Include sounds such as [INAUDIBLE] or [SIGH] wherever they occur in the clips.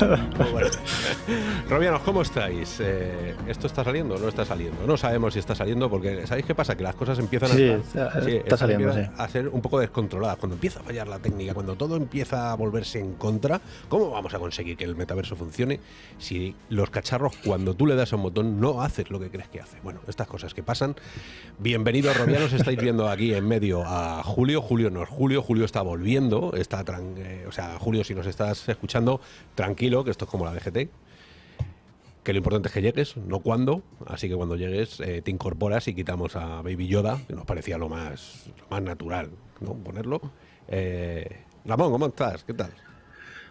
Ha ha ha. Robianos, ¿cómo estáis? Eh, ¿Esto está saliendo o no está saliendo? No sabemos si está saliendo porque ¿sabéis qué pasa? Que las cosas empiezan a, saliendo, a ser un poco descontroladas. Cuando empieza a fallar la técnica, cuando todo empieza a volverse en contra, ¿cómo vamos a conseguir que el metaverso funcione si los cacharros, cuando tú le das a un botón, no haces lo que crees que hace? Bueno, estas cosas que pasan. Bienvenidos, Robianos. Estáis viendo aquí en medio a Julio. Julio no es Julio. Julio está volviendo. Está eh, o sea, Julio, si nos estás escuchando, tranquilo, que esto es como la DGT. Que lo importante es que llegues, no cuándo. Así que cuando llegues eh, te incorporas y quitamos a Baby Yoda, que nos parecía lo más, más natural, ¿no? Ponerlo. Eh, Ramón, ¿cómo estás? ¿Qué tal?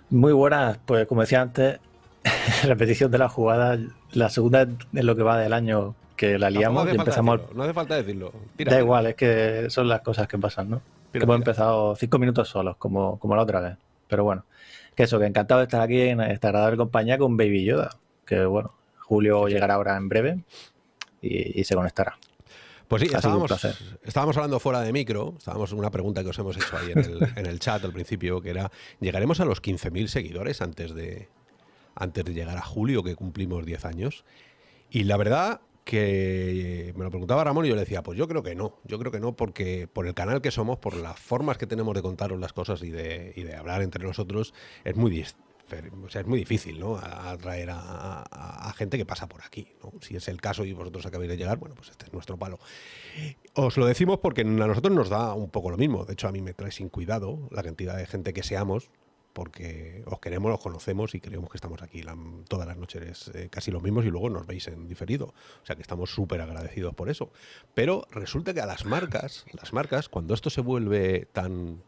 Muy buenas, pues como decía antes, [LAUGHS] repetición de la jugada, la segunda es lo que va del año que la liamos y empezamos. no hace falta decirlo. da igual, es que son las cosas que pasan, ¿no? hemos empezado cinco minutos solos, como, como la otra vez. Pero bueno, que eso, que encantado de estar aquí en esta agradable compañía con Baby Yoda. Que bueno, Julio llegará ahora en breve y, se conectará. Pues sí, estábamos, estábamos, hablando fuera de micro, estábamos una pregunta que os hemos hecho ahí en el, en el chat al principio, que era, ¿llegaremos a los 15.000 seguidores antes de, antes de llegar a julio, que cumplimos 10 años? Y la verdad que me lo preguntaba Ramón y yo le decía, pues yo creo que no, yo creo que no porque por el canal que somos, por las formas que tenemos de contaros las cosas y de, y de hablar entre nosotros, es muy, es muy difícil ¿no? atraer a, gente que pasa por aquí. Si es el caso y vosotros acabáis de llegar, bueno, pues este es nuestro palo. Os lo decimos porque a nosotros nos da un poco lo mismo. De hecho, a mí me trae sin cuidado la cantidad de gente que seamos porque os queremos, os conocemos y creemos que estamos aquí todas las noches eh, casi los mismos y luego nos veis en diferido. O sea que estamos súper agradecidos por eso. Pero resulta que a las marcas, las marcas, cuando esto se vuelve tan,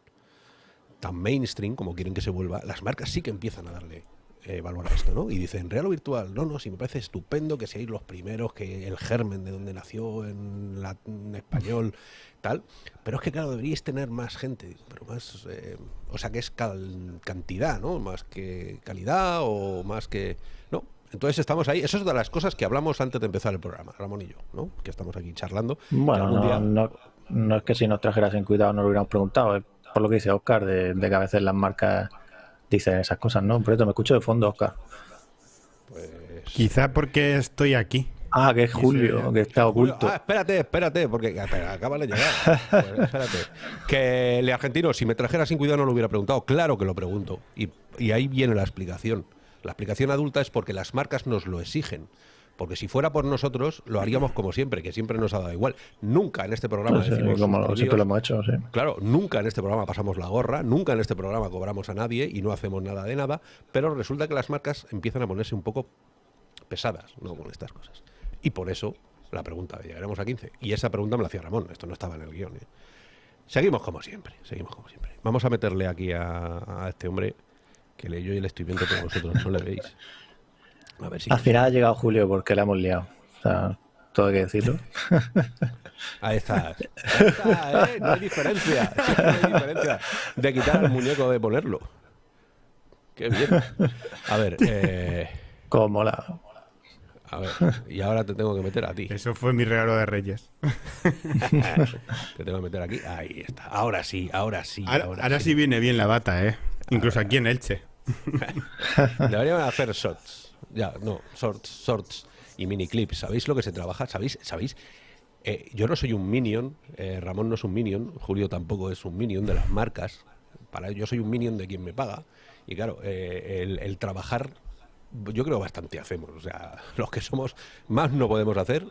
tan mainstream como quieren que se vuelva, las marcas sí que empiezan a darle eh, valor a esto, ¿no? Y dicen, real o virtual, no, no, sí me parece estupendo que seáis los primeros, que el germen de donde nació en, en español, tal, pero es que claro, deberíais tener más gente, pero más, eh, o sea que es cantidad, ¿no? Más que calidad o más que... No, entonces estamos ahí, eso es de las cosas que hablamos antes de empezar el programa, Ramón y yo, ¿no? Que estamos aquí charlando. Bueno, no, no, es que si nos trajeras en cuidado no lo hubiéramos preguntado, es por lo que dice Oscar, de, de que a veces las marcas dicen esas cosas, ¿no? Por eso me escucho de fondo, Oscar. Pues... Quizá porque estoy aquí. Ah, que es Julio, que está oculto. Ah, espérate, espérate, porque acaba de llegar. Pues, espérate. Que el argentino, si me trajera sin cuidado, no lo hubiera preguntado. Claro que lo pregunto. Y, y ahí viene la explicación. La explicación adulta es porque las marcas nos lo exigen. Porque si fuera por nosotros, lo haríamos como siempre, que siempre nos ha dado igual. Nunca en este programa decimos. como siempre lo hemos hecho, sí. Claro, nunca en este programa pasamos la gorra, nunca en este programa cobramos a nadie y no hacemos nada de nada, pero resulta que las marcas empiezan a ponerse un poco pesadas ¿no? con estas cosas. Y por eso la pregunta de llegaremos a 15. Y esa pregunta me la hacía Ramón, esto no estaba en el guion. ¿eh? Seguimos como siempre, seguimos como siempre. Vamos a meterle aquí a, este hombre que le, yo y le estoy viendo, pero vosotros no le veis. Al final ha llegado Julio porque le hemos liado. O sea, todo hay que decirlo. [LAUGHS] [LAUGHS] Ahí está. ¿eh? No hay diferencia. [LAUGHS] No hay diferencia de quitar el muñeco de ponerlo. Qué bien. A ver. Eh... Como la. A ver, y ahora te tengo que meter a ti. Eso fue mi regalo de Reyes. te tengo que meter aquí. Ahí está. Ahora sí, ahora sí. Ahora, sí. viene bien la bata, ¿eh? Incluso aquí en Elche. Deberían hacer shots. Ya, no, shorts, shorts y mini clips. ¿Sabéis lo que se trabaja? ¿Sabéis? ¿Sabéis? Eh, yo no soy un minion, eh, Ramón no es un minion, Julio tampoco es un minion de las marcas. Para yo soy un minion de quien me paga. Y claro, eh, el, el trabajar yo creo bastante hacemos. O sea, [LAUGHS] los que somos más no podemos hacer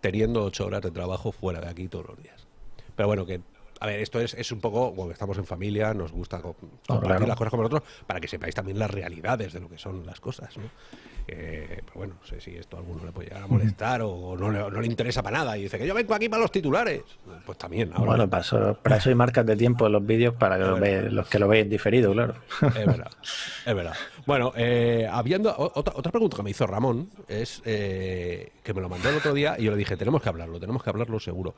teniendo ocho horas de trabajo fuera de aquí todos los días. Pero bueno, que a ver, esto es, es un poco, bueno, estamos en familia, nos gusta compartir las cosas con nosotros para que sepáis también las realidades de lo que son las cosas, ¿no? pero bueno, no sé si esto a alguno le puede llegar a molestar o no le, no le, interesa para nada y dice que yo vengo aquí para los titulares. Pues también. Ahora. Bueno, para eso, para eso hay marcas de tiempo en los vídeos para que los que lo veis diferido, claro. Es verdad, es verdad. Bueno, eh, habiendo otra, otra pregunta que me hizo Ramón es eh, que me lo mandó el otro día y yo le dije, tenemos que hablarlo, tenemos que hablarlo seguro.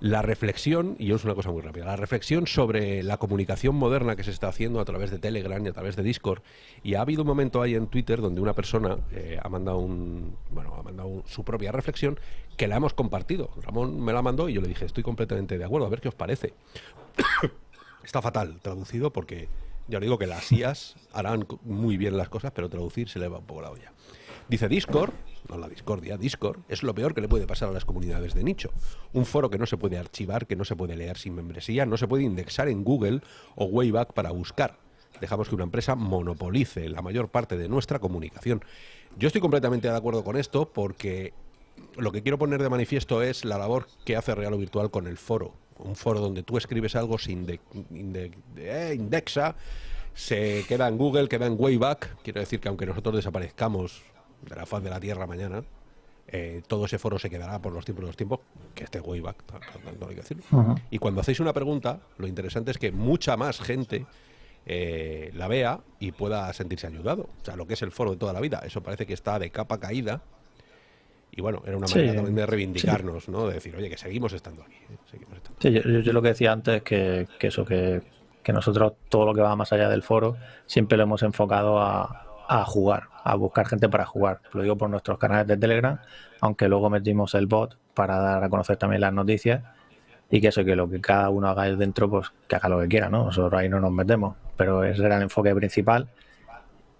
La reflexión, y es una cosa muy rápida, la reflexión sobre la comunicación moderna que se está haciendo a través de Telegram y a través de Discord. Y ha habido un momento ahí en Twitter donde una persona eh, ha mandado un, bueno, ha mandado su propia reflexión que la hemos compartido. Ramón me la mandó y yo le dije, estoy completamente de acuerdo, a ver qué os parece. [COUGHS] está fatal traducido porque ya digo que las IAS harán muy bien las cosas, pero traducir se le va un poco la olla. Dice Discord, no la discordia, Discord, es lo peor que le puede pasar a las comunidades de nicho. Un foro que no se puede archivar, que no se puede leer sin membresía, no se puede indexar en Google o Wayback para buscar. Dejamos que una empresa monopolice la mayor parte de nuestra comunicación. Yo estoy completamente de acuerdo con esto porque lo que quiero poner de manifiesto es la labor que hace Real o Virtual con el foro. Un foro donde tú escribes algo, se eh, indexa, se queda en Google, queda en Wayback. Quiero decir que aunque nosotros desaparezcamos de la faz de la Tierra mañana, eh, todo ese foro se quedará por los tiempos de los tiempos, que este wayback, hay que decirlo. Y cuando hacéis una pregunta, lo interesante es que mucha más gente eh, la vea y pueda sentirse ayudado. O sea, lo que es el foro de toda la vida. Eso parece que está de capa caída. Y bueno, era una manera también de reivindicarnos, ¿no? De decir, oye, que seguimos estando aquí. ¿eh? Sí, yo, lo que decía antes, que, que eso, que, que nosotros todo lo que va más allá del foro, siempre lo hemos enfocado a, a jugar, a buscar gente para jugar. Lo digo por nuestros canales de Telegram, aunque luego metimos el bot para dar a conocer también las noticias y que eso, que lo que cada uno haga dentro, pues que haga lo que quiera, ¿no? Nosotros ahí no nos metemos, pero ese era el enfoque principal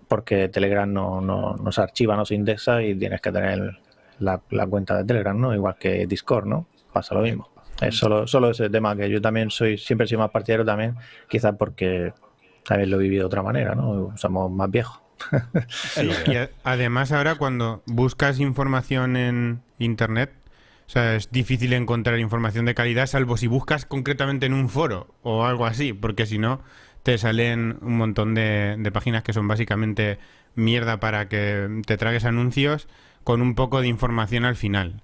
porque Telegram no, no, se archiva, no se indexa y tienes que tener la, cuenta de Telegram, ¿no? Igual que Discord, ¿no? Pasa lo mismo. Es solo, solo ese tema que yo también soy, siempre soy más partidario también, quizás porque también lo he vivido de otra manera, ¿no? Somos más viejos. Y además ahora cuando buscas información en internet, o sea, es difícil encontrar información de calidad, salvo si buscas concretamente en un foro o algo así, porque si no, te salen un montón de, páginas que son básicamente mierda para que te tragues anuncios con un poco de información al final.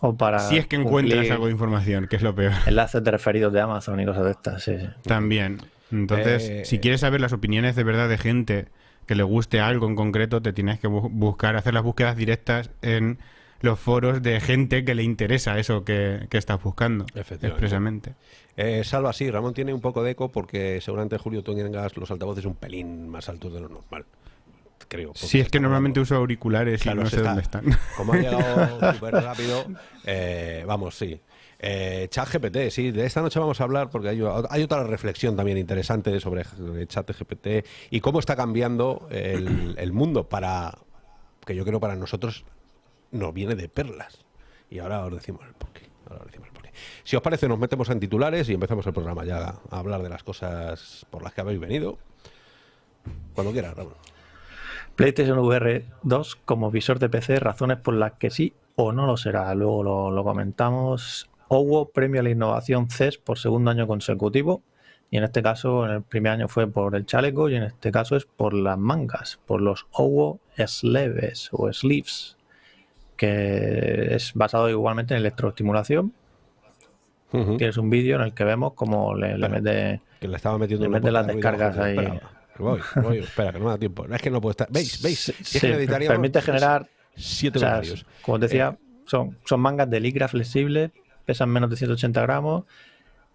O para si es que encuentras algo de información, que es lo peor. Enlaces de referidos de Amazon y cosas de estas, sí. También. Entonces, eh, si quieres saber las opiniones de verdad de gente que le guste algo en concreto, te tienes que buscar, hacer las búsquedas directas en los foros de gente que le interesa eso que, estás buscando expresamente. Eh, Salva, sí, Ramón tiene un poco de eco porque seguramente Julio tú tengas los altavoces un pelín más altos de lo normal. Creo. Sí, es que normalmente uso auriculares y no sé dónde están. Como ha llegado [LAUGHS] súper rápido, eh, vamos, sí. Eh, ChatGPT, sí, de esta noche vamos a hablar porque hay, otra reflexión también interesante sobre ChatGPT y cómo está cambiando [CLEARS THROAT] el, mundo para, que yo creo para nosotros nos viene de perlas. Y ahora os decimos el porqué. Ahora os decimos el porqué. Si os parece, nos metemos en titulares y empezamos el programa ya a hablar de las cosas por las que habéis venido. Cuando quieras, Ramón. PlayStation VR 2 como visor de PC, razones por las que sí o no lo será. Luego lo, lo comentamos. OWO premio a la innovación CES por segundo año consecutivo. Y en este caso, en el primer año fue por el chaleco y en este caso es por las mangas, por los OWO Sleeves o Sleeves, que es basado igualmente en electroestimulación. Tienes un vídeo en el que vemos cómo le, mete, que le estaba metiendo le mete las descargas ahí. voy, voy, espera, que no me da tiempo. Es que no puedo estar. ¿Veis? [LAUGHS] ¿Veis? permite generar. Siete Como te decía, eh, son, son mangas de licra flexible pesan menos de 180 gramos,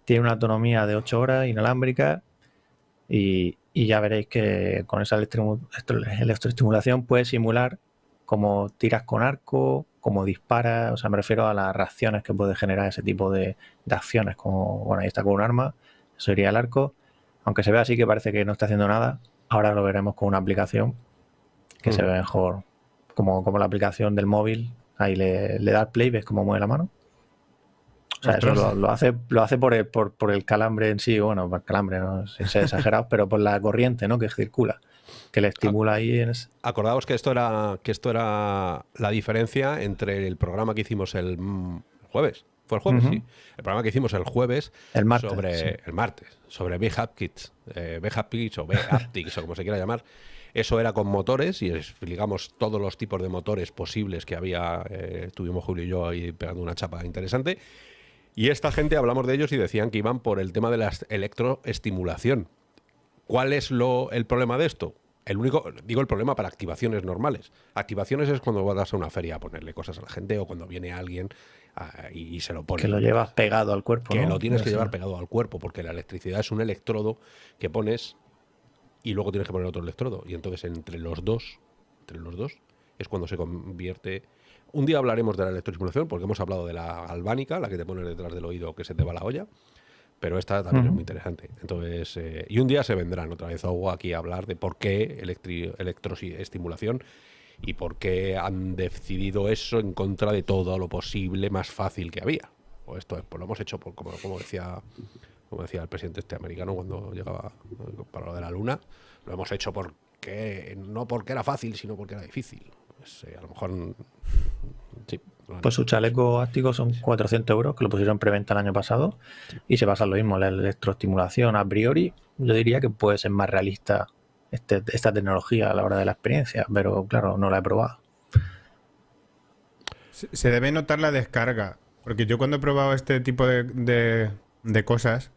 tiene una autonomía de 8 horas inalámbrica y, ya veréis que con esa electroestimulación puedes simular como tiras con arco, como disparas, o sea, me refiero a las reacciones que puede generar ese tipo de, acciones, como, bueno, ahí está con un arma, eso sería el arco, aunque se ve así que parece que no está haciendo nada, ahora lo veremos con una aplicación que se mm. ve mejor, como, como la aplicación del móvil, ahí le, le da play, ves cómo mueve la mano, sea, eso lo, hace, lo hace por el, por, el calambre en sí, bueno, por el calambre, no sé si exagerado, [LAUGHS] pero por la corriente ¿no? que circula, que le estimula ahí. En Acordaos que esto, era, que esto era la diferencia entre el programa que hicimos el jueves. ¿Fue el jueves? Sí. El programa que hicimos el jueves el martes, sobre el martes, sobre B-Hapkits, eh, o B-Haptics [LAUGHS] o como se quiera llamar. Eso era con motores y explicamos todos los tipos de motores posibles que había. Eh, tuvimos Julio y yo ahí pegando una chapa interesante. Y esta gente hablamos de ellos y decían que iban por el tema de la electroestimulación. ¿Cuál es lo, el problema de esto? El único, digo el problema para activaciones normales. Activaciones es cuando vas a una feria a ponerle cosas a la gente o cuando viene alguien ah, y, se lo pone. Que lo llevas pegado al cuerpo. Que lo tienes que llevar pegado al cuerpo, porque la electricidad es un electrodo que pones y luego tienes que poner otro electrodo. Y entonces entre los dos, entre los dos, es cuando se convierte. Un día hablaremos de la electroestimulación, porque hemos hablado de la galvánica, la que te pones detrás del oído que se te va la olla pero esta también es muy interesante. Entonces, eh, y un día se vendrán otra vez aquí a hablar de por qué electroestimulación y por qué han decidido eso en contra de todo lo posible más fácil que había. O esto pues lo hemos hecho por, como, como decía como decía el presidente este americano cuando llegaba para lo de la luna, lo hemos hecho porque no porque era fácil, sino porque era difícil. Pues, eh, a lo mejor sí, pues su chaleco áctico son 400 euros, que lo pusieron en preventa el año pasado, y se basa en lo mismo, la electroestimulación a priori, yo diría que puede ser más realista este, esta tecnología a la hora de la experiencia, pero claro, no la he probado. Se debe notar la descarga, porque yo cuando he probado este tipo de, cosas,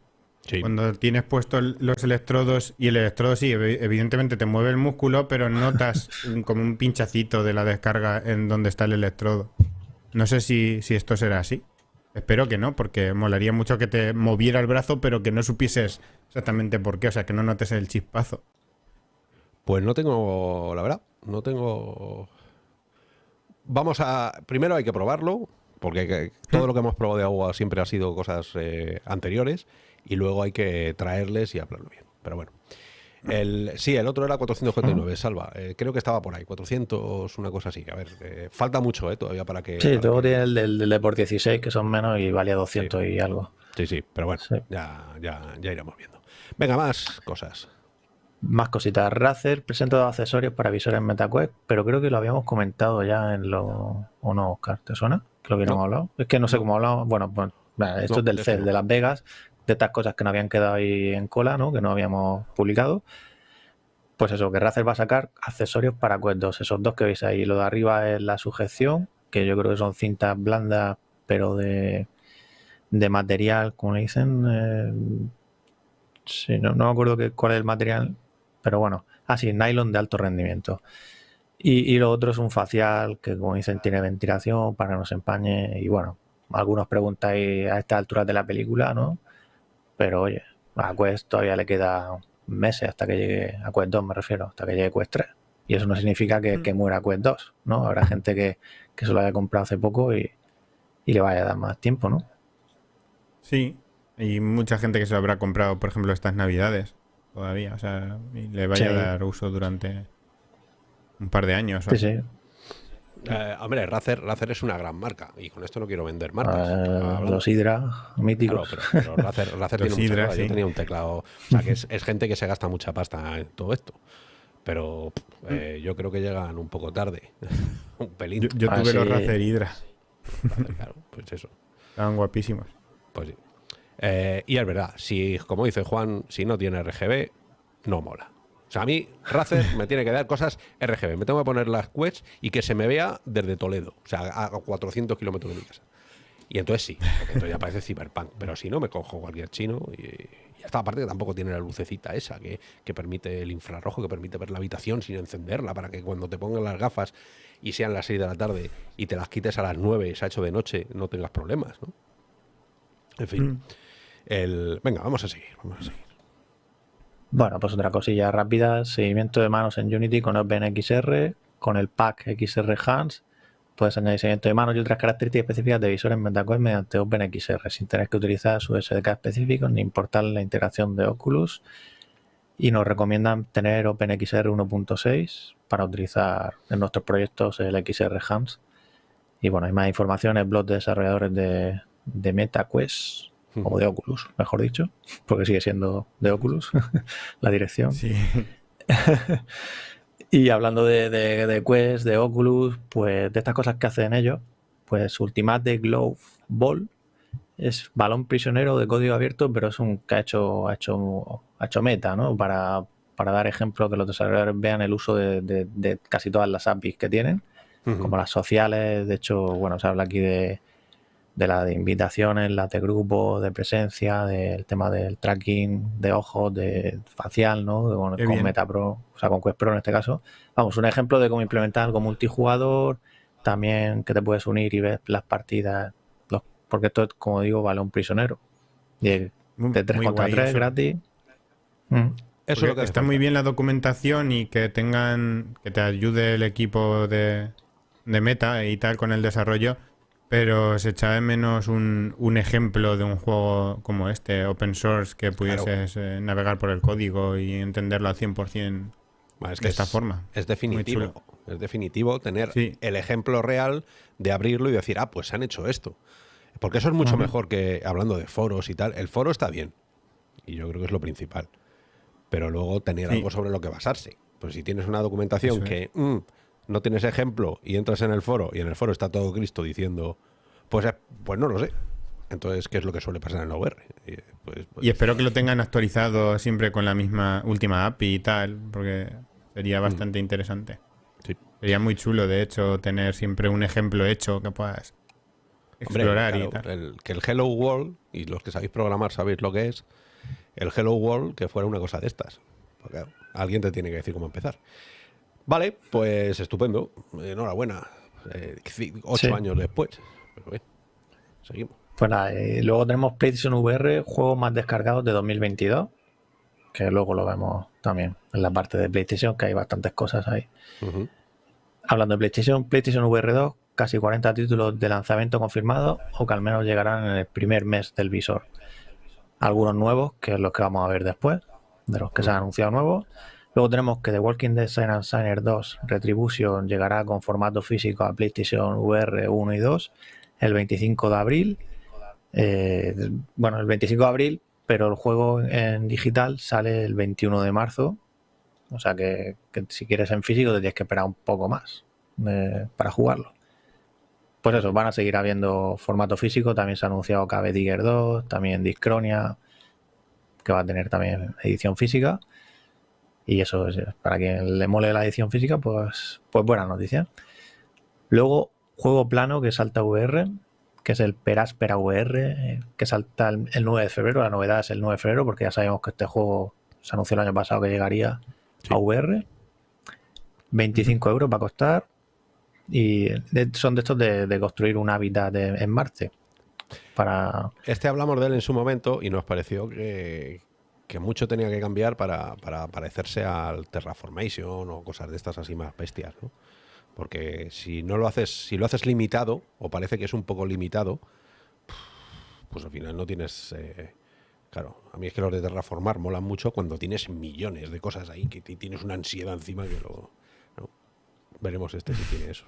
Cuando tienes puestos los electrodos y el electrodo sí, evidentemente te mueve el músculo, pero notas [LAUGHS] como un pinchacito de la descarga en donde está el electrodo. No sé si, esto será así. Espero que no, porque molaría mucho que te moviera el brazo, pero que no supieses exactamente por qué, o sea, que no notes el chispazo. Pues no tengo, la verdad, no tengo... Vamos a... Primero hay que probarlo, porque todo lo que hemos probado de agua siempre ha sido cosas eh, anteriores, y luego hay que traerles y hablarlo bien. Pero bueno. El, sí, el otro era 449, Salva. Eh, creo que estaba por ahí, 400, una cosa así. A ver, eh, falta mucho eh, todavía para que... Sí, luego tiene el del, de por 16, que son menos y valía 200 y algo. Sí, sí, pero bueno, ya, ya, ya iremos viendo. Venga, más cosas. Más cositas. Razer presenta dos accesorios para visores MetaQuest, pero creo que lo habíamos comentado ya en lo... ¿O no, Oscar? ¿Te suena? Que lo hubiéramos hablado. Es que no sé cómo hablamos. Bueno, pues esto es del CES, de Las Vegas, de estas cosas que no habían quedado ahí en cola, ¿no? Que no habíamos publicado. Pues eso, que Razer va a sacar accesorios para Quest 2. Esos dos que veis ahí. Lo de arriba es la sujeción, que yo creo que son cintas blandas, pero de, de material, como le dicen. Eh, sí, no, me acuerdo qué, cuál es el material, pero bueno. Ah, sí, nylon de alto rendimiento. Y, y, lo otro es un facial que, como dicen, tiene ventilación para que no se empañe. Y bueno, algunos preguntáis a estas alturas de la película, ¿no? Pero oye, a Quest todavía le queda meses hasta que llegue a Quest 2, me refiero, hasta que llegue Quest 3. Y eso no significa que, mm. muera Quest 2, ¿no? Habrá [LAUGHS] gente que, se lo haya comprado hace poco y, le vaya a dar más tiempo, ¿no? Sí, y mucha gente que se lo habrá comprado, por ejemplo, estas navidades todavía, o sea, y le vaya a dar uso durante un par de años. Sí, sí. Eh, hombre, Razer, Razer, es una gran marca y con esto no quiero vender marcas. Ah, los Hydra, míticos. pero, Razer, [LAUGHS] tiene Yo tenía un teclado. O sea, que es, gente que se gasta mucha pasta en todo esto. Pero eh, yo creo que llegan un poco tarde. [LAUGHS] un pelín. Yo, tuve los Razer Hydra. claro, pues eso. Estaban guapísimos. Pues sí. Eh, y es verdad, si, como dice Juan, si no tiene RGB, no mola. O sea, a mí Razer me tiene que dar cosas RGB. Me tengo que poner las quests y que se me vea desde Toledo, o sea, a 400 kilómetros de mi casa. Y entonces sí, porque entonces ya parece Cyberpunk. Pero si no, me cojo cualquier chino y, ya está. Aparte que tampoco tiene la lucecita esa que, permite el infrarrojo, que permite ver la habitación sin encenderla, para que cuando te pongan las gafas y sean las 6 de la tarde y te las quites a las 9, se ha hecho de noche, no tengas problemas, ¿no? En fin. Mm. El... Venga, vamos a seguir, vamos a seguir. Bueno, pues otra cosilla rápida, seguimiento de manos en Unity con OpenXR, con el pack XR Hans, puedes añadir seguimiento de manos y otras características específicas de visores MetaQuest mediante OpenXR, sin tener que utilizar su SDK específico ni importar la integración de Oculus. Y nos recomiendan tener OpenXR 1.6 para utilizar en nuestros proyectos el XR Hans. Y bueno, hay más información en el blog de desarrolladores de, de MetaQuest o de Oculus, mejor dicho, porque sigue siendo de Oculus [LAUGHS] la dirección. Sí. [LAUGHS] y hablando de, de, Quest, de Oculus, pues de estas cosas que hacen ellos, pues Ultimate Glove Ball es balón prisionero de código abierto, pero es un que ha hecho, ha hecho, ha hecho meta, ¿no? Para, para dar ejemplos que los desarrolladores vean el uso de, casi todas las APIs que tienen, como las sociales. De hecho, bueno, se habla aquí de de la de invitaciones, la de grupo, de presencia, del tema del tracking de ojos, de facial, ¿no? con MetaPro, o sea, con Quest Pro en este caso. Vamos, un ejemplo de cómo implementar algo multijugador, también que te puedes unir y ver las partidas, porque esto, como digo, vale un prisionero. de 3 contra 3 gratis. Mm. Eso es lo que está muy bien la documentación y que tengan, que te ayude el equipo de, de meta y tal con el desarrollo, pero se echa de menos un, un, ejemplo de un juego como este, open source, que pudieses eh, navegar por el código y entenderlo al 100% es que de esta forma. Es definitivo. Es definitivo tener el ejemplo real de abrirlo y decir, ah, pues se han hecho esto. Porque eso es mucho mejor que hablando de foros y tal. El foro está bien. Y yo creo que es lo principal pero luego tener algo sobre lo que basarse. Pues si tienes una documentación que mm, no tienes ejemplo y entras en el foro y en el foro está todo Cristo diciendo, pues, eh, pues no lo sé. Entonces, ¿qué es lo que suele pasar en la VR? Y, pues, pues espero que lo tengan actualizado siempre con la misma última API y tal, porque sería mm. bastante interesante. Sería muy chulo, de hecho, tener siempre un ejemplo hecho que puedas explorar y tal. que el Hello World, y los que sabéis programar sabéis lo que es, el Hello World que fuera una cosa de estas. Porque alguien te tiene que decir cómo empezar. Vale, pues estupendo. Enhorabuena. Eh, ocho años después. seguimos. Pues nada, eh, luego tenemos PlayStation VR, juegos más descargados de 2022, que luego lo vemos también en la parte de PlayStation, que hay bastantes cosas ahí. Hablando de PlayStation, PlayStation VR 2, casi 40 títulos de lanzamiento confirmados o que al menos llegarán en el primer mes del visor algunos nuevos, que es los que vamos a ver después, de los que se han anunciado nuevos. Luego tenemos que The Walking Dead Silent Signer 2 Retribution llegará con formato físico a PlayStation VR 1 y 2 el 25 de abril. Eh, bueno, el 25 de abril, pero el juego en digital sale el 21 de marzo. O sea que, si quieres en físico te tienes que esperar un poco más eh, para jugarlo pues eso, van a seguir habiendo formato físico. También se ha anunciado KB Digger 2, también Discronia, que va a tener también edición física. Y eso, es, para quien le mole la edición física, pues, pues buena noticia. Luego, juego plano que salta VR, que es el Peraspera VR, que salta el, 9 de febrero. La novedad es el 9 de febrero, porque ya sabemos que este juego se anunció el año pasado que llegaría a VR. 25 euros va a costar y son de estos de, construir un hábitat en Marte. Para... Este hablamos de él en su momento y nos pareció que, mucho tenía que cambiar para, parecerse al Terraformation o cosas de estas así más bestias, ¿no? Porque si no lo haces, si lo haces limitado, o parece que es un poco limitado, pues al final no tienes. Eh, claro, a mí es que los de terraformar molan mucho cuando tienes millones de cosas ahí, que tienes una ansiedad encima que lo. Veremos este si tiene eso.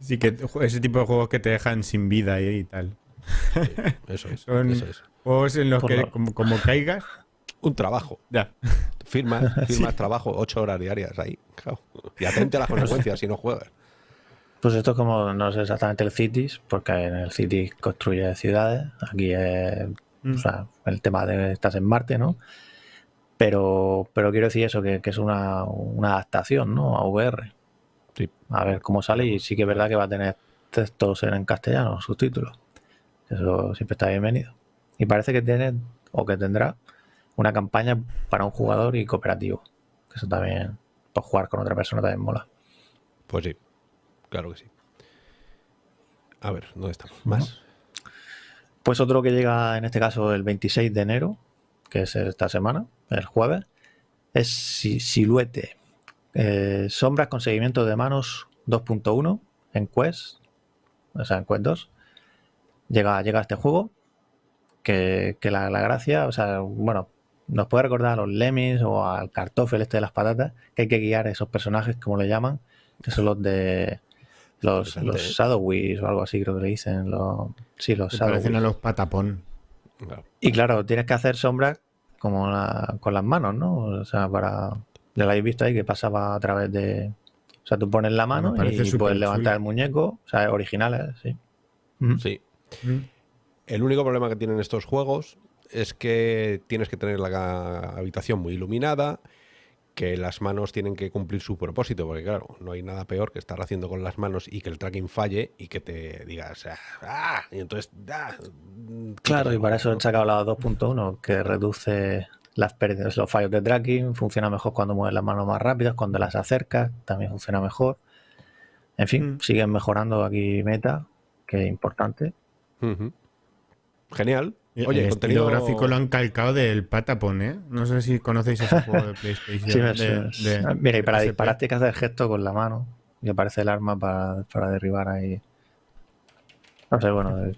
Sí, que ese tipo de juegos que te dejan sin vida y, tal. [LAUGHS] eso es. Son juegos en los que, como, caigas. Un trabajo. Ya. Firmas, [LAUGHS] firmas trabajo, ocho horas diarias ahí. Y atente a las [LAUGHS] consecuencias si no juegas. Pues esto es como, no sé exactamente el Cities, porque en el Cities construye ciudades. Aquí es mm. el tema de estás en Marte, ¿no? Pero, pero quiero decir eso, que, es una, una adaptación, ¿no? A VR. A ver cómo sale y sí que es verdad que va a tener textos en castellano, subtítulos. Eso siempre está bienvenido. Y parece que tiene o que tendrá una campaña para un jugador y cooperativo. eso también, para jugar con otra persona también mola. Pues sí, claro que sí. A ver, ¿dónde estamos? ¿Más? Pues otro que llega en este caso el 26 de enero, que es esta semana, el jueves, es Siluete. Eh, sombras con seguimiento de manos 2.1 en Quest, o sea, en Quest 2. Llega, llega a este juego que, la, gracia, o sea, bueno, nos puede recordar a los Lemmings o al Kartoffel este de las patatas, que hay que guiar a esos personajes, como le llaman, que son los de los, los o algo así, creo que le dicen. Los, sí, los Parecen a los patapón. Y claro, tienes que hacer sombras como con las manos, ¿no? O sea, para, ya lo habéis visto ahí que pasaba a través de. O sea, tú pones la mano y puedes levantar el muñeco. O sea, originales, sí. Sí. El único problema que tienen estos juegos es que tienes que tener la habitación muy iluminada, que las manos tienen que cumplir su propósito, porque claro, no hay nada peor que estar haciendo con las manos y que el tracking falle y que te digas, ¡ah! Y entonces, ¡ah! Claro, y para eso han sacado la 2.1, que reduce las pérdidas, los fallos de tracking, funciona mejor cuando mueves las manos más rápidas, cuando las acercas también funciona mejor. En fin, mm. siguen mejorando aquí meta, que es importante. Genial. Oye, el contenido gráfico lo han calcado del Patapon, ¿eh? No sé si conocéis ese juego de [LAUGHS] PlayStation. sí, Mira, y para disparar tienes que hacer gesto con la mano y aparece el arma para, para derribar ahí. No sé, bueno,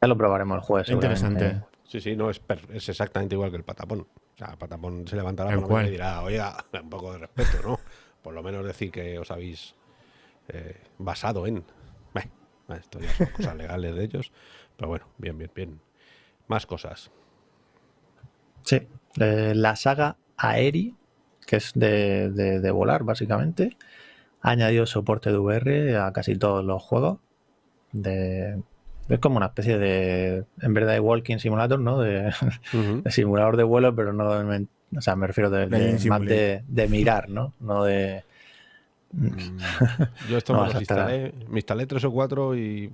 ya lo probaremos el jueves. Interesante. Sí, sí, no, es, es, exactamente igual que el Patapón. O sea, el Patapón se levantará la y dirá, oiga, [LAUGHS] un poco de respeto, ¿no? Por lo menos decir que os habéis eh, basado en. esto ya son cosas legales de ellos. Pero bueno, bien, bien, bien. Más cosas. Sí, la saga Aeri, que es de, de, volar básicamente, ha añadido soporte de VR a casi todos los juegos. De, es como una especie de, en verdad, de walking simulator, ¿no? De, [LAUGHS] simulador de vuelo, pero no, o sea, me refiero de, más de, mirar, ¿no? No de... Mm. [LAUGHS] Yo esto me, instalé, me instalé tres o cuatro y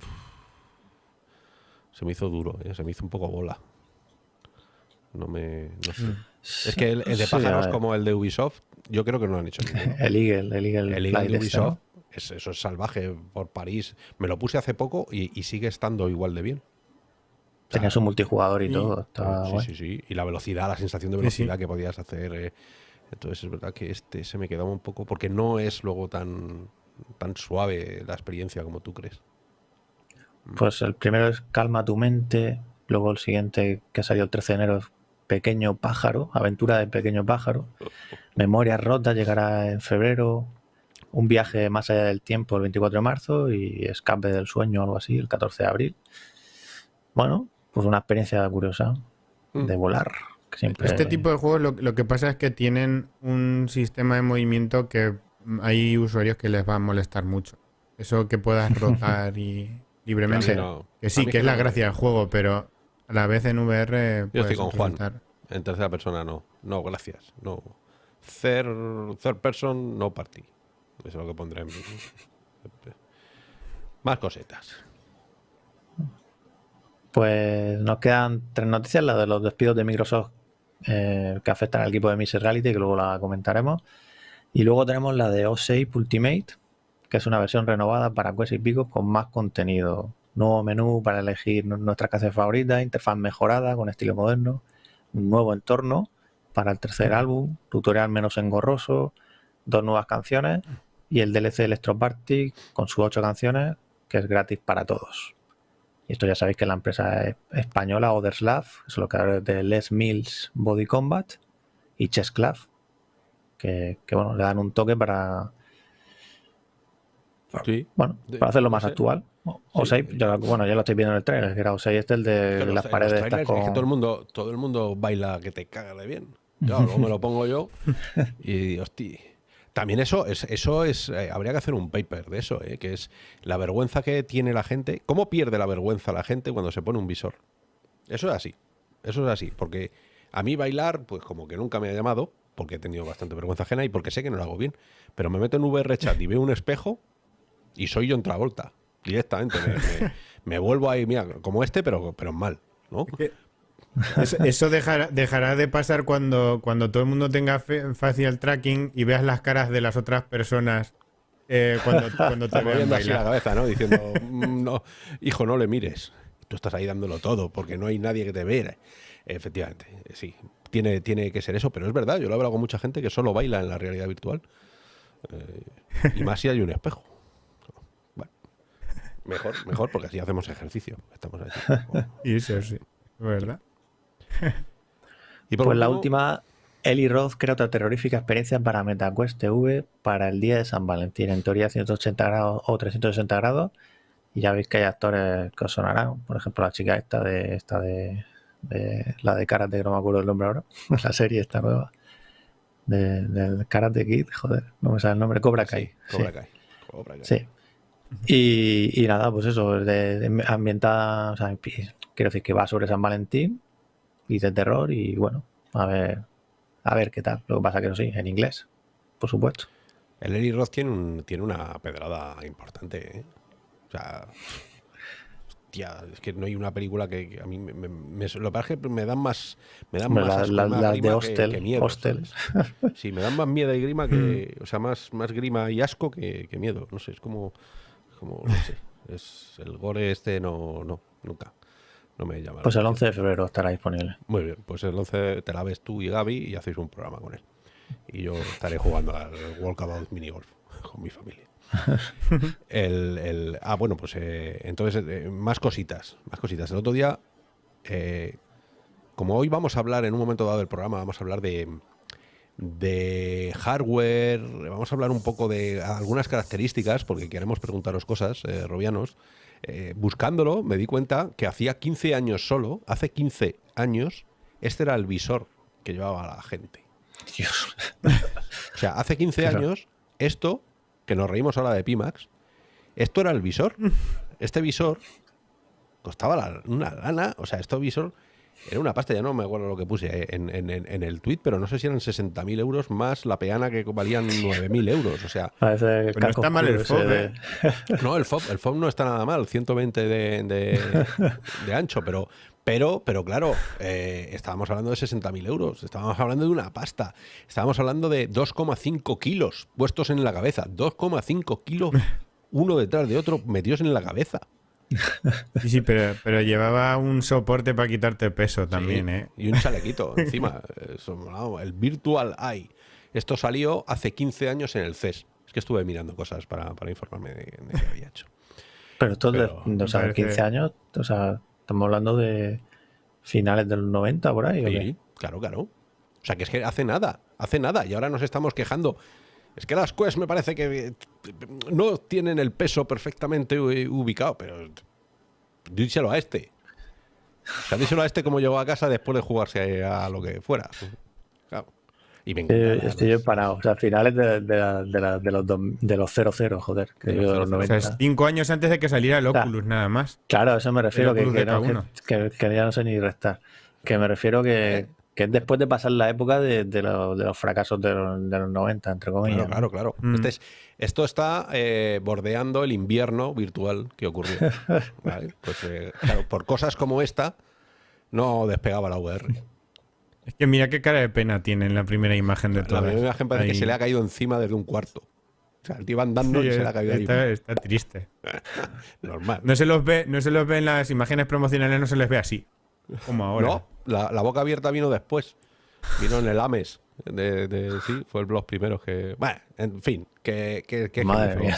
se me hizo duro, ¿eh? se me hizo un poco bola. No me. No sé. Mm. Es que el, de pájaros como el de Ubisoft, yo creo que no lo han hecho. [LAUGHS] el Eagle, el Eagle, el Eagle de Ubisoft, es, eso es salvaje por París. Me lo puse hace poco y, sigue estando igual de bien. Tenía su multijugador y todo. sí, sí, sí. Y la velocidad, la sensación de velocidad que podías hacer. Eh. Entonces es verdad que este se me quedaba un poco. Porque no es luego tan, tan suave la experiencia como tú crees. Pues el primero es Calma tu mente, luego el siguiente que salió el 13 de enero es Pequeño pájaro, Aventura de Pequeño pájaro, Memoria rota llegará en febrero, Un viaje más allá del tiempo el 24 de marzo y Escape del sueño o algo así el 14 de abril. Bueno, pues una experiencia curiosa de mm. volar. Este tipo de juegos lo, lo que pasa es que tienen un sistema de movimiento que hay usuarios que les va a molestar mucho. Eso que puedas [LAUGHS] rotar y libremente. que sí, que es la gracia del juego, pero a la vez en VR. Yo estoy con Juan. En tercera persona no. No, gracias. No. Third, third person, no party. Eso es lo que pondré en. [LAUGHS] Más cosetas. Pues nos quedan tres noticias: la de los despidos de Microsoft eh, que afectan al equipo de Mixed Reality, que luego la comentaremos. Y luego tenemos la de O6 Ultimate, que es una versión renovada para Quest y Pico con más contenido. Nuevo menú para elegir nuestra casa favorita, interfaz mejorada con estilo moderno, nuevo entorno para el tercer álbum, tutorial menos engorroso, dos nuevas canciones y el DLC Electroparty con sus ocho canciones que es gratis para todos. Y esto ya sabéis que la empresa española Oderslav, es lo que de Les Mills Body Combat y Chessclav, que, que bueno, le dan un toque para bueno, para hacerlo más actual. O sea, bueno, ya lo estoy viendo en el trailer, que era O6 este el de las paredes. Es que todo el mundo, todo el mundo baila que te caga de bien. Yo, luego me lo pongo yo [LAUGHS] y hostia. También eso es, eso es, eh, habría que hacer un paper de eso, eh, que es la vergüenza que tiene la gente. ¿Cómo pierde la vergüenza la gente cuando se pone un visor? Eso es así, eso es así, porque a mí bailar, pues como que nunca me ha llamado, porque he tenido bastante vergüenza ajena y porque sé que no lo hago bien. Pero me meto en VR chat y veo un espejo y soy yo en Travolta. Directamente. [LAUGHS] Me, vuelvo ahí, mira, como este, pero, pero mal, ¿no? Eso, dejará, dejará, de pasar cuando, cuando todo el mundo tenga facial tracking y veas las caras de las otras personas eh, cuando, cuando te vean así la cabeza, ¿no? Diciendo, [LAUGHS] mm, no, hijo, no le mires. Tú estás ahí dándolo todo porque no hay nadie que te vea. Efectivamente, sí, tiene, tiene que ser eso, pero es verdad, yo lo he hablado con mucha gente que solo baila en la realidad virtual. Eh, y más si hay un espejo. Mejor, mejor, porque así hacemos ejercicio. Estamos y [LAUGHS] eso sí, ¿verdad? y por pues la última, Eli Roth crea otra terrorífica experiencia para MetaQuest TV para el día de San Valentín. En teoría 180 grados o 360 grados. Y ya veis que hay actores que os sonarán. Por ejemplo, la chica esta de esta de, la de Karate, que no me acuerdo el nombre ahora. [LAUGHS] la serie esta nueva. del Karate Kid, joder, no me sale el nombre. Cobra Kai. Cobra Kai. Cobra Kai. Sí. Y, nada, pues eso, de, ambientada, o sea, quiero decir que va sobre San Valentín y de terror y bueno, a ver, a ver qué tal. Lo que pasa que no sí, en inglés, por supuesto. El Eli Roth tiene, tiene una pedrada importante, ¿eh? O sea, hostia, es que no hay una película que, a mí me, me, lo que que me dan más, me dan más, la, de Hostel, que, miedo. Sí, me dan más miedo y grima que, o sea, más, más grima y asco que, que miedo. No sé, es como como, no sé, es el gore este no, no, nunca. No me llama. Pues el 11 de febrero estará disponible. Muy bien, pues el 11 te la ves tú y Gaby y hacéis un programa con él. Y yo estaré jugando al Walkabout Mini Golf con mi familia. [LAUGHS] el, ah, bueno, pues eh, entonces eh, más cositas, más cositas. El otro día, eh, como hoy vamos a hablar en un momento dado del programa, vamos a hablar de, de hardware, vamos a hablar un poco de algunas características, porque queremos preguntaros cosas, Robianos. buscándolo, me di cuenta que hacía 15 años solo, hace 15 años, este era el visor que llevaba la gente. Dios. [LAUGHS] o sea, hace 15 años, esto que nos reímos ahora de Pimax, esto era el visor. [LAUGHS] Este visor costaba una lana, o sea, este visor era una pasta, ya no me acuerdo lo que puse en, el tweet, pero no sé si eran 60.000 euros más la peana que valían 9.000 euros. O sea, [LAUGHS] no está mal el FOB. ¿eh? No, el FOB, el FOB no está nada mal, 120 de, de ancho, pero, pero, pero claro, eh, estábamos hablando de 60.000 euros, estábamos hablando de una pasta, estábamos hablando de 2,5 kilos puestos en la cabeza, 2,5 kilos uno detrás de otro metidos en la cabeza. [LAUGHS] Sí, sí, pero, pero llevaba un soporte para quitarte peso también, ¿eh? Y un chalequito encima, [LAUGHS] el Virtual Eye. Esto salió hace 15 años en el CES. Es que estuve mirando cosas para, informarme de, qué había hecho. Pero esto de, o sea, 15 años, o sea, Estamos hablando de finales del 90 por ahí. Sí, claro, claro. O sea, que es que hace nada, hace nada. Y ahora nos estamos quejando. Es que las Quest me parece que no tienen el peso perfectamente ubicado, pero díselo a este. O sea, díselo a este como llegó a casa después de jugarse a lo que fuera. Claro. Y estoy yo parado. O sea, finales de, de, los, de los 00, joder. Que yo los 90. O sea, cinco años antes de que saliera el Oculus, nada más. Claro, a eso me refiero. Que, que, que, ya no sé ni restar. Que me refiero que, que es después de pasar la época de, los fracasos de los, 90, entre comillas. Claro, claro, claro. Mm. Este esto está eh, bordeando el invierno virtual que ocurrió. [LAUGHS] Pues, eh, claro, por cosas como esta, no despegaba la VR. Es que mira qué cara de pena tiene en la primera imagen de todo. La primera imagen parece que se le ha caído encima desde un cuarto. O sea, el tío andando y se le ha caído está, ahí. Está triste. [LAUGHS] Normal. No se, los ve, no se los ve en las imágenes promocionales, no se les ve así. Como ahora. No, la, boca abierta vino después. Vino en el Ames. De, sí, fue el blog primero que. Bueno, en fin, que. que, Madre mía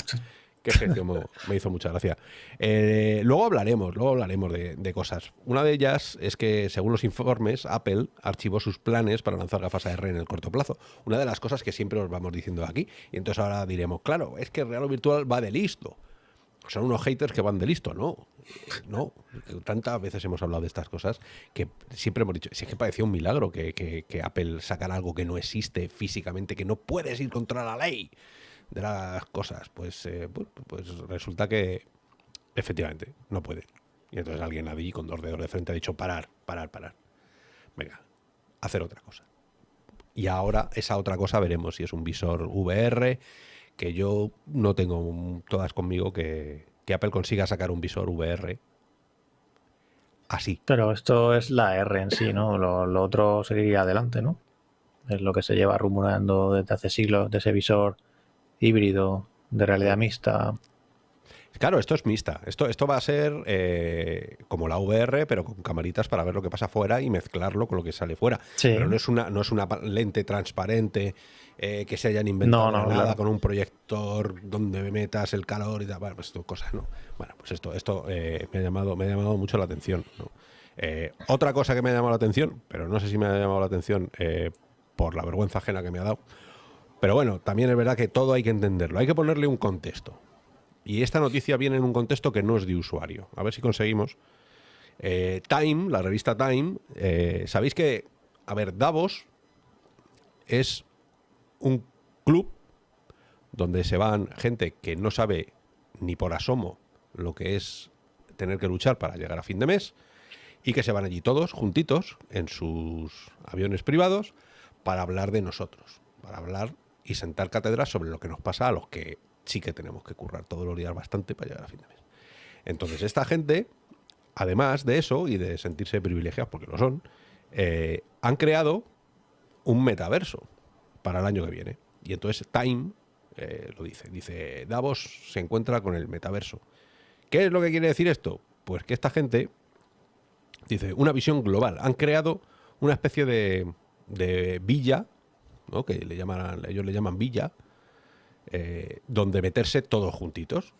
que gestión me hizo mucha gracia. Eh, luego hablaremos, luego hablaremos de, cosas. Una de ellas es que, según los informes, Apple archivó sus planes para lanzar gafas AR en el corto plazo. Una de las cosas que siempre os vamos diciendo aquí. Y entonces ahora diremos, claro, es que Real o Virtual va de listo. Son unos haters que van de listo, ¿no? No, tantas veces hemos hablado de estas cosas que siempre hemos dicho, si es que parecía un milagro que, que Apple sacara algo que no existe físicamente, que no puedes ir contra la ley de las cosas, pues, eh, pues resulta que efectivamente no puede. Y entonces alguien allí con dos dedos de frente ha dicho parar, parar, parar. Venga, hacer otra cosa. Y ahora esa otra cosa veremos si es un visor VR, que yo no tengo todas conmigo que, Apple consiga sacar un visor VR así. Pero esto es la R en sí, ¿no? Lo, lo, otro seguiría adelante, ¿no? Es lo que se lleva rumorando desde hace siglos de ese visor híbrido de realidad mixta. Claro, esto es mixta. Esto, esto va a ser eh, como la VR, pero con camaritas para ver lo que pasa fuera y mezclarlo con lo que sale fuera. Pero no es una, no es una lente transparente eh, que se hayan inventado nada con un proyector donde metas el calor y tal. Bueno, pues esto cosas, ¿no? Bueno, pues esto, esto eh, me, ha llamado, me ha llamado mucho la atención. otra cosa que me ha llamado la atención, pero no sé si me ha llamado la atención por la vergüenza ajena que me ha dado, pero bueno, también es verdad que todo hay que entenderlo, hay que ponerle un contexto. Y esta noticia viene en un contexto que no es de usuario. A ver si conseguimos. Eh, Time, la revista Time, eh, sabéis que, a ver, Davos es un club donde se van gente que no sabe ni por asomo lo que es tener que luchar para llegar a fin de mes y que se van allí todos juntitos en sus aviones privados para hablar de nosotros, para hablar y sentar cátedras sobre lo que nos pasa a los que sí que tenemos que currar todos los días bastante para llegar a fin de mes. Entonces, esta gente, además de eso y de sentirse privilegiados, porque lo son, eh, han creado un metaverso para el año que viene. Y entonces Time eh, lo dice. Dice, Davos se encuentra con el metaverso. ¿Qué es lo que quiere decir esto? Pues que esta gente Dice, una visión global. Han creado una especie de, de villa, ¿no? que le llaman, ellos le llaman villa, eh, donde meterse todos juntitos.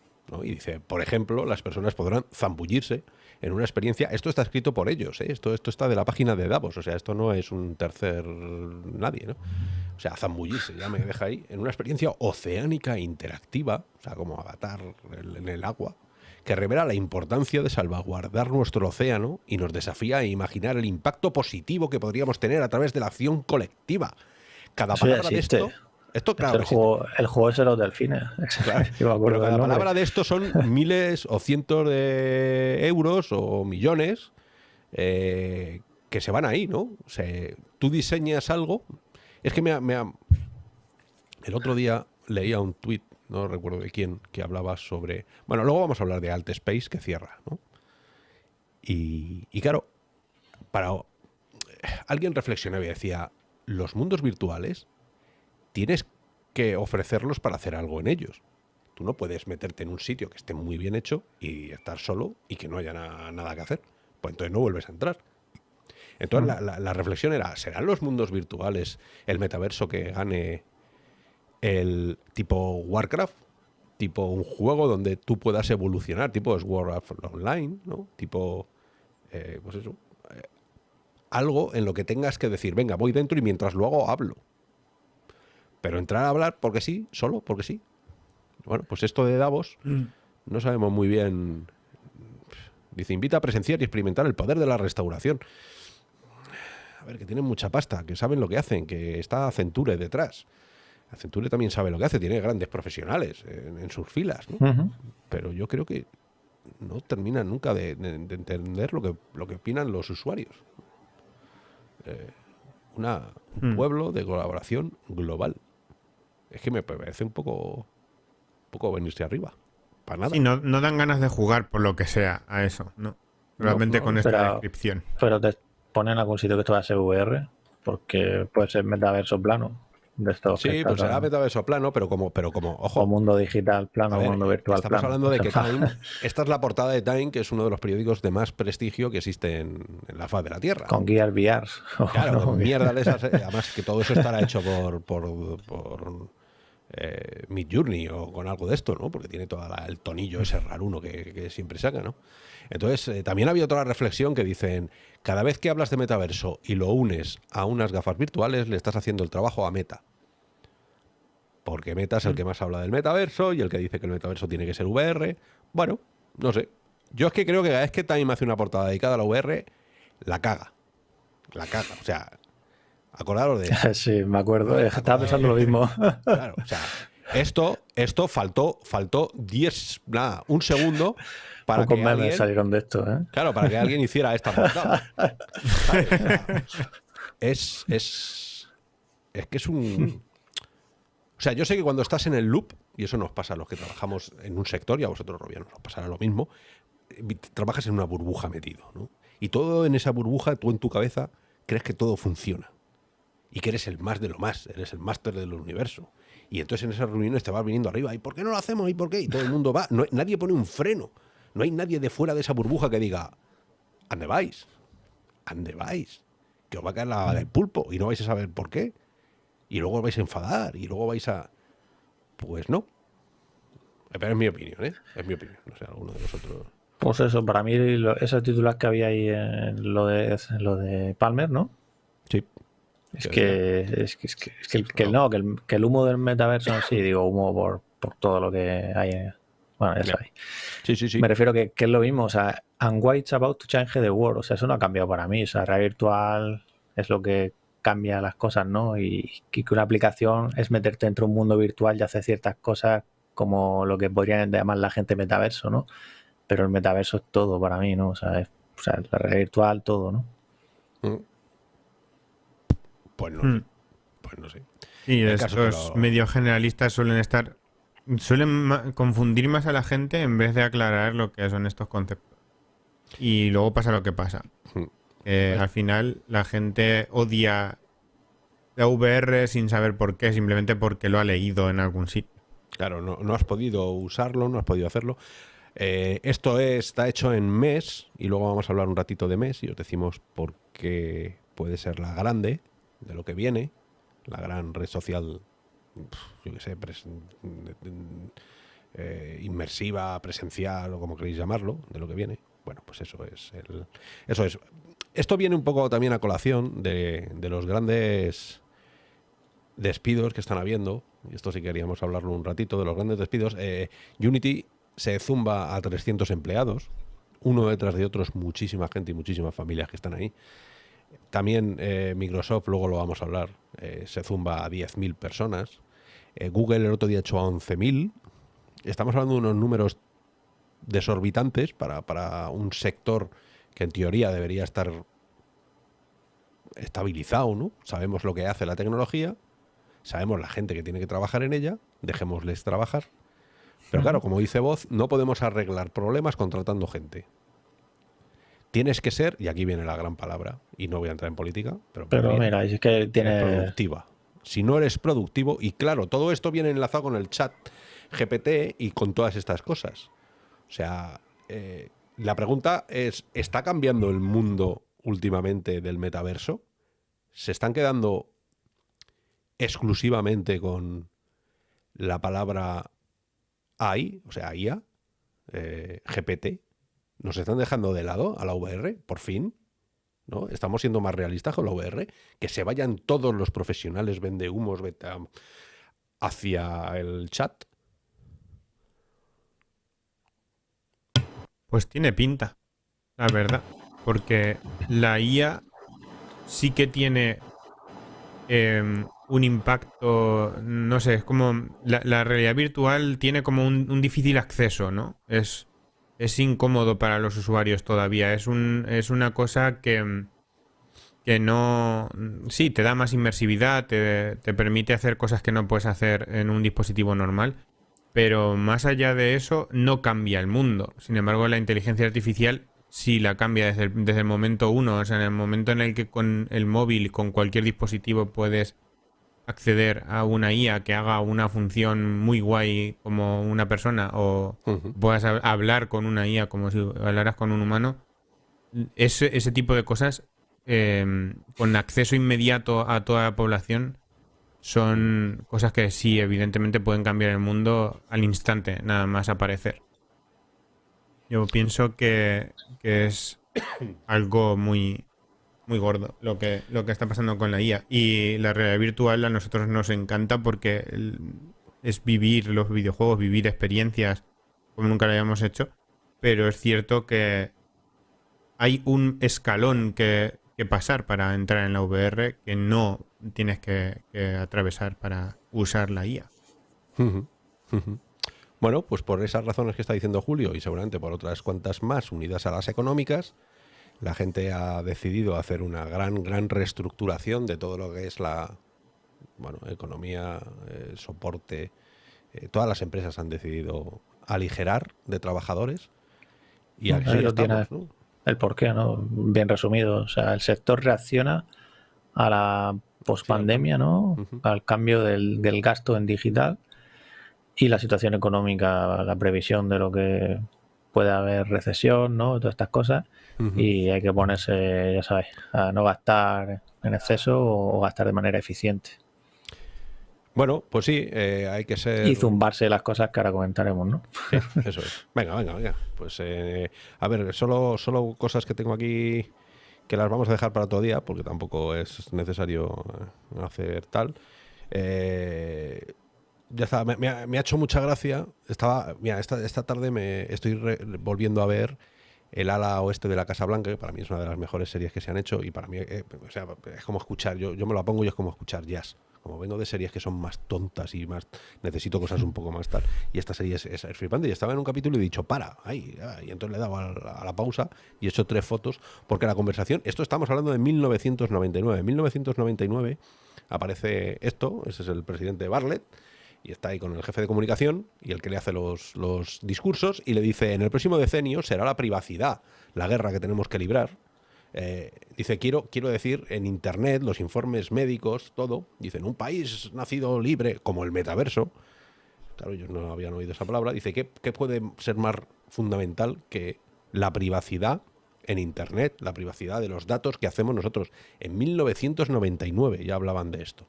Y dice, por ejemplo, las personas podrán zambullirse en una experiencia. Esto está escrito por ellos, ¿eh? esto, esto está de la página de Davos, o sea, esto no es un tercer nadie, ¿no? O sea, zambullirse, ya me deja ahí, en una experiencia oceánica interactiva, o sea, como avatar en el agua, que revela la importancia de salvaguardar nuestro océano y nos desafía a imaginar el impacto positivo que podríamos tener a través de la acción colectiva. Cada palabra de esto esto, claro. El juego, el juego, es de los delfines. [LAUGHS] Claro. cada palabra de esto son [LAUGHS] miles o cientos de euros o millones eh, que se van ahí, ¿no? O sea, tú diseñas algo. Es que me, El otro día leía un tuit, no recuerdo de quién, que hablaba sobre. Bueno, luego vamos a hablar de Alt Space que cierra, ¿no? Y, y claro, para. Alguien reflexionaba y decía: los mundos virtuales tienes que ofrecerlos para hacer algo en ellos. Tú no puedes meterte en un sitio que esté muy bien hecho y estar solo y que no haya nada que hacer. Pues entonces no vuelves a entrar. Entonces la, la, reflexión era, ¿serán los mundos virtuales el metaverso que gane el tipo Warcraft? Tipo un juego donde tú puedas evolucionar, tipo es Warcraft Online, ¿no? Tipo, eh, pues eso, eh, algo en lo que tengas que decir, venga, voy dentro y mientras lo hago hablo. Pero entrar a hablar porque sí, solo porque sí. Bueno, pues esto de Davos mm. no sabemos muy bien. Dice, invita a presenciar y experimentar el poder de la restauración. A ver, que tienen mucha pasta, que saben lo que hacen, que está Accenture detrás. Accenture también sabe lo que hace, tiene grandes profesionales en, sus filas, Pero yo creo que no terminan nunca de, entender lo que, lo que opinan los usuarios. Eh, una, un mm. pueblo de colaboración global es que me parece un poco, un poco venirse arriba. Para nada. Sí, no, no, dan ganas de jugar por lo que sea a eso, ¿no? Realmente con esta descripción. Pero te ponen algún sitio que esto va a ser VR, porque puede ser metaverso plano. De estos sí, pues será metaverso plano, pero como, pero como, ojo. O mundo digital plano, mundo virtual estamos plano. hablando de que Time, [LAUGHS] esta es la portada de Time, que es uno de los periódicos de más prestigio que existe en, la faz de la Tierra. Con guías [LAUGHS] VR. Claro, con mierda de esas. Eh, [LAUGHS] además que todo eso estará hecho por, por, por eh, Mid Journey o con algo de esto, ¿no? Porque tiene todo el tonillo ese raruno que, que siempre saca, ¿no? Entonces, eh, también había otra reflexión que dicen, cada vez que hablas de metaverso y lo unes a unas gafas virtuales, le estás haciendo el trabajo a Meta. Porque Meta es el que más habla del metaverso y el que dice que el metaverso tiene que ser VR. Bueno, no sé. Yo es que creo que cada vez que Time hace una portada dedicada a la VR, la caga. La caga. O sea, Acordaros de [LAUGHS] Sí, me acuerdo. Estaba pensando lo mismo. Claro, o sea, esto, esto faltó, faltó 10, nada, un segundo para que alguien, salieron de esto, ¿eh? Claro, para que alguien hiciera esta [LAUGHS] portada. es, es, es que es un... O sea, yo sé que cuando estás en el loop, y eso nos pasa a los que trabajamos en un sector, y a vosotros, Robiano, nos pasará lo mismo, trabajas en una burbuja metido, ¿no? Y todo en esa burbuja, tú en tu cabeza, crees que todo funciona y que eres el más de lo más, eres el máster del universo. Y entonces en esas reuniones te vas viniendo arriba, ¿y por qué no lo hacemos? ¿Y por qué? Y todo el mundo va, nadie pone un freno, no hay nadie de fuera de esa burbuja que diga, ¿ande vais? ¿Ande vais? Que os va a caer la pulpo y no vais a saber por qué. Y luego vais a enfadar y luego vais a... Pues no. Pero es mi opinión, ¿eh? Es mi opinión, no sé, alguno de vosotros... Pues eso, para mí esos títulos que había ahí en lo de, lo de Palmer, ¿no? Es que, es que, es que, es que, no, que el, que el, humo del metaverso, sí, digo humo por, por todo lo que hay. Bueno, ya sabéis. Sí, sí, sí. Me refiero que, que es lo mismo, o sea, and what's about to change the world, o sea, eso no ha cambiado para mí, o sea, realidad virtual es lo que cambia las cosas, ¿no? Y, que una aplicación es meterte dentro de un mundo virtual y hacer ciertas cosas como lo que podrían llamar la gente metaverso, ¿no? Pero el metaverso es todo para mí, ¿no? O sea, es, o sea la realidad virtual, todo, ¿no? Mm. Pues no, hmm. pues no sé. Y estos medios generalistas suelen estar. suelen confundir más a la gente en vez de aclarar lo que son estos conceptos. Y luego pasa lo que pasa. Hmm. al final la gente odia la VR sin saber por qué, simplemente porque lo ha leído en algún sitio. Claro, no, no has podido usarlo, no has podido hacerlo. Eh, esto está hecho en MES y luego vamos a hablar un ratito de MES y os decimos por qué puede ser la grande de lo que viene, la gran red social, yo qué sé, eh, inmersiva, presencial o como queréis llamarlo, de lo que viene. Bueno, pues eso es. eso es. Esto viene un poco también a colación de, los grandes despidos que están habiendo. Y esto sí queríamos hablarlo un ratito de los grandes despidos. Eh, Unity se zumba a 300 empleados, uno detrás de otros, muchísima gente y muchísimas familias que están ahí. También eh, Microsoft, luego lo vamos a hablar, eh, se zumba a 10.000 personas. Eh, Google el otro día echó a 11.000. Estamos hablando de unos números desorbitantes para, para un sector que en teoría debería estar estabilizado, ¿no? Sabemos lo que hace la tecnología, sabemos la gente que tiene que trabajar en ella, dejémosles trabajar. Pero claro, como dice Voz, no podemos arreglar problemas contratando gente. Tienes que ser, y aquí viene la gran palabra, y no voy a entrar en política, pero, mira, es que tiene... Productiva. Si no eres productivo, y claro, todo esto viene enlazado con el chat GPT y con todas estas cosas. O sea, eh, la pregunta es, ¿está cambiando el mundo últimamente del metaverso? ¿Se están quedando exclusivamente con la palabra AI, o sea, IA, eh, GPT, nos están dejando de lado a la VR, por fin. ¿no? Estamos siendo más realistas con la VR. Que se vayan todos los profesionales vende humos hacia el chat. Pues tiene pinta, la verdad. Porque la IA sí que tiene em, un impacto, no sé, es como la, realidad virtual tiene como un, difícil acceso, ¿no? Es, es incómodo para los usuarios todavía, es, un, es una cosa que, que no... Sí, te da más inmersividad, te, te permite hacer cosas que no puedes hacer en un dispositivo normal, pero más allá de eso no cambia el mundo. Sin embargo, la inteligencia artificial sí la cambia desde el, desde el momento uno, o sea, en el momento en el que con el móvil, con cualquier dispositivo puedes acceder a una IA que haga una función muy guay como una persona o puedas hablar con una IA como si hablaras con un humano, ese, ese tipo de cosas em, con acceso inmediato a toda la población son cosas que sí, evidentemente pueden cambiar el mundo al instante, nada más aparecer. Yo pienso que, que es algo muy, muy gordo lo que, lo que está pasando con la IA. Y la realidad virtual a nosotros nos encanta porque es vivir los videojuegos, vivir experiencias como nunca lo habíamos hecho. Pero es cierto que hay un escalón que, pasar para entrar en la VR que no tienes que, atravesar para usar la IA. Bueno, pues por esas razones que está diciendo Julio y seguramente por otras cuantas más unidas a las económicas, la gente ha decidido hacer una gran, gran reestructuración de todo lo que es la bueno, economía, el soporte. Eh, todas las empresas han decidido aligerar de trabajadores y aquí tiene el porqué, ¿no? Bien resumido. O sea, el sector reacciona a la pospandemia, ¿no? Al cambio del, del gasto en digital y la situación económica, la previsión de lo que puede haber recesión, ¿no? Todas estas cosas. Y hay que ponerse, ya sabes, a no gastar en exceso o gastar de manera eficiente. Bueno, pues sí, eh, hay que ser... Y zumbarse las cosas que ahora comentaremos, ¿no? eso es. Venga, venga, venga. Pues, eh, a ver, solo, solo cosas que tengo aquí que las vamos a dejar para otro día, porque tampoco es necesario eh, hacer tal. ya está, me, ha, hecho mucha gracia. Estaba, mira, esta, esta tarde me estoy volviendo a ver el ala oeste de la Casa Blanca, que para mí es una de las mejores series que se han hecho y para mí eh, sea, es como escuchar, yo, yo me lo pongo y es como escuchar jazz. Como vengo de series que son más tontas y más necesito cosas un poco más tal. Y esta serie es, es, flipante. Y estaba en un capítulo y he dicho, para, ahí. Y entonces le he dado a la, pausa y he hecho tres fotos. Porque la conversación, esto estamos hablando de 1999. En 1999 aparece esto, ese es el presidente Bartlett y está ahí con el jefe de comunicación y el que le hace los, discursos y le dice, en el próximo decenio será la privacidad la guerra que tenemos que librar. Eh, dice, quiero, quiero decir, en Internet, los informes médicos, todo, dicen, un país nacido libre, como el metaverso, claro, ellos no habían oído esa palabra, dice, ¿qué, qué puede ser más fundamental que la privacidad en Internet, la privacidad de los datos que hacemos nosotros. En 1999 ya hablaban de esto.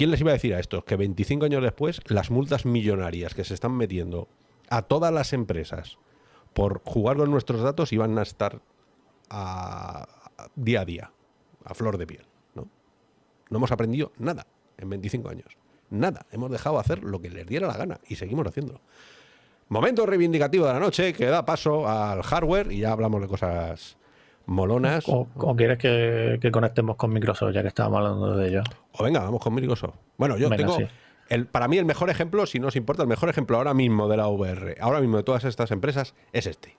¿Quién les iba a decir a estos que 25 años después las multas millonarias que se están metiendo a todas las empresas por jugar con nuestros datos iban a estar a, día a día, a flor de piel? ¿no? no hemos aprendido nada en 25 años. Nada. Hemos dejado hacer lo que les diera la gana y seguimos haciéndolo. Momento reivindicativo de la noche que da paso al hardware y ya hablamos de cosas molonas. ¿O, quieres que, conectemos con Microsoft ya que estábamos hablando de ello? O venga, vamos con Microsoft. Bueno, yo tengo... El, para mí el mejor ejemplo, si no os importa, el mejor ejemplo ahora mismo de la VR, ahora mismo de todas estas empresas, es este.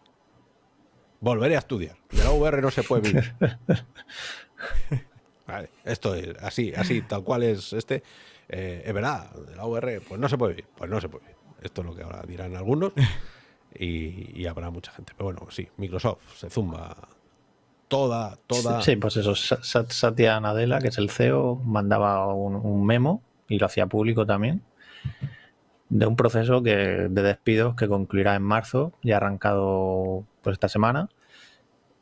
Volveré a estudiar. De la VR no se puede vivir. [LAUGHS] vale, esto es así, así, tal cual es este. Eh, es verdad, de la VR, pues no se puede vivir. Pues no se puede vivir. Esto es lo que ahora dirán algunos. Y, habrá mucha gente. Pero bueno, sí, Microsoft se zumba toda, toda. Sí, pues eso, Satya Nadella, que es el CEO, mandaba un, memo y lo hacía público también de un proceso que, de despidos que concluirá en marzo, ya arrancado pues esta semana.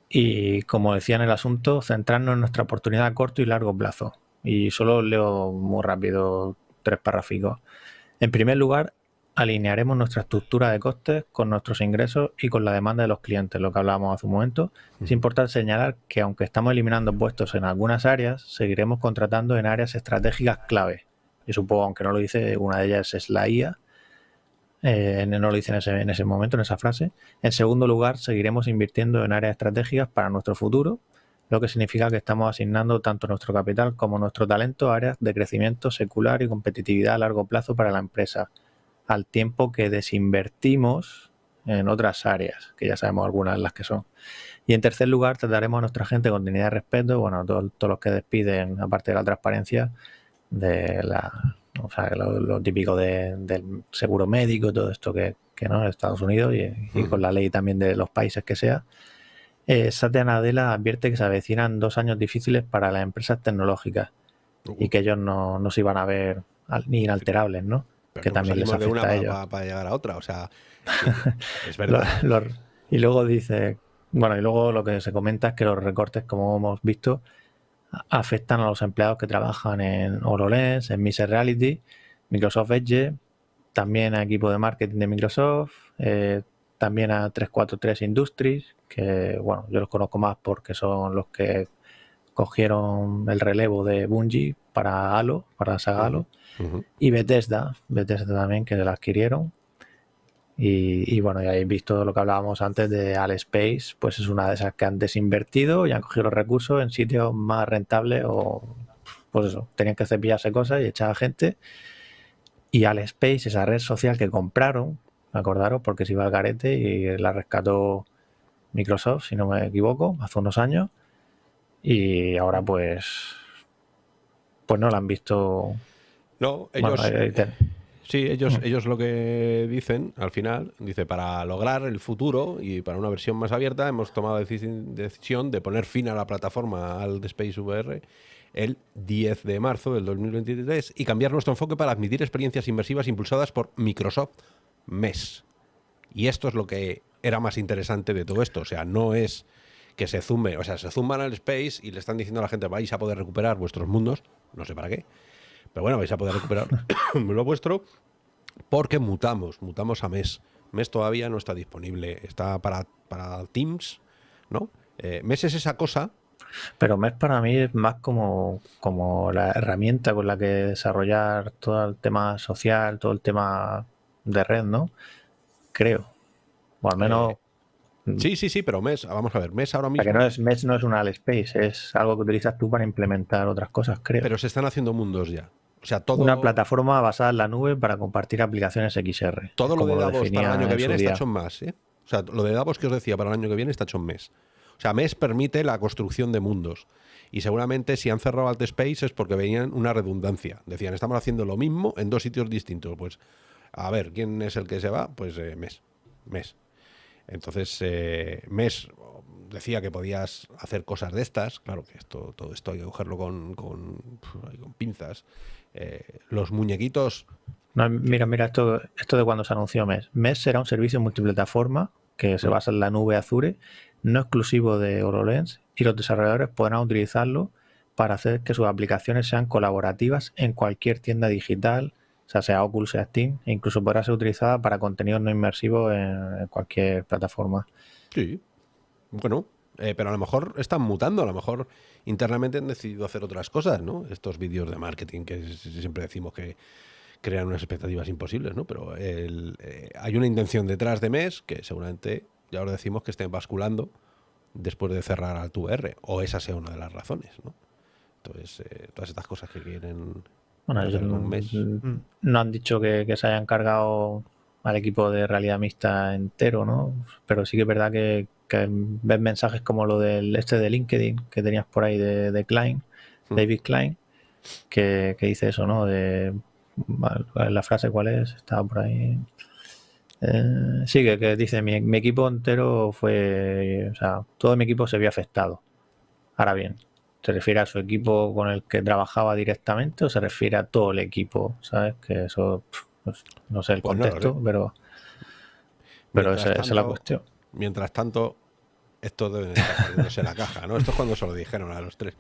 Y como decía en el asunto, centrarnos en nuestra oportunidad a corto y largo plazo. Y solo leo muy rápido tres párrafos. En primer lugar, alinearemos nuestra estructura de costes con nuestros ingresos y con la demanda de los clientes, lo que hablábamos hace un momento. Es importante señalar que aunque estamos eliminando puestos en algunas áreas, seguiremos contratando en áreas estratégicas clave. Y supongo, aunque no lo dice, una de ellas es la IA. Eh, no lo dice en ese, en ese momento, en esa frase. En segundo lugar, seguiremos invirtiendo en áreas estratégicas para nuestro futuro, lo que significa que estamos asignando tanto nuestro capital como nuestro talento a áreas de crecimiento secular y competitividad a largo plazo para la empresa al tiempo que desinvertimos en otras áreas, que ya sabemos algunas de las que son. Y en tercer lugar, trataremos a nuestra gente con dignidad y respeto, bueno, todos, los que despiden, aparte de la transparencia, de la, o sea, lo, típico del seguro médico, todo esto que, que no en Estados Unidos y, con la ley también de los países que sea. Eh, Satya Nadella advierte que se avecinan dos años difíciles para las empresas tecnológicas y que ellos no, no se iban a ver ni inalterables, ¿no? Que también les afecta a ellos. Para, llegar a otra, o sea, [LAUGHS] es verdad. y luego dice, bueno, y luego lo que se comenta es que los recortes, como hemos visto, afectan a los empleados que trabajan en HoloLens, en Mixed Reality, Microsoft Edge, también a equipo de marketing de Microsoft, eh, también a 343 Industries, que bueno, yo los conozco más porque son los que cogieron el relevo de Bungie para Halo, para saga Halo. Y Bethesda, Bethesda también, que la adquirieron. Y, bueno, ya habéis visto lo que hablábamos antes de Space, pues es una de esas que han desinvertido y han cogido los recursos en sitios más rentables o, pues eso, tenían que cepillarse cosas y echar a gente. Y Space, esa red social que compraron, acordaros, porque se iba al garete y la rescató Microsoft, si no me equivoco, hace unos años. Y ahora pues, pues no la han visto no, ellos... Sí, ellos, mm. ellos lo que dicen al final, dice, para lograr el futuro y para una versión más abierta hemos tomado la decisión de poner fin a la plataforma al Space VR el 10 de marzo del 2023 y cambiar nuestro enfoque para admitir experiencias inmersivas impulsadas por Microsoft MES. Y esto es lo que era más interesante de todo esto, o sea, no es que se zumbe, o sea, se zumban al Space y le están diciendo a la gente vais a poder recuperar vuestros mundos, no sé para qué, pero bueno, vais a poder recuperar [COUGHS] lo vuestro porque mutamos, mutamos a mes. Mes todavía no está disponible, está para, para Teams, ¿no? Eh, mes es esa cosa. Pero mes para mí es más como, como la herramienta con la que desarrollar todo el tema social, todo el tema de red, ¿no? Creo. O al menos... Eh, sí, sí, sí, pero mes, vamos a ver, mes ahora mismo. que no es, mes no es un Space, es algo que utilizas tú para implementar otras cosas, creo. Pero se están haciendo mundos ya. Una plataforma basada en la nube para compartir aplicaciones XR. Todo lo de Davos para el año que viene está hecho en más. ¿eh? O sea, lo de Davos que os decía para el año que viene está hecho en mes. O sea, mes permite la construcción de mundos. Y seguramente si han cerrado Space es porque veían una redundancia. Decían, estamos haciendo lo mismo en dos sitios distintos. Pues, a ver, ¿quién es el que se va? Pues eh, mes. Mes. Entonces, eh, mes decía que podías hacer cosas de estas. Claro que esto, todo esto hay que cogerlo con, con pinzas. Eh, los muñequitos mira, mira, esto, esto de cuando se anunció MES. MES será un servicio multiplataforma que se mm. basa en la nube Azure, no exclusivo de HoloLens, y los desarrolladores podrán utilizarlo para hacer que sus aplicaciones sean colaborativas en cualquier tienda digital, o sea, sea Oculus, sea Steam, e incluso podrá ser utilizada para contenidos no inmersivos en, cualquier plataforma. Sí, bueno, eh, pero a lo mejor están mutando, a lo mejor internamente han decidido hacer otras cosas, ¿no? Estos vídeos de marketing que siempre decimos que crean unas expectativas imposibles, ¿no? Pero eh, hay una intención detrás de MES que seguramente ya os decimos que estén basculando después de cerrar al VR, o esa sea una de las razones, ¿no? Entonces, eh, todas estas cosas que quieren bueno, ellos no, han dicho que, se hayan cargado al equipo de realidad mixta entero, ¿no? Pero sí que es verdad que, ves mensajes como lo del este de LinkedIn que tenías por ahí de, Klein, hmm. David Klein, que, dice eso, ¿no? De la frase cuál es, estaba por ahí. Eh, sí, que, dice mi, mi, equipo entero fue, o sea, todo mi equipo se vio afectado. Ahora bien, ¿Se refiere a su equipo con el que trabajaba directamente o se refiere a todo el equipo? ¿Sabes? Que eso, no sé el pues contexto, pero, pero esa, es la cuestión. Mientras tanto, esto debe estar la caja, ¿no? Esto es cuando se lo dijeron a los tres.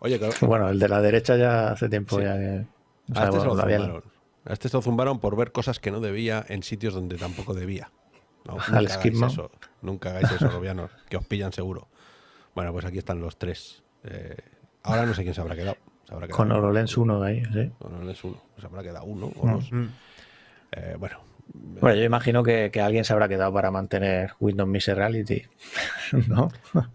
Oye, [LAUGHS] Bueno, el de la derecha ya hace tiempo ya que... a, este se lo zumbaron. a este se lo zumbaron por ver cosas que no debía en sitios donde tampoco debía. nunca, hagáis eso, nunca hagáis eso, Robianos, que os pillan seguro. Bueno, pues aquí están los tres. Eh, ahora no sé quién se habrá quedado. con HoloLens 1 ahí, sí. Con HoloLens 1. Se habrá quedado uno o mm. dos. Mm. Eh, bueno. Bueno, yo imagino que, alguien se habrá quedado para mantener Windows Mixed Reality, [LAUGHS] ¿no?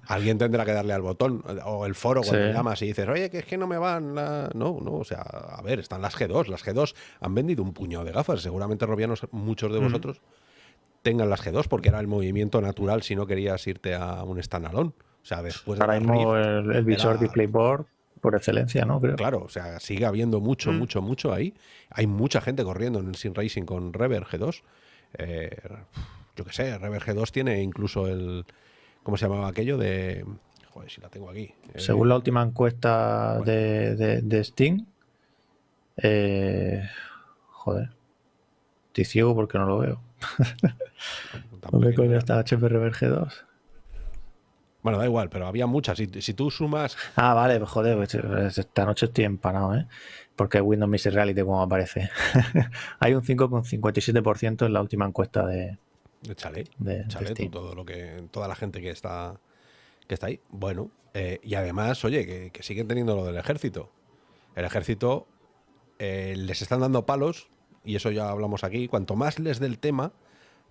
Alguien tendrá que darle al botón o el foro cuando llamas y dices, oye, que es que no me van la... No, no, o sea, a ver, están las G2. Las G2 han vendido un puñado de gafas. Seguramente, Robianos, muchos de mm. vosotros tengan las G2 porque era el movimiento natural si no querías irte a un standalone. O sea, después Ahora mismo el, visor DisplayBoard por excelencia, ¿no? Claro, o sea, sigue habiendo mucho, mm. mucho, mucho ahí. Hay mucha gente corriendo en el Sim Racing con Rever G2. Eh, yo qué sé, Rever G2 tiene incluso el. ¿Cómo se llamaba aquello? De. Joder, si la tengo aquí. Eh, Según la última encuesta de, de, Steam. Eh, joder. Estoy ciego porque no lo veo. ¿Dónde coño está HP Rever G2? Bueno, da igual, pero había muchas. Si, si tú sumas. Ah, vale, joder, pues, pues, esta noche estoy empanado, ¿eh? Porque Windows Mixed Reality, como aparece. [LAUGHS] Hay un 5,57% en la última encuesta de. De Chalet. De, todo lo que, toda la gente que está, que está ahí. Bueno, eh, y además, oye, que, siguen teniendo lo del ejército. El ejército eh, les están dando palos, y eso ya hablamos aquí. Cuanto más les del tema,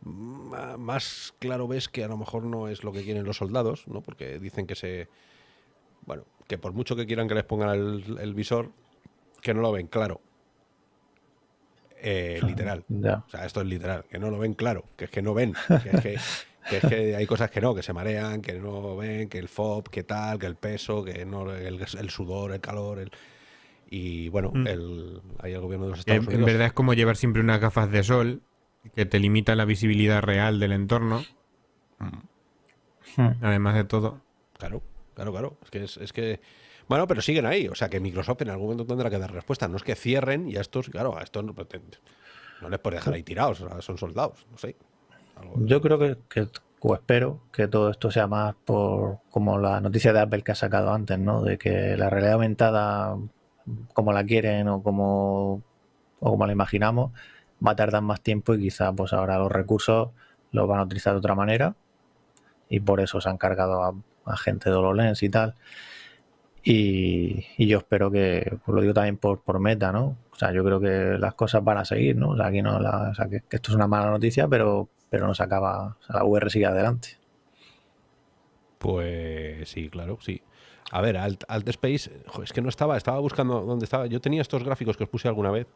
más claro ves que a lo mejor no es lo que quieren los soldados, ¿no? Porque dicen que se. Bueno, que por mucho que quieran que les pongan el, visor, que no lo ven claro. Eh, [LAUGHS] literal. O sea, esto es literal, que no lo ven claro, que es que no ven. [LAUGHS] Que es que, hay cosas que no, que se marean, que no ven, que el FOB, que tal, que el peso, que no el, sudor, el calor, el, y bueno, mm. el, hay el gobierno de los Estados Unidos. En verdad es como llevar siempre unas gafas de sol que te limita la visibilidad real del entorno. Hmm. Además de todo. Claro, claro, claro. Es que es, que. Bueno, pero siguen ahí. O sea que Microsoft en algún momento tendrá que dar respuesta. No es que cierren y a estos, claro, a estos no, les puede dejar ahí tirados. son soldados. No sé. Yo creo que, o espero que todo esto sea más por como la noticia de Apple que ha sacado antes, ¿no? De que la realidad aumentada, como la quieren o como, o como la imaginamos, va a tardar más tiempo y quizá pues ahora los recursos los van a utilizar de otra manera y por eso se han cargado a, gente de HoloLens y tal. Y, yo espero que, pues lo digo también por, por meta, ¿no? O sea, yo creo que las cosas van a seguir, ¿no? O sea, aquí no o sea, que, esto es una mala noticia, pero, pero no se acaba, o sea, la VR sigue adelante. Pues sí, claro, sí. A ver, Alt, Space, es que no estaba, estaba buscando dónde estaba. Yo tenía estos gráficos que os puse alguna vez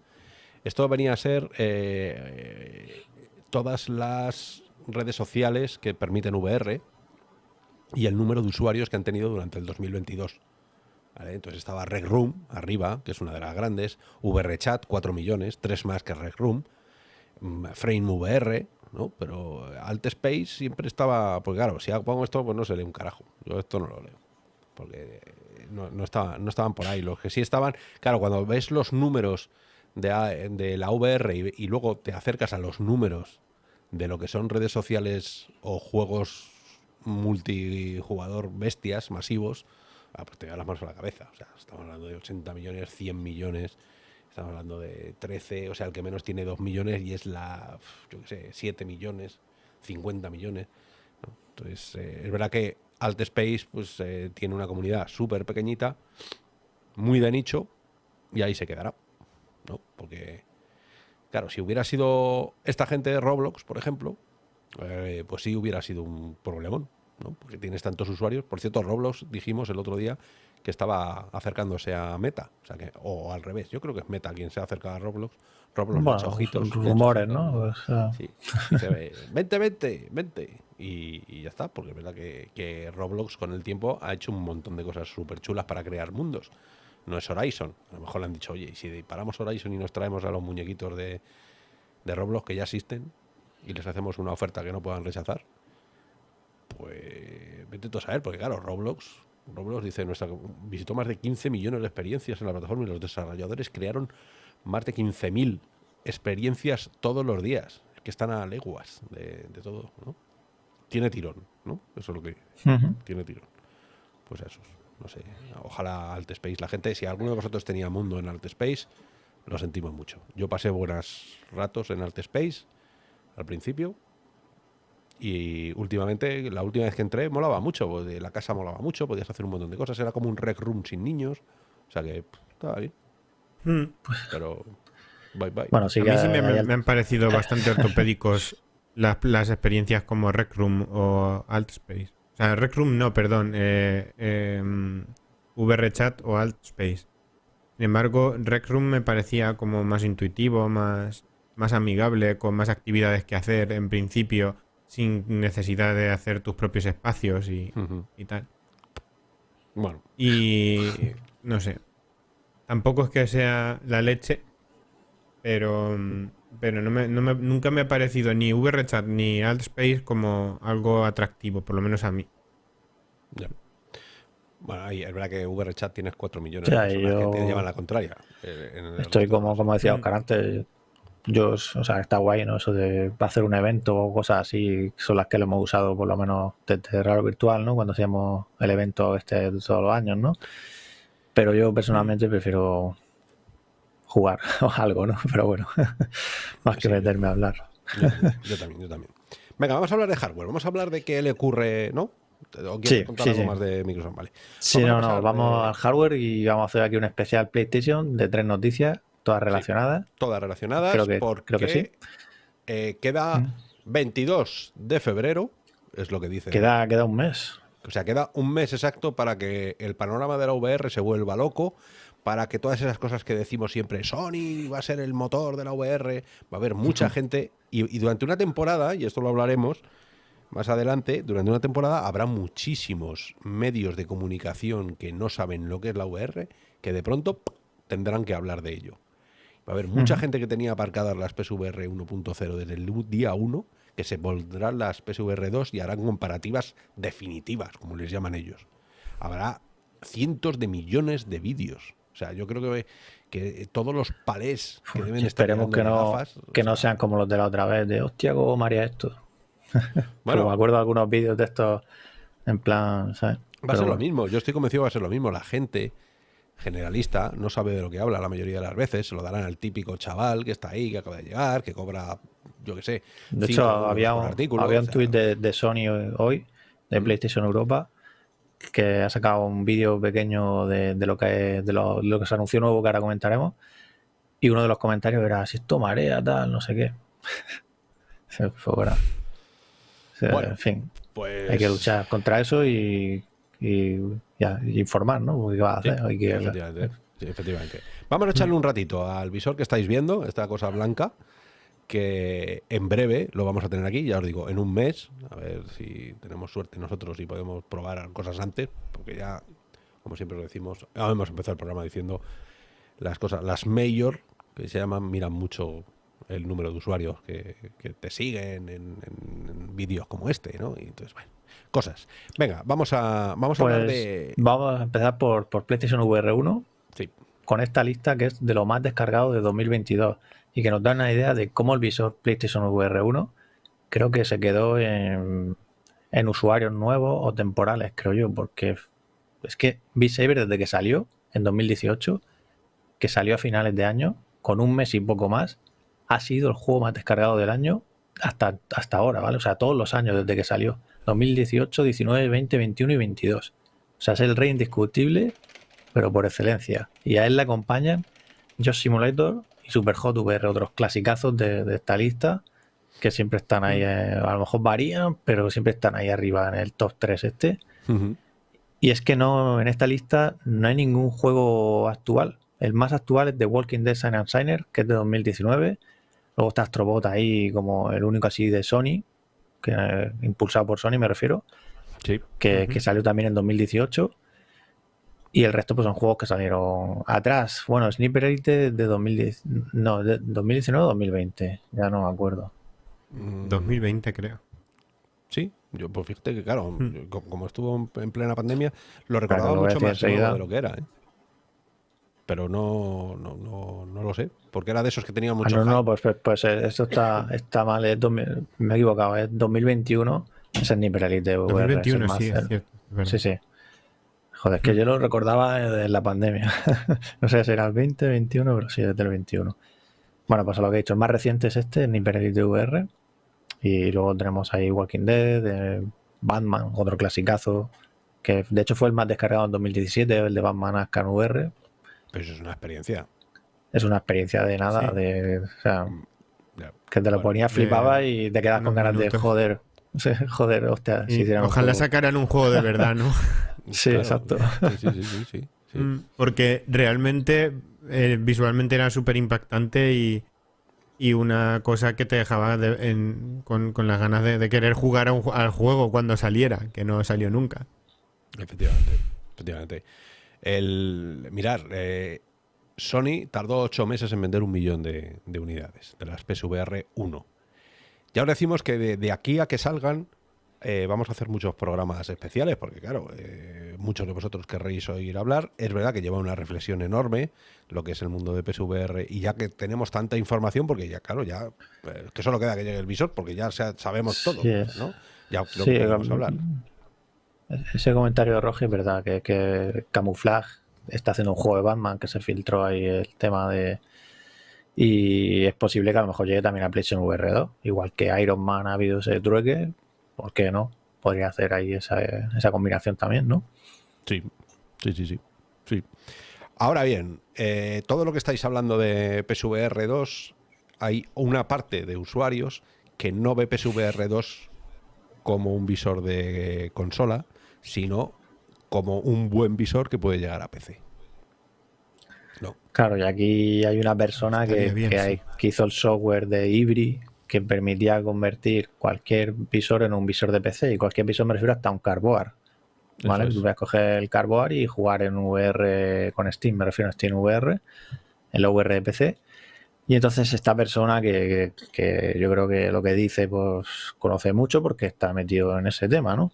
esto venía a ser eh, todas las redes sociales que permiten VR y el número de usuarios que han tenido durante el 2022. Entonces estaba Rec Room arriba, que es una de las grandes, VRChat 4 millones, tres más que Rec Room, mm, Frame VR, ¿no? Pero Alt Space siempre estaba, pues claro, si pongo esto, pues no se lee un carajo. Yo esto no lo leo, porque no, no, no estaban por ahí. Los que sí estaban, claro, cuando ves los números de, de la VR y, luego te acercas a los números de lo que son redes sociales o juegos multijugador bestias, masivos, ah, pues te da las manos a la cabeza. O sea, estamos hablando de 80 millones, 100 millones, estamos hablando de 13, o sea, el que menos tiene 2 millones y es la, yo qué sé, 7 millones, 50 millones. Entonces, eh, es verdad que Alt Space pues, eh, tiene una comunidad súper pequeñita, muy de nicho, y ahí se quedará. ¿No? Porque, claro, si hubiera sido esta gente de Roblox, por ejemplo, eh, pues sí hubiera sido un problemón, ¿no? Porque tienes tantos usuarios. Por cierto, Roblox dijimos el otro día que estaba acercándose a Meta, o sea que, o al revés. Yo creo que es Meta quien se ha acercado a Roblox. Roblox bueno, ojitos. Rumores, ¿no? Sí. ve, vente, vente, vente. Y, ya está, porque es verdad que, que, Roblox con el tiempo ha hecho un montón de cosas súper chulas para crear mundos. No es Horizon. A lo mejor le han dicho, oye, si paramos Horizon y nos traemos a los muñequitos de, de Roblox que ya existen y les hacemos una oferta que no puedan rechazar, pues vete tú a saber, porque claro, Roblox, Roblox dice, nuestra, visitó más de 15 millones de experiencias en la plataforma y los desarrolladores crearon más de 15.000 experiencias todos los días, que están a leguas de, todo, ¿no? Tiene tirón, ¿no? Eso es lo que tiene tirón. Pues eso, no sé, ojalá Alt Space. La gente, si alguno de vosotros tenía mundo en Alt Space, lo sentimos mucho. Yo pasé buenos ratos en Alt Space al principio y últimamente, la última vez que entré, molaba mucho. De la casa molaba mucho, podías hacer un montón de cosas. Era como un rec room sin niños. O sea que estaba bien. Hmm. Pero, bye bye. Bueno, sí, a mí sí me, han parecido bastante ortopédicos [LAUGHS] las, las, experiencias como Rec Room o Altspace. O sea, Rec Room no, perdón. Eh, eh, VRChat o Altspace. Sin embargo, Rec Room me parecía como más intuitivo, más, más amigable, con más actividades que hacer en principio sin necesidad de hacer tus propios espacios y, tal. Bueno. Y no sé. Tampoco es que sea la leche, pero, pero no me, nunca me ha parecido ni VRChat ni AltSpace como algo atractivo, por lo menos a mí. Ya. Bueno, es verdad que VRChat tienes 4 millones de personas que te llevan la contraria. Eh, estoy como, como decía Oscar antes, yo, o sea, está guay, ¿no? Eso de hacer un evento o cosas así, son las que lo hemos usado por lo menos desde Raro Virtual, ¿no? Cuando hacíamos el evento este de todos los años, ¿no? Pero yo personalmente prefiero jugar [LAUGHS] o algo, ¿no? Pero bueno, [LAUGHS] más que meterme a hablar. Yo, [LAUGHS] también, yo también. Venga, vamos a hablar de hardware, vamos a hablar de qué le ocurre, ¿no? ¿O quieres contar algo más de Microsoft? Vale. Sí, no, no, vamos al hardware y vamos a hacer aquí un especial PlayStation de tres noticias Todas relacionadas. todas relacionadas. Creo que, porque, creo que sí. Eh, queda 22 mm. de febrero, es lo que dice. Queda, queda un mes. O sea, queda un mes exacto para que el panorama de la VR se vuelva loco, para que todas esas cosas que decimos siempre, Sony va a ser el motor de la VR, va a haber mucha gente, y, durante una temporada, y esto lo hablaremos más adelante, durante una temporada habrá muchísimos medios de comunicación que no saben lo que es la VR, que de pronto tendrán que hablar de ello. Va a haber mucha gente que tenía aparcadas las PSVR 1.0 desde el día 1 que se pondrán las PSVR 2 y harán comparativas definitivas, como les llaman ellos. Habrá cientos de millones de vídeos. O sea, yo creo que, que todos los palés que deben estar Esperemos que no, que no sean como los de la otra vez, de hostia, ¿cómo María esto? [LAUGHS] Bueno, me acuerdo de algunos vídeos de estos en plan, ¿sabes? Va a ser lo mismo, yo estoy convencido que va a ser lo mismo. La gente generalista, no sabe de lo que habla la mayoría de las veces, se lo darán al típico chaval que está ahí, que acaba de llegar, que cobra, yo qué sé. De hecho, había un, había un tweet de, Sony hoy, de mm. PlayStation Europa, que ha sacado un vídeo pequeño de, lo que, de lo, que se anunció nuevo, que ahora comentaremos, y uno de los comentarios era, si esto marea, tal, no sé qué. [LAUGHS] Fue bueno, en fin, pues... hay que luchar contra eso y y, ya, informar, ¿no? ¿Qué va a hacer? efectivamente. Vamos a echarle un ratito al visor que estáis viendo, esta cosa blanca, que en breve lo vamos a tener aquí, ya os digo, en un mes, a ver si tenemos suerte nosotros y podemos probar cosas antes, porque ya, como siempre lo decimos, hemos empezado el programa diciendo las cosas, las mayor, que se llaman, miran mucho el número de usuarios que, te siguen en, en vídeos como este, ¿no? Y entonces, bueno, cosas. Venga, vamos a, vamos a hablar pues de. Vamos a empezar por, por PlayStation VR 1. Sí. con esta lista que es de lo más descargado de 2022 y que nos da una idea de cómo el visor PlayStation VR 1 creo que se quedó en, usuarios nuevos o temporales, creo yo, porque es que Beat Saber desde que salió en 2018, que salió a finales de año, con un mes y poco más, ha sido el juego más descargado del año hasta, hasta ahora, ¿vale? O sea, todos los años desde que salió. 2018, 19, 20, 21 y 22. O sea, es el rey indiscutible, pero por excelencia. Y a él le acompañan Josh Simulator y Superhot VR, otros clasicazos de, esta lista, que siempre están ahí, eh, a lo mejor varían, pero siempre están ahí arriba en el top 3 este. Y es que no, en esta lista no hay ningún juego actual. El más actual es The Walking Dead Sign and Signer, que es de 2019. Luego está Astrobot ahí como el único así de Sony, que, eh, impulsado por Sony me refiero, sí. que, salió también en 2018. Y el resto pues son juegos que salieron atrás. Bueno, Sniper Elite de 2010, no, de 2019 o 2020, ya no me acuerdo. 2020 creo. Sí, yo pues fíjate que claro, hmm. como estuvo en plena pandemia, lo recordaba mucho más de lo que era, ¿eh? Pero no, no, no, no, lo sé, porque era de esos que tenían ah, mucho. no, no, pues, pues, pues eh, esto está, está mal, me he equivocado, es 2021, es el Sniper Elite VR. 2021, sí, sí, sí. Joder, es que yo lo recordaba en la pandemia. [LAUGHS] no sé si era el 20, 21, pero sí, desde el 21. Bueno, pues lo que he dicho, el más reciente es este, el Sniper Elite VR. Y luego tenemos ahí Walking Dead, Batman, otro clasicazo, que de hecho fue el más descargado en 2017, el de Batman Ascan VR. Pero eso es una experiencia. Es una experiencia de nada, de, o sea, que te lo ponías, flipaba y te quedas con ganas de joder. [LAUGHS] Joder, hostia, si Ojalá sacaran un juego de verdad, ¿no? [LAUGHS] sí, exacto. Sí, sí, sí, mm, Porque realmente eh, visualmente era súper impactante y, y una cosa que te dejaba con, las ganas de, querer jugar al juego cuando saliera, que no salió nunca. Efectivamente, efectivamente. El, mirar, eh, Sony tardó ocho meses en vender un millón de, unidades de las PSVR 1. Ya os decimos que de aquí a que salgan eh, vamos a hacer muchos programas especiales, porque claro, eh, muchos de vosotros querréis oír hablar. Es verdad que lleva una reflexión enorme lo que es el mundo de PSVR, y ya que tenemos tanta información, porque ya, claro, ya eh, que solo queda que llegue el visor, porque ya sabemos todo, ¿no? Ya lo que podemos hablar. Ese comentario de Roger es verdad, que, que Camouflage está haciendo un juego de Batman que se filtró ahí el tema de. Y es posible que a lo mejor llegue también a PlayStation VR 2, igual que Iron Man ha habido ese trueque, ¿por qué no? Podría hacer ahí esa, esa combinación también, ¿no? Sí, sí, sí, sí. sí. Ahora bien, eh, todo lo que estáis hablando de PSVR 2, hay una parte de usuarios que no ve PSVR 2 como un visor de consola, sino como un buen visor que puede llegar a PC. No. Claro, y aquí hay una persona que, que, hizo el software de Ibri, que permitía convertir cualquier visor en un visor de PC y cualquier visor me refiero hasta un Carboard. ¿vale? Tú puedes coger el Carboard y jugar en VR con Steam, me refiero a Steam VR, en la VR de PC. Y entonces esta persona que, que, yo creo que lo que dice pues conoce mucho porque está metido en ese tema, ¿no?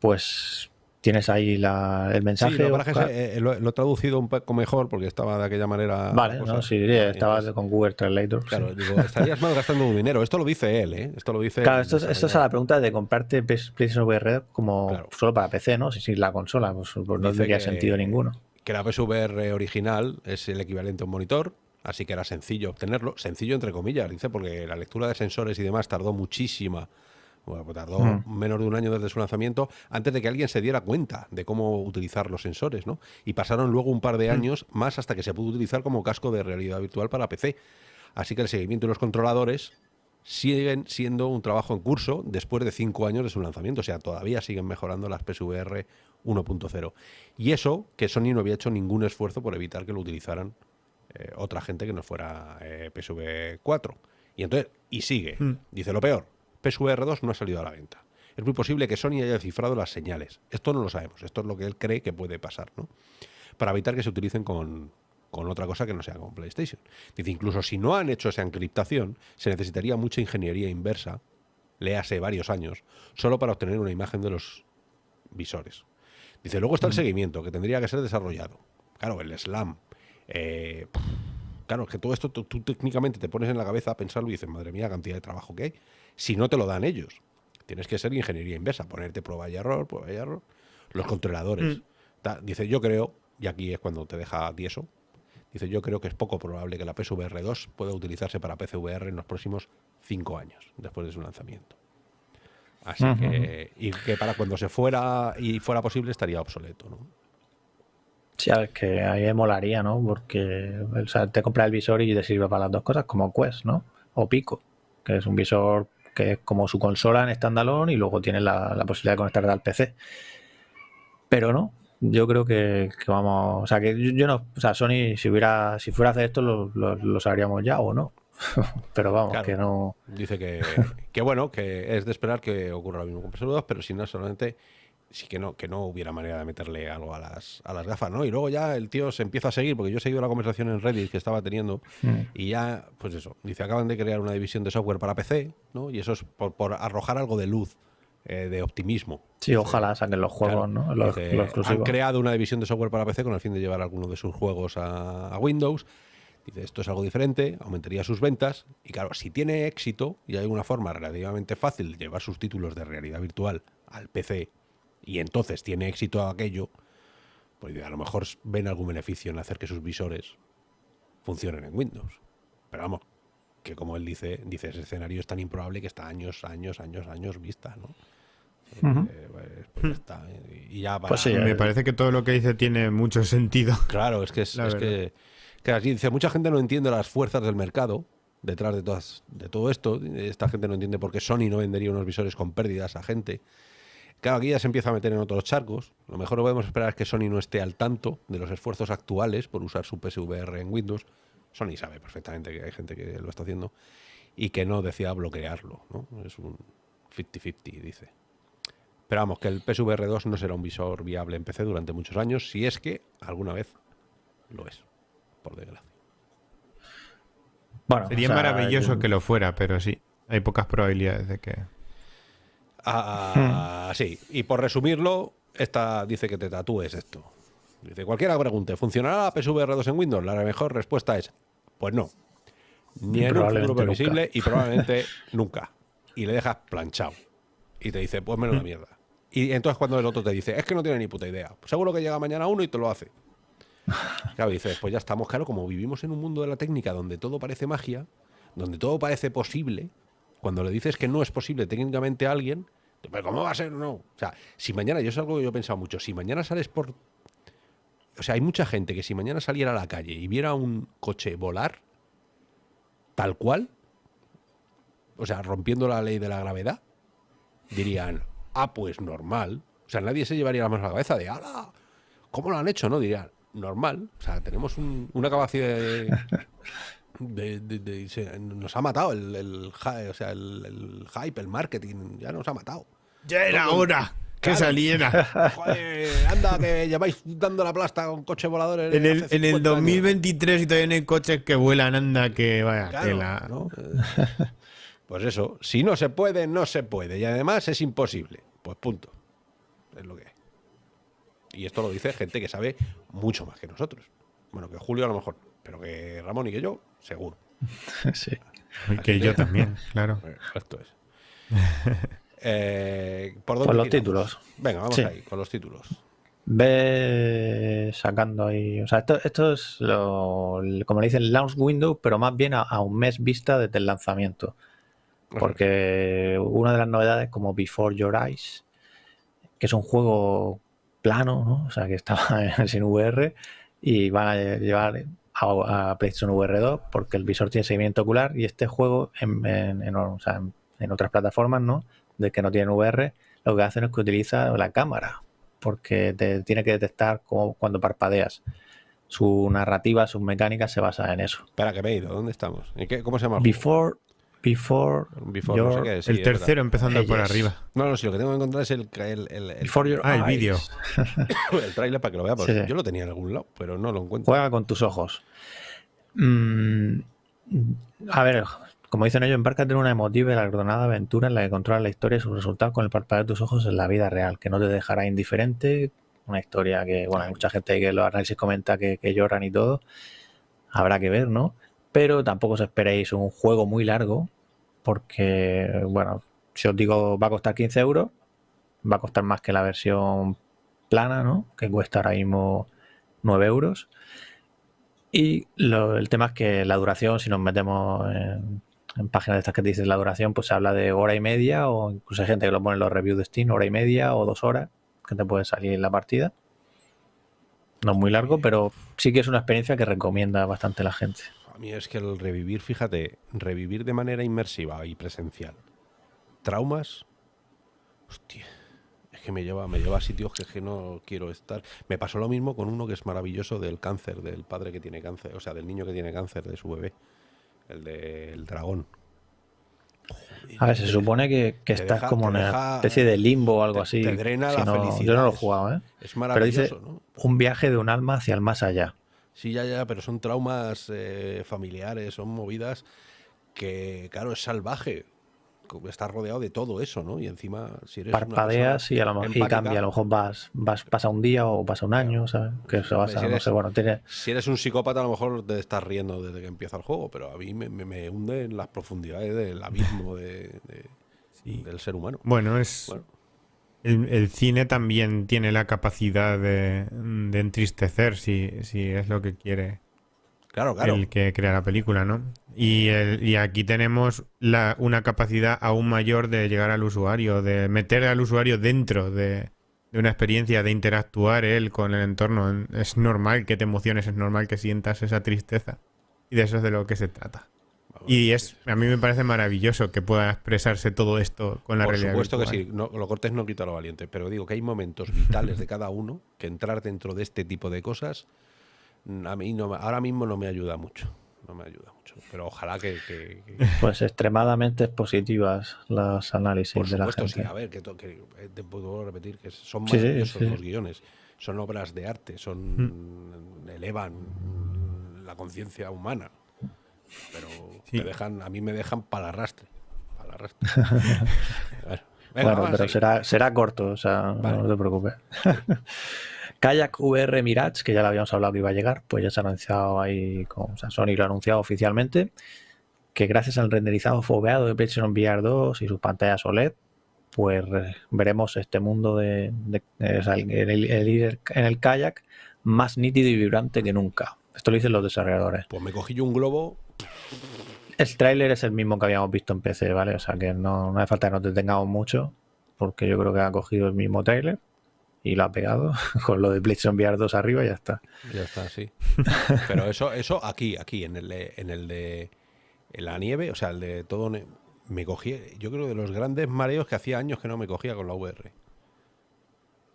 Pues tienes ahí el mensaje. Sí, eh, lo, he traducido un poco mejor porque estaba de aquella manera. Vale, no, sí, estaba con Google Translator. Claro, digo, estarías [LAUGHS] mal gastando un dinero. Esto lo dice él, ¿eh? Esto lo dice. Claro, esto, es a la pregunta de comprarte PlayStation VR como solo para PC, ¿no? Si sí, la consola, pues, pues no tendría sentido ninguno. Que la PSVR original es el equivalente a un monitor, así que era sencillo obtenerlo. Sencillo entre comillas, dice, porque la lectura de sensores y demás tardó muchísima bueno, pues tardó mm. menos de un año desde su lanzamiento antes de que alguien se diera cuenta de cómo utilizar los sensores, ¿no? Y pasaron luego un par de mm. años más hasta que se pudo utilizar como casco de realidad virtual para PC. Así que el seguimiento y los controladores siguen siendo un trabajo en curso después de cinco años de su lanzamiento. O sea, todavía siguen mejorando las PSVR 1.0. Y eso que Sony no había hecho ningún esfuerzo por evitar que lo utilizaran eh, otra gente que no fuera eh, PSV 4. Y entonces, y sigue. Mm. Dice lo peor PSVR 2 no ha salido a la venta. Es muy posible que Sony haya cifrado las señales. Esto no lo sabemos. Esto es lo que él cree que puede pasar, ¿no? Para evitar que se utilicen con, otra cosa que no sea con PlayStation. Dice, incluso si no han hecho esa encriptación, se necesitaría mucha ingeniería inversa, léase varios años, solo para obtener una imagen de los visores. Dice, luego está el seguimiento, que tendría que ser desarrollado. Claro, el SLAM, Eh, claro, que todo esto tú, técnicamente te pones en la cabeza a pensarlo y dices, madre mía, cantidad de trabajo que hay. Si no te lo dan ellos, tienes que ser ingeniería inversa, ponerte prueba y error, prueba y error. Los controladores. Mm. Dice, yo creo, y aquí es cuando te deja tieso, dice, yo creo que es poco probable que la PSVR 2 pueda utilizarse para PCVR en los próximos cinco años, después de su lanzamiento. Así que, y que para cuando se fuera y fuera posible estaría obsoleto, ¿no? Sí, a ver, que ahí molaría, ¿no? Porque o sea, te compras el visor y te sirve para las dos cosas, como Quest, ¿no? O Pico, que es un visor que es como su consola en standalone y luego tiene la, posibilidad de conectarte al PC. Pero no, yo creo que, vamos, o sea, que yo, no, o sea, Sony, si hubiera, si fuera a hacer esto, lo, lo, sabríamos ya o no. [LAUGHS] pero vamos, que no. Dice que, que, bueno, que es de esperar que ocurra lo mismo con PS2, pero si no, solamente sí que no, que no hubiera manera de meterle algo a las, a las gafas, ¿no? Y luego ya el tío se empieza a seguir, porque yo he seguido la conversación en Reddit que estaba teniendo, mm. y ya, pues eso, dice, acaban de crear una división de software para PC, ¿no? Y eso es por, arrojar algo de luz, eh, de optimismo. Sí, ojalá saquen los juegos, ¿no? Los, han creado una división de software para PC con el fin de llevar algunos de sus juegos a, Windows. Dice, esto es algo diferente, aumentaría sus ventas. Y claro, si tiene éxito y hay una forma relativamente fácil de llevar sus títulos de realidad virtual al PC y entonces tiene éxito aquello, pues a lo mejor ven algún beneficio en hacer que sus visores funcionen en Windows. Pero vamos, que como él dice, dice ese escenario es tan improbable que está años, años, años, años vista, ¿no? Eh, pues, pues está. Y ya pues me parece que todo lo que dice tiene mucho sentido. [LAUGHS] Claro, es que es, que, que así dice, mucha gente no entiende las fuerzas del mercado detrás de todas de todo esto. Esta gente no entiende por qué Sony no vendería unos visores con pérdidas a gente. Claro, aquí ya se empieza a meter en otros charcos. Lo mejor lo podemos esperar es que Sony no esté al tanto de los esfuerzos actuales por usar su PSVR en Windows. Sony sabe perfectamente que hay gente que lo está haciendo y que no decida bloquearlo. ¿no? Es un 50-50, dice. Pero vamos, que el PSVR 2 no será un visor viable en PC durante muchos años, si es que alguna vez lo es, por desgracia. Bueno, Sería maravilloso que lo fuera, pero sí, hay pocas probabilidades de que... Ah, sí, y por resumirlo, esta dice que te tatúes esto. Dice, cualquiera pregunte, ¿funcionará la PSVR 2 en Windows? La mejor respuesta es, pues no. Ni en un futuro previsible y probablemente [LAUGHS] nunca. Y le dejas planchado. Y te dice, pues menos la mierda. Y entonces cuando el otro te dice, es que no tiene ni puta idea. seguro que llega mañana uno y te lo hace. [LAUGHS] Claro, dices, pues ya estamos, claro, como vivimos en un mundo de la técnica donde todo parece magia, donde todo parece posible, cuando le dices que no es posible técnicamente a alguien, ¿cómo va a ser? No. O sea, si mañana, yo es algo que yo he pensado mucho, si mañana sales por... O sea, hay mucha gente que si mañana saliera a la calle y viera un coche volar, tal cual, o sea, rompiendo la ley de la gravedad, dirían, ah, pues normal. O sea, nadie se llevaría la mano a la cabeza de, ¡ala! ¿Cómo lo han hecho? No, dirían, normal. O sea, tenemos una capacidad de, nos ha matado el, o sea, el, hype, el marketing, ya nos ha matado. Ya era hora que saliera. [LAUGHS] anda, que lleváis dando la plasta con coches voladores. En el, en el 2023 y todavía no hay coches que vuelan, anda, que vaya [LAUGHS] Pues eso, si no se puede, no se puede. Y además es imposible. Pues punto. Es lo que hay. Y esto lo dice gente que sabe mucho más que nosotros. Bueno, que Julio a lo mejor, pero que Ramón y que yo seguro. [LAUGHS] sí. que yo también, claro. Esto es. [LAUGHS] Eh, ¿por dónde con los títulos. Venga, vamos ahí, con los títulos. Ve sacando ahí. O sea, esto, esto es lo, como le dicen, launch window, pero más bien a, un mes vista desde el lanzamiento. Porque una de las novedades, como Before Your Eyes, que es un juego plano, ¿no? O sea, que estaba [LAUGHS] sin VR y van a llevar a, PlayStation VR 2 porque el visor tiene seguimiento ocular y este juego en, en, otras plataformas no de que no tienen VR lo que hacen es que utiliza la cámara porque te tiene que detectar como cuando parpadeas su narrativa, sus mecánicas se basa en eso. Espera, que ido. ¿Dónde estamos? ¿Cómo se llama? Before, Before, El tercero empezando por arriba. No, no, si lo que tengo que encontrar es el... ah, el vídeo. [COUGHS] el trailer para que lo vea. Yo lo tenía en algún lado, pero no lo encuentro. Juega con tus ojos. Mm, a ver, como dicen ellos, empárcate en una emotiva y alardonada aventura en la que controlas la historia y sus resultados con el parpadeo de tus ojos en la vida real, que no te dejará indiferente una historia que, bueno, hay mucha gente que los análisis comenta que, lloran y todo. Habrá que ver, ¿no? Pero tampoco os esperéis un juego muy largo, porque, bueno, si os digo va a costar 15 euros, va a costar más que la versión plana, ¿no? Que cuesta ahora mismo 9 euros. Y el tema es que la duración, si nos metemos en, páginas de estas que te dicen la duración, pues se habla de hora y media o incluso hay gente que lo pone en los reviews de Steam, hora y media o dos horas que te puede salir la partida. No es muy largo, pero sí que es una experiencia que recomienda bastante la gente. A mí es que el revivir, fíjate, revivir de manera inmersiva y presencial. Traumas. Hostia que me lleva, me lleva a sitios que, que no quiero estar. Me pasó lo mismo con uno que es maravilloso del cáncer, del padre que tiene cáncer, o sea, del niño que tiene cáncer de su bebé, el del dragón. a ver, se supone que, que estás como en una especie de limbo o algo así. Te drena la felicidad. Yo no lo he jugado, ¿eh? Es maravilloso, pero dice un viaje de un alma hacia el más allá. Sí, ya, ya, pero son traumas eh, familiares, son movidas que, claro, es salvaje estás rodeado de todo eso, ¿no? Y encima, si eres. Parpadeas y, a lo mejor, y cambia. A lo mejor vas, vas, pasa un día o pasa un año, ¿sabes? Que se basa, si eres, no sé, bueno, tiene... Si eres un psicópata, a lo mejor te estás riendo desde que empieza el juego, pero a mí me, me, hunde en las profundidades del abismo de, del ser humano. Bueno, es. El, cine también tiene la capacidad de, de entristecer si, si es lo que quiere Claro, claro. El que crea la película, ¿no? Y, y aquí tenemos la, una capacidad aún mayor de llegar al usuario, de meter al usuario dentro de, una experiencia, de interactuar él con el entorno. Es normal que te emociones, es normal que sientas esa tristeza. Y de eso es de lo que se trata. Y es a mí me parece maravilloso que pueda expresarse todo esto con la realidad. Por supuesto que sí, no, lo cortes no quita lo valiente, pero digo que hay momentos vitales de cada uno que entrar dentro de este tipo de cosas a mí no, ahora mismo no me ayuda mucho. No me ayuda mucho. Pero ojalá que. Pues extremadamente positivas las análisis de la gente. Sí, a ver, que, eh, te puedo repetir que son maravillosos los guiones. Son obras de arte, son. Mm. elevan la conciencia humana. Pero te dejan, a mí me dejan para el arrastre. Para el arrastre. [LAUGHS] bueno, pero será, será corto, o sea, no te preocupes. [LAUGHS] Kayak VR Mirage, que ya lo habíamos hablado que iba a llegar, pues ya se ha anunciado ahí, con, o sea, Sony lo ha anunciado oficialmente, que gracias al renderizado foveado de PlayStation VR 2 y sus pantallas OLED, pues veremos este mundo de, en el kayak más nítido y vibrante que nunca. Esto lo dicen los desarrolladores. Pues me cogí yo un globo. El tráiler es el mismo que habíamos visto en PC, ¿vale? O sea que no, no hace falta que nos detengamos mucho, porque yo creo que ha cogido el mismo tráiler y lo ha pegado [LAUGHS] con lo de PlayStation VR 2 arriba y ya está. Ya está, sí. Pero eso, eso aquí, aquí, en el de, en el de la nieve, o sea, el de todo, me cogí, yo creo de los grandes mareos que hacía años que no me cogía con la VR.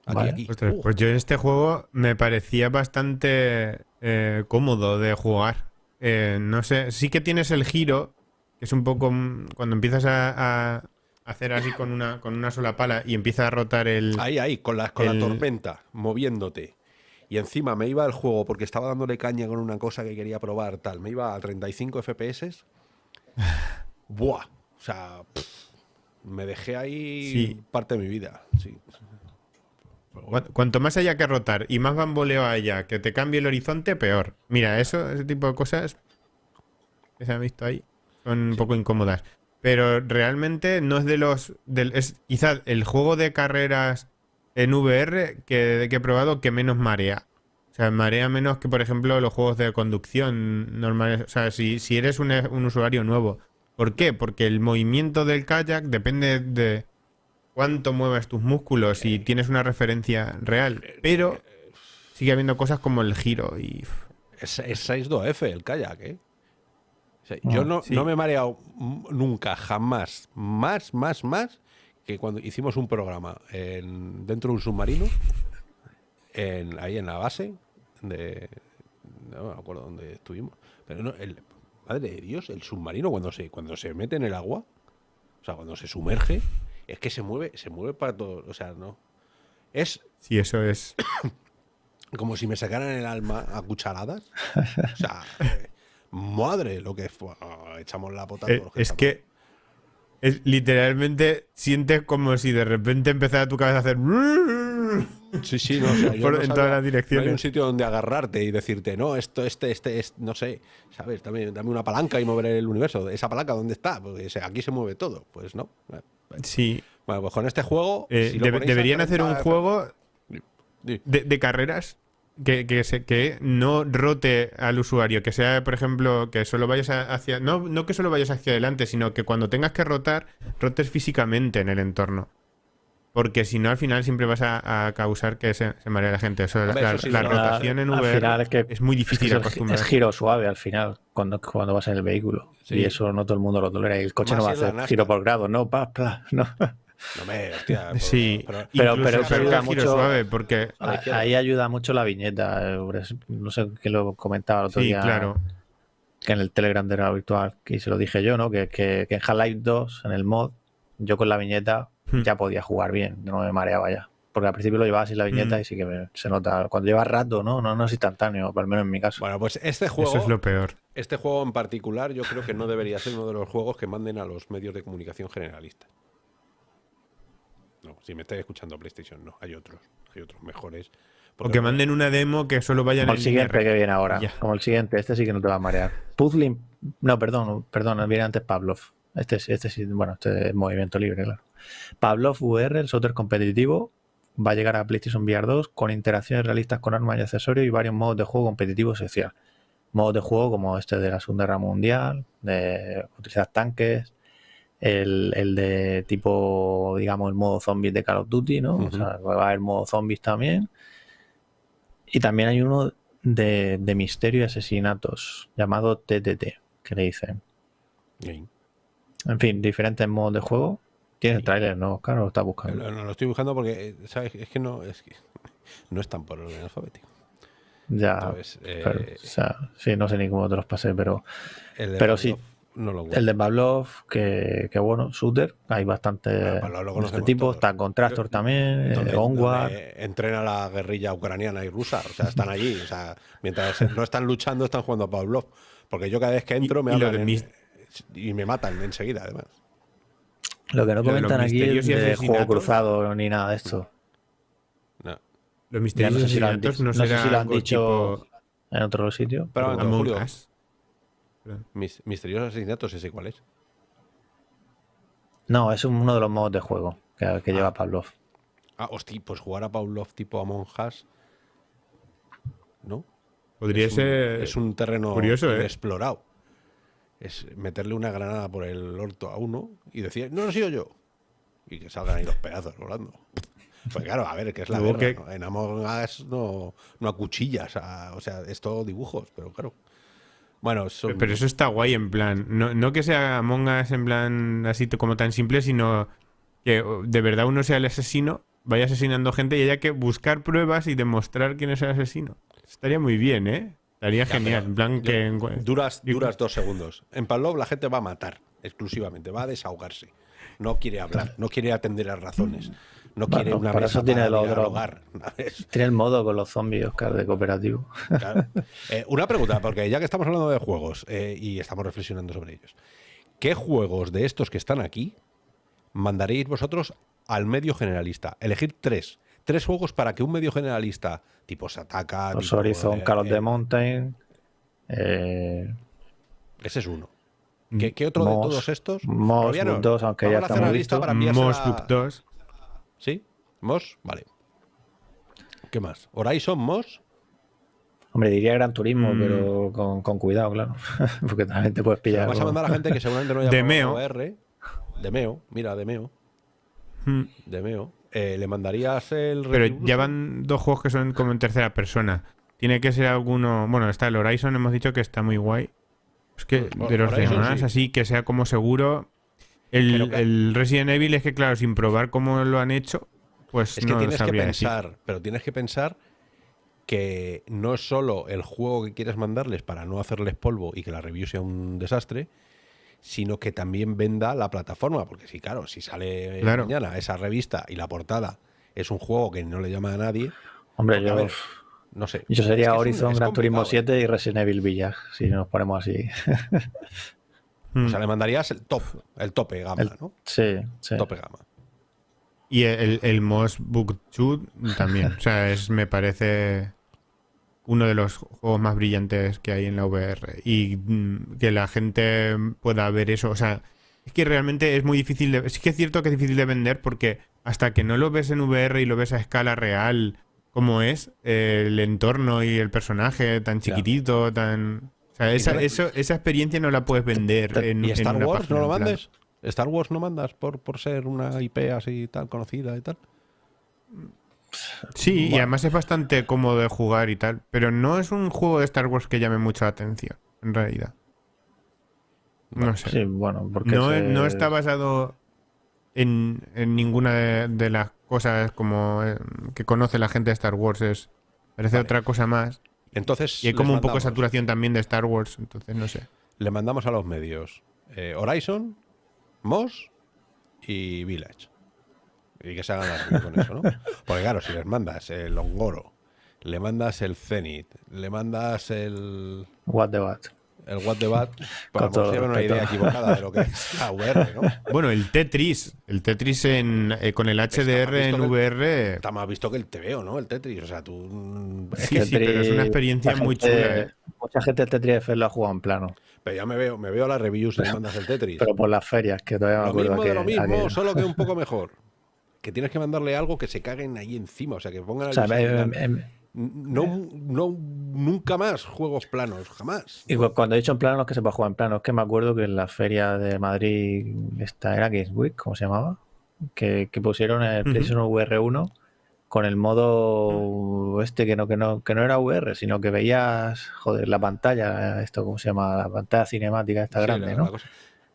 Aquí, aquí. pues yo en este juego me parecía bastante eh, cómodo de jugar. Eh, no sé, sí que tienes el giro, que es un poco mm, cuando empiezas a hacer así con una, con una sola pala y empieza a rotar el. Ahí, ahí, con la, con la tormenta, moviéndote. Y encima me iba el juego porque estaba dándole caña con una cosa que quería probar, tal. Me iba a 35 FPS. [LAUGHS] Buah. O sea, me dejé ahí parte de mi vida. Sí. Cuanto más haya que rotar y más bamboleo haya, que te cambie el horizonte, peor. Mira, eso, ese tipo de cosas que se han visto ahí son un poco incómodas. Pero realmente no es de los. es quizás el juego de carreras en VR que, que he probado que menos marea. O sea, marea menos que, por ejemplo, los juegos de conducción normales. O sea, si, si eres un, un usuario nuevo. ¿Por qué? Porque el movimiento del kayak depende de cuánto mueves tus músculos y tienes una referencia real. Pero sigue habiendo cosas como el giro y... Es, es 6.2F el kayak, ¿eh? yo no, no, me he mareado nunca, jamás, más, más, más, que cuando hicimos un programa en, dentro de un submarino, en, ahí en la base, de, no me acuerdo dónde estuvimos, pero no, el, madre de Dios, el submarino cuando se, cuando se mete en el agua, o sea, cuando se sumerge, es que se mueve, se mueve para todo, o sea, no. Es... Sí, eso es... [COUGHS] Como si me sacaran el alma a cucharadas. O sea, eh, madre, lo que fue. echamos la pota. Eh, es que es, literalmente sientes como si de repente empezara tu cabeza a hacer. Sí, sí, no, en todas las direcciones. hay un sitio donde agarrarte y decirte, no, esto, este, este, no sé, ¿sabes? Dame, dame, una palanca y mover el universo. ¿Esa palanca dónde está? Porque aquí se mueve todo. Pues no. Sí. Bueno, pues con este juego. Eh, deberían hacer un juego de, carreras que, que, no rote al usuario, que sea, por ejemplo, que solo vayas hacia. No, no que solo vayas hacia adelante, sino que cuando tengas que rotar, rotes físicamente en el entorno. Porque si no, al final siempre vas a, causar que se, se maree la gente. la, rotación en VR es, que es, muy difícil acostumbrar. Es giro suave al final, cuando, cuando vas en el vehículo. Y eso no todo el mundo lo tolera. Y el coche no va a hacer giro por grado, no, pa, no. No me, hostia. [LAUGHS] sí, pero, pero, eso ayuda mucho. Suave porque... Ahí ayuda mucho la viñeta. No sé qué lo comentaba el otro sí, claro. Que en el Telegram de la virtual, que se lo dije yo, ¿no? Que, que, que en Half-Life 2, en el mod, yo con la viñeta Hmm. ya podía jugar bien, no me mareaba ya. Porque al principio lo llevaba sin la viñeta hmm. y sí que se nota. Cuando lleva rato, ¿no? No, no es instantáneo, al menos en mi caso. Bueno, pues este juego. Eso es lo peor. Este juego en particular, yo creo que no debería ser uno de los juegos que manden a los medios de comunicación generalistas. No, si me estáis escuchando PlayStation, no. Hay otros. Hay otros mejores. O que manden una demo que solo vayan Como el siguiente que viene ahora. Como el siguiente, este sí que no te va a marear. Puzzling. No, perdón, perdón, viene antes Pavlov. Este, este sí, bueno, este es movimiento libre, claro. Pavlov VR, el software competitivo, va a llegar a PlayStation VR 2 con interacciones realistas con armas y accesorios y varios modos de juego competitivos social. Modos de juego como este de la Segunda Guerra Mundial, de utilizar tanques, el, de tipo, digamos, el modo zombies de Call of Duty, ¿no? O sea, va a haber modo zombies también. Y también hay uno de, misterio y asesinatos, llamado TTT, que le dicen. En fin, diferentes modos de juego tiene el tráiler, ¿no? Claro, lo está buscando. No, lo estoy buscando porque, ¿sabes? Es que no es, que [LAUGHS] no están por orden alfabético. Ya. Eh, o sea, sí, no sé ni cómo te los pasé, pero, pero sí. No lo el de Pavlov, que, que, bueno, shooter, hay bastante de este tipo, está Contractor también, eh, Onward. Entrena la guerrilla ucraniana y rusa, o sea, están allí, o sea, mientras no están luchando, están jugando a Pavlov. Porque yo cada vez que entro me hablan y me matan enseguida, además. Lo que no comentan aquí es de juego cruzado ni nada de esto. No. Los misterios no sé si lo han, no, sé si lo han dicho en otro sitio. Pero, pero Julio, mis, misteriosos asesinatos, ¿ese cuál es? No, es uno de los modos de juego que, que lleva ah. Pavlov. Ah, hostia, pues jugar a Pavlov tipo Among Us, ¿no? Podría ser. es un terreno curioso, ¿eh? Es meterle una granada por el orto a uno y decir, no, lo sido yo. Y que salgan ahí los pedazos volando. Pues claro, a ver, que es la guerra. En Among Us no, no acuchillas, o sea, es todo dibujos, pero claro. Bueno, Pero eso está guay en plan. No, no que sea Among Us en plan así como tan simple, sino que de verdad uno sea el asesino, vaya asesinando gente y haya que buscar pruebas y demostrar quién es el asesino. Estaría muy bien, ¿eh? Estaría genial. En plan que... duras, duras dos segundos. En Pavlov la gente va a matar exclusivamente, va a desahogarse. No quiere hablar, no quiere atender a razones. No quiere una para eso tiene el otro. [LAUGHS] Tiene el modo con los zombies, Oscar, de cooperativo. [LAUGHS] Eh, una pregunta, porque ya que estamos hablando de juegos eh, y estamos reflexionando sobre ellos, ¿qué juegos de estos que están aquí mandaréis vosotros al medio generalista? Elegir tres tres juegos para que un medio generalista tipo Sataka. Los Horizon, Call of the Mountain. Eh, ese es uno. ¿Qué, otro de todos estos? Moss 2, aunque ya está visto. Moss Book 2. ¿Sí? Moss, vale. ¿Qué más? ¿Horizon, Moss? Hombre, diría Gran Turismo, mm. pero con, cuidado, claro. [LAUGHS] Porque también te puedes pillar. vas a mandar a gente que seguramente no [LAUGHS] haya Demeo. R. Demeo, mira, Demeo. Hmm. Demeo. Eh, ¿le mandarías el Pero ya van dos juegos que son como en tercera persona. Tiene que ser alguno. Bueno, está el Horizon, hemos dicho que está muy guay. Es que de los demás, así que sea como seguro. El, Resident Evil es que, claro, sin probar cómo lo han hecho, pues es que tienes que pensar, pero tienes que pensar que no es solo el juego que quieres mandarles para no hacerles polvo y que la review sea un desastre, sino que también venda la plataforma. Porque si, claro, si sale mañana esa revista y la portada es un juego que no le llama a nadie. Hombre, yo. no sé. Yo sería Horizon, Gran Turismo 7 y Resident Evil Village, si nos ponemos así. o sea, le mandarías el top, el tope gama, ¿no? Sí, sí. Tope gama. Y el, el Moss Book 2 también. o sea, es, me parece uno de los juegos más brillantes que hay en la VR. Y mm, que la gente pueda ver eso. O sea, es que realmente es muy difícil de... Es que es cierto que es difícil de vender porque hasta que no lo ves en VR y lo ves a escala real como es, el entorno y el personaje tan chiquitito, tan... O sea, esa, eso, esa experiencia no la puedes vender en ¿Y Star Wars no lo mandes? ¿Star Wars no mandas por, por ser una IP así tan conocida y tal? Sí, y además es bastante cómodo de jugar y tal, pero no es un juego de Star Wars que llame mucha atención, en realidad. No sé. Sí, bueno, porque no, está basado en, ninguna de, las cosas como eh, que conoce la gente de Star Wars. Es, parece otra cosa más. Entonces, y hay como un poco de saturación también de Star Wars, entonces no sé. Le mandamos a los medios eh, Horizon, Moss y Village. Y que se hagan las con eso, ¿no? Porque claro, si les mandas el Ongoro, le mandas el Zenith, le mandas el... What the Bat. El What the Bat, [LAUGHS] para que una idea equivocada de lo que es la VR, ¿no? [LAUGHS] Bueno, el Tetris, el Tetris en, eh, con el HDR en VR... está más visto que el TVO, ¿no? El Tetris, o sea, tú... Sí, sí, pero es una experiencia muy chula. ¿eh? Mucha gente el Tetris lo ha jugado en plano. Pero ya me veo, me veo las reviews y le mandas el Tetris. [LAUGHS] Pero por las ferias, que todavía me acuerdo mismo que... lo mismo, solo que un poco mejor que tienes que mandarle algo que se caguen ahí encima, o sea, que pongan... Em, em, no, no, nunca más juegos planos, jamás. Y cuando he dicho en planos, que se puede jugar en planos, es que me acuerdo que en la feria de Madrid, esta era Games Week, ¿cómo se llamaba? Que, pusieron el PlayStation VR 1 con el modo este que no, que no, que no era VR, sino que veías, joder, la pantalla, esto, ¿cómo se llama? La pantalla cinemática esta grande, ¿no?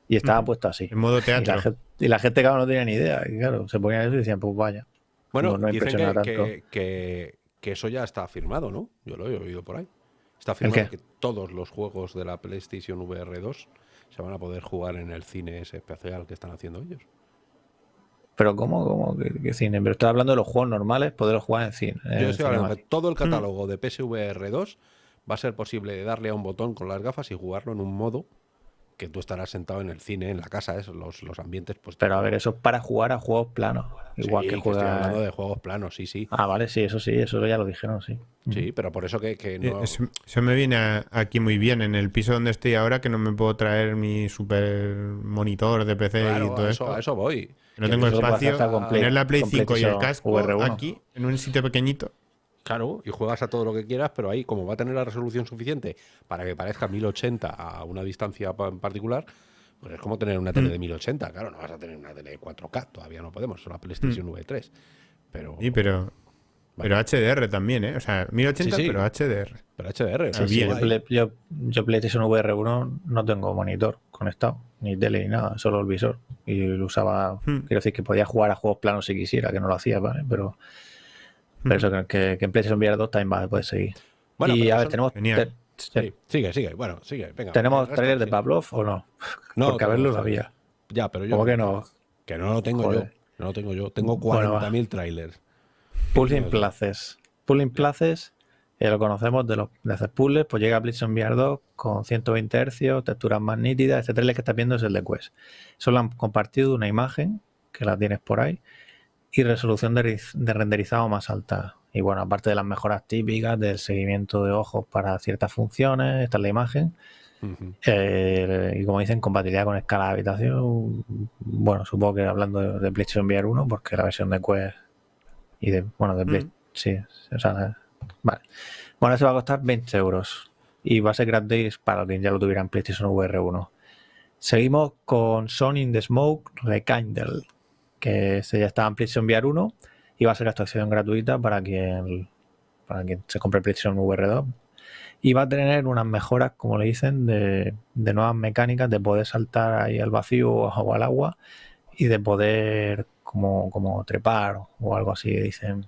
Y estaba puesto así. En modo teatro. Y la, gente, claro, no tenía ni idea. Y claro, se ponían eso y decían, pues vaya. Bueno, no, dicen que, que, que, eso ya está firmado, ¿no? Yo lo he oído por ahí. Está firmado que todos los juegos de la PlayStation VR 2 se van a poder jugar en el cine ese especial que están haciendo ellos. Pero ¿cómo? ¿Cómo? ¿Qué, cine? Pero estoy hablando de los juegos normales, poder jugar en cine. Yo estoy hablando de todo el mm. catálogo de PSVR 2 va a ser posible darle a un botón con las gafas y jugarlo en un modo que tú estarás sentado en el cine, en la casa, eso, los, los ambientes. Pues, Pero a ver, eso es para jugar a juegos planos. Igual que juega. hablando de juegos planos, sí, sí. Ah, vale, sí, eso sí, eso ya lo dijeron, sí. Sí, pero por eso que, que no. Eso, me viene aquí muy bien. En el piso donde estoy ahora, que no me puedo traer mi super monitor de PC y todo eso. A eso voy. No tengo espacio. Tener la Play 5 y el casco aquí, en un sitio pequeñito. Claro, y juegas a todo lo que quieras, pero ahí, como va a tener la resolución suficiente para que parezca 1080 a una distancia en particular, pues es como tener una tele mm. de 1080. Claro, no vas a tener una tele de 4K, todavía no podemos, solo la PlayStation mm. V3. Pero, sí, pero, pero HDR también, ¿eh? O sea, 1080, pero HDR. Pero HDR, sí, yo, yo, PlayStation VR 1 no tengo monitor conectado, ni tele ni nada, solo el visor. Y lo usaba, mm. quiero decir que podía jugar a juegos planos si quisiera, que no lo hacía, ¿vale? Pero pero eso que, que en PlayStation VR 2 también va, puede seguir. Bueno, y a ver, tenemos. sigue, sigue. Bueno, sigue. Venga, ¿Tenemos trailer de Pavlov o no? No. Porque a verlo lo había. Ya, pero yo. ¿Cómo que no? Que no lo tengo yo. No lo tengo yo. Tengo 40.000 trailers. Pulling Places. Pulling Places, eh, lo conocemos de los de hacer puzzles, pues llega a PlayStation VR 2 con 120 Hz, texturas más nítidas. Este trailer que estás viendo es el de Quest. Solo han compartido una imagen, que la tienes por ahí y resolución de, renderizado más alta. Y bueno, aparte de las mejoras típicas del seguimiento de ojos para ciertas funciones, esta es la imagen. Eh, y como dicen, compatibilidad con escala de habitación. Bueno, supongo que hablando de, PlayStation VR 1, porque la versión de Quest y de, bueno, de PlayStation, sí, o sea, vale. Bueno, se va a costar 20 euros y va a ser gratis para quien ya lo tuviera en PlayStation VR 1. Seguimos con Sony in the Smoke Rekindle que se ya estaba en PlayStation VR 1 y va a ser actualización gratuita para quien, para quien se compre PlayStation VR 2. Y va a tener unas mejoras, como le dicen, de, nuevas mecánicas, de poder saltar ahí al vacío o al agua y de poder como, como trepar o algo así, dicen.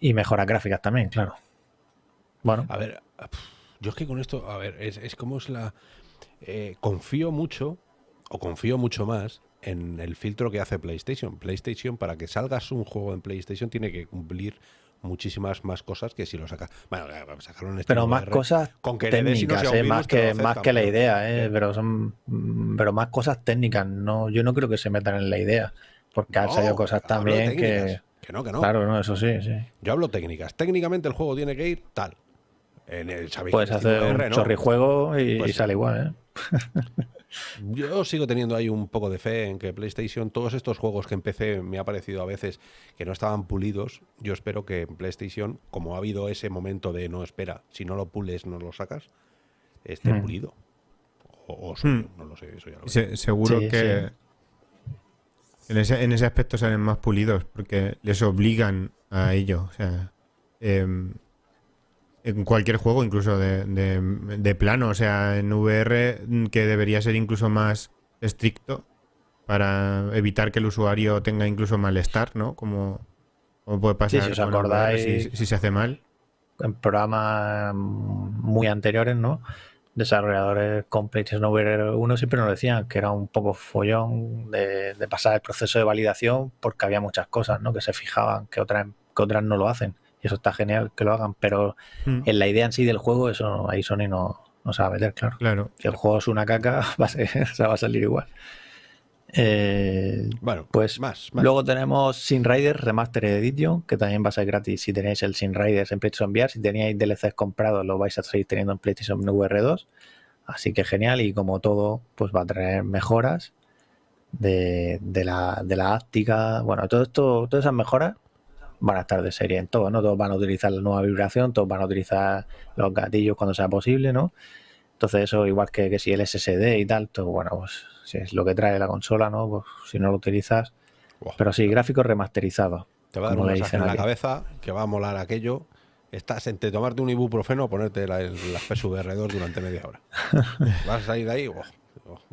Y mejoras gráficas también, claro. Bueno. A ver, yo es que con esto, a ver, es, como es la... Eh, confío mucho, o confío mucho más en el filtro que hace PlayStation. PlayStation, para que salgas un juego en PlayStation, tiene que cumplir muchísimas más cosas que si lo sacas. Bueno, eh, sacarlo en este Pero más cosas con que técnicas, eh, más que, más que la idea, eh, pero son pero más cosas técnicas. No, yo no creo que se metan en la idea. porque han salido cosas también que... Que no, que no. Claro, no, eso sí, sí. Yo hablo técnicas. Técnicamente el juego tiene que ir tal. En el, Puedes hacer un chorrijuego y, pues sale igual, ¿eh? [LAUGHS] Yo sigo teniendo ahí un poco de fe en que PlayStation, todos estos juegos que empecé, me ha parecido a veces que no estaban pulidos. Yo espero que en PlayStation, como ha habido ese momento de no espera, si no lo pules, no lo sacas, esté hmm. pulido. O, hmm. no lo sé, eso ya lo Seguro que En, ese, en ese aspecto salen más pulidos porque les obligan a ello. O sea, em, en cualquier juego, incluso de, plano, o sea, en VR que debería ser incluso más estricto para evitar que el usuario tenga incluso malestar, ¿no? Como, puede pasar si os acordáis, si, se hace mal. En programas muy anteriores, ¿no? Desarrolladores con PlayStation VR 1 siempre nos decían que era un poco follón de, pasar el proceso de validación porque había muchas cosas, ¿no? Que se fijaban que otras, que otras no lo hacen y eso está genial que lo hagan, pero mm. en la idea en sí del juego, eso ahí Sony no, no se va a meter, claro. claro. Si el juego es una caca, [LAUGHS] va a, va a salir igual. Eh, bueno, pues más, Luego tenemos Sin Riders Remastered Edition, que también va a ser gratis si tenéis el Sin Riders en PlayStation VR. Si teníais DLCs comprados, lo vais a seguir teniendo en PlayStation VR 2. Así que genial. Y como todo, pues va a traer mejoras de, de la, de la áptica. Bueno, todo esto, todas esas mejoras van a estar de serie en todo, ¿no? Todos van a utilizar la nueva vibración, todos van a utilizar los gatillos cuando sea posible, ¿no? Entonces eso, igual que, si el SSD y tal, todo, bueno, pues si es lo que trae la consola, ¿no? Pues si no lo utilizas. Pero sí, gráficos remasterizados. Te va a dar un mensaje en la cabeza que va a molar aquello. Estás entre tomarte un ibuprofeno o ponerte la, las PSVR 2 durante media hora. [LAUGHS] Vas a salir de ahí, oh,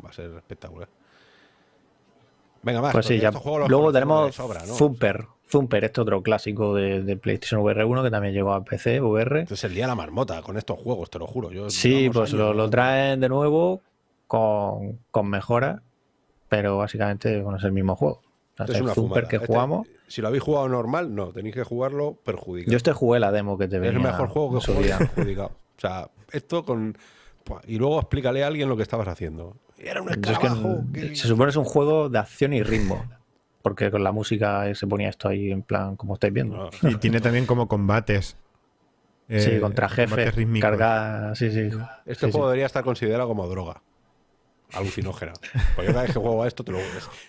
va a ser espectacular. Venga, más. Pues sí, ya. Luego tenemos Thumper. Thumper, este otro clásico de, PlayStation VR 1 que también llegó a PC, VR. Este es el día de la marmota con estos juegos, te lo juro. Yo, sí, pues lo, traen de nuevo con, con mejoras, pero básicamente es el mismo juego. es una Thumper que este, jugamos. Si lo habéis jugado normal, no, tenéis que jugarlo perjudicado. Yo este jugué la demo que te venía. Es el mejor juego que jugué [LAUGHS] perjudicado. O sea, esto con. Y luego explícale a alguien lo que estabas haciendo. Era un escarabajo. Se supone que es un juego de acción y ritmo porque con la música se ponía esto ahí en plan, como estáis viendo. Y tiene también como combates. sí, eh, contra jefes, carga, sí, sí. Este juego debería estar considerado como droga. Alucinógena. Porque cada vez que juego a esto, te lo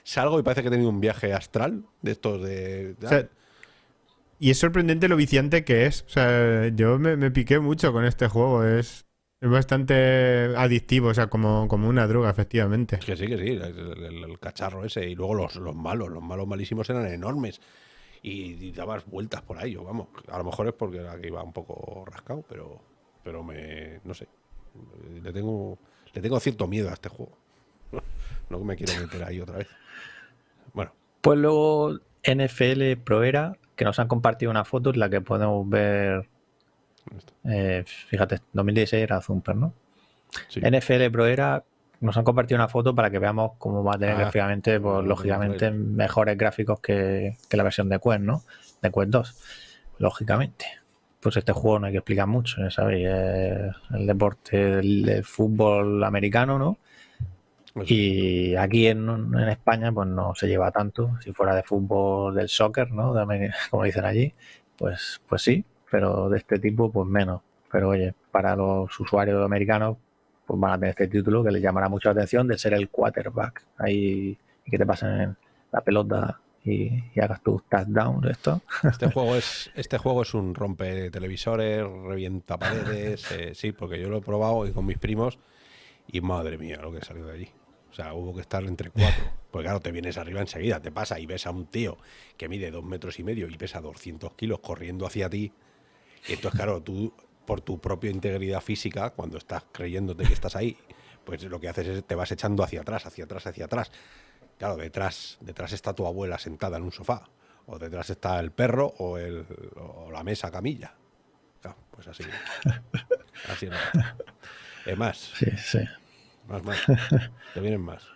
salgo y parece que he tenido un viaje astral de estos de. y es sorprendente lo viciante que es. O sea, yo me, me piqué mucho con este juego. Es, es bastante adictivo, o sea, como, como una droga, efectivamente. Que sí, que sí, el, cacharro ese. Y luego los, los, malos, los malos malísimos eran enormes. Y, dabas vueltas por ahí, vamos. A lo mejor es porque aquí iba un poco rascado, pero, pero me. No sé. Le tengo, le tengo cierto miedo a este juego. [LAUGHS] No me quiero meter ahí otra vez. Bueno. Pues luego NFL Pro Era, que nos han compartido una foto en la que podemos ver eh, fíjate, 2016 era Zumper, ¿no? NFL Pro era, nos han compartido una foto para que veamos cómo va a tener ah, gráficamente, pues lógicamente mejores gráficos que, la versión de Quest, ¿no? De Quest 2, lógicamente. Pues este juego no hay que explicar mucho, ya sabéis, el deporte del, fútbol americano, ¿no? Pues y aquí en, España pues no se lleva tanto. Si fuera de fútbol del soccer, ¿no? como dicen allí, pues, pues sí, pero de este tipo, pues menos. Pero oye, para los usuarios americanos, pues van a tener este título que les llamará mucho la atención de ser el quarterback. Ahí y que te pasen la pelota y, hagas tus touchdowns esto. Este [LAUGHS] juego es, este juego es un rompe televisores, revienta paredes, [LAUGHS] eh, sí, porque yo lo he probado y con mis primos y madre mía lo que salió de allí. O sea, hubo que estar entre cuatro. [LAUGHS] Porque claro, te vienes arriba enseguida, te pasa y ves a un tío que mide dos metros y medio y pesa 200 kilos corriendo hacia ti y entonces, claro, tú, por tu propia integridad física, cuando estás creyéndote que estás ahí, pues lo que haces es te vas echando hacia atrás, hacia atrás, hacia atrás. Claro, detrás, detrás está tu abuela sentada en un sofá, o detrás está el perro o, el, la mesa camilla. Claro, pues así. [LAUGHS] Así no. Es más. Sí, sí. Más, más. [LAUGHS] Te vienen más.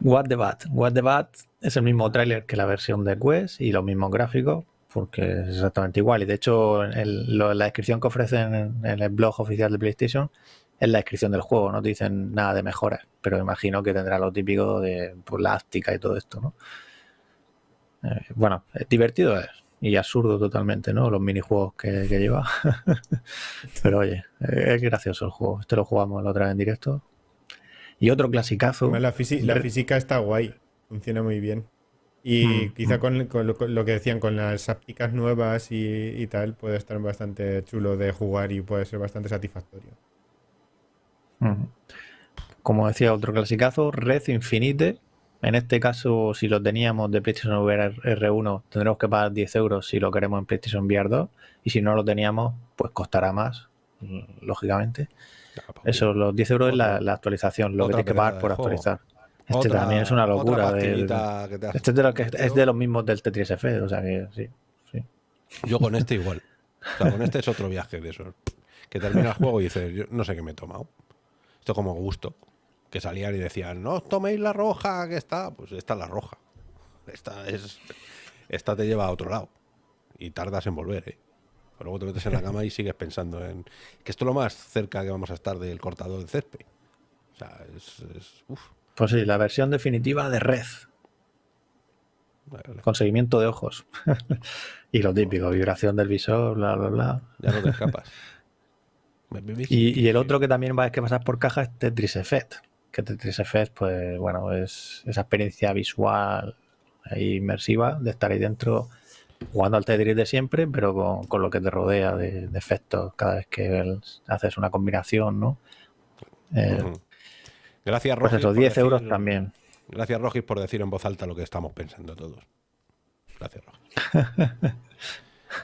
What the Bat. What the Bat es el mismo tráiler que la versión de Quest y los mismos gráficos porque es exactamente igual. Y de hecho, la descripción que ofrecen en, el blog oficial de PlayStation es la descripción del juego, no te dicen nada de mejoras, pero imagino que tendrá lo típico de pues, la áptica y todo esto, ¿no? Eh, bueno, divertido es y absurdo totalmente, ¿no? Los minijuegos que, que lleva. [LAUGHS] Pero oye, es gracioso el juego. Este lo jugamos la otra vez en directo. Y otro clasicazo. La, la física está guay, funciona muy bien. Y mm, quizá mm. con, lo, que decían, con las ápticas nuevas y, tal, puede estar bastante chulo de jugar y puede ser bastante satisfactorio. Mm. Como decía otro clasicazo, Red Infinite. En este caso, si lo teníamos de PlayStation VR R1, tendremos que pagar 10 euros si lo queremos en PlayStation VR 2. Y si no lo teníamos, pues costará más, lógicamente. Eso, los 10 euros es la, actualización, lo que tienes que pagar por actualizar. Este también es una locura. De, este es de, lo que, es de los mismos del Tetris F, o sea que sí, sí. Yo con este igual. O sea, con este es otro viaje de eso. Que termina el juego y dices, yo no sé qué me he tomado. Esto como gusto. Que salían y decían, no os toméis la roja que está. Pues esta es la roja. Esta es. Esta te lleva a otro lado. Y tardas en volver, ¿eh? luego te metes en la cama y sigues pensando en que esto es lo más cerca que vamos a estar del cortador de césped. O sea, es, es pues sí, la versión definitiva de Red. Con seguimiento de ojos. [LAUGHS] y lo típico, vibración del visor, bla, bla, bla. Ya no te escapas. [LAUGHS] y, el otro que también va a que pasar por caja es Tetris Effect. Que Tetris Effect, pues bueno, es esa experiencia visual e inmersiva de estar ahí dentro jugando al Tetris de siempre, pero con, lo que te rodea de, efectos cada vez que haces una combinación, ¿no? Eh, Gracias, Rogis. Pues eso, 10 euros también. Gracias, Rogis, por decir en voz alta lo que estamos pensando todos. Gracias, Rogis. [LAUGHS]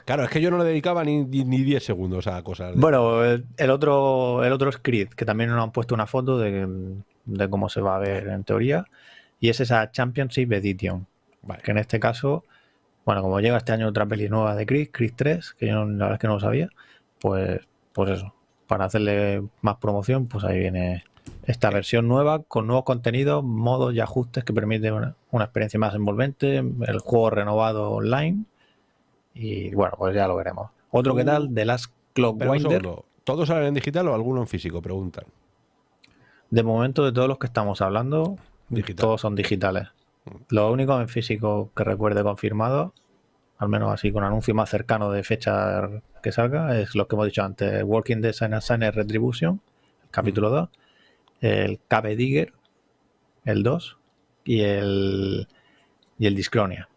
claro, es que yo no le dedicaba ni, ni 10 segundos a cosas. Bueno, el, otro, el otro es Creed, que también nos han puesto una foto de, cómo se va a ver en teoría. Y es esa Championship Edition. Que en este caso, bueno, como llega este año otra peli nueva de Creed, Creed 3, que yo la verdad es que no lo sabía, pues, pues eso, para hacerle más promoción, pues ahí viene esta versión nueva con nuevos contenidos, modos y ajustes que permiten una, experiencia más envolvente, el juego renovado online y bueno, pues ya lo veremos. Otro que tal, The Last Clockwinder. ¿Todos salen en digital o alguno en físico? Preguntan. De momento, de todos los que estamos hablando, todos son digitales. Mm. Lo único en físico que recuerde confirmado, al menos así con anuncio más cercano de fecha que salga, es lo que hemos dicho antes: Walking Design and Retribution, capítulo 2 el Cabe Digger, el 2, y el, y el Discronia,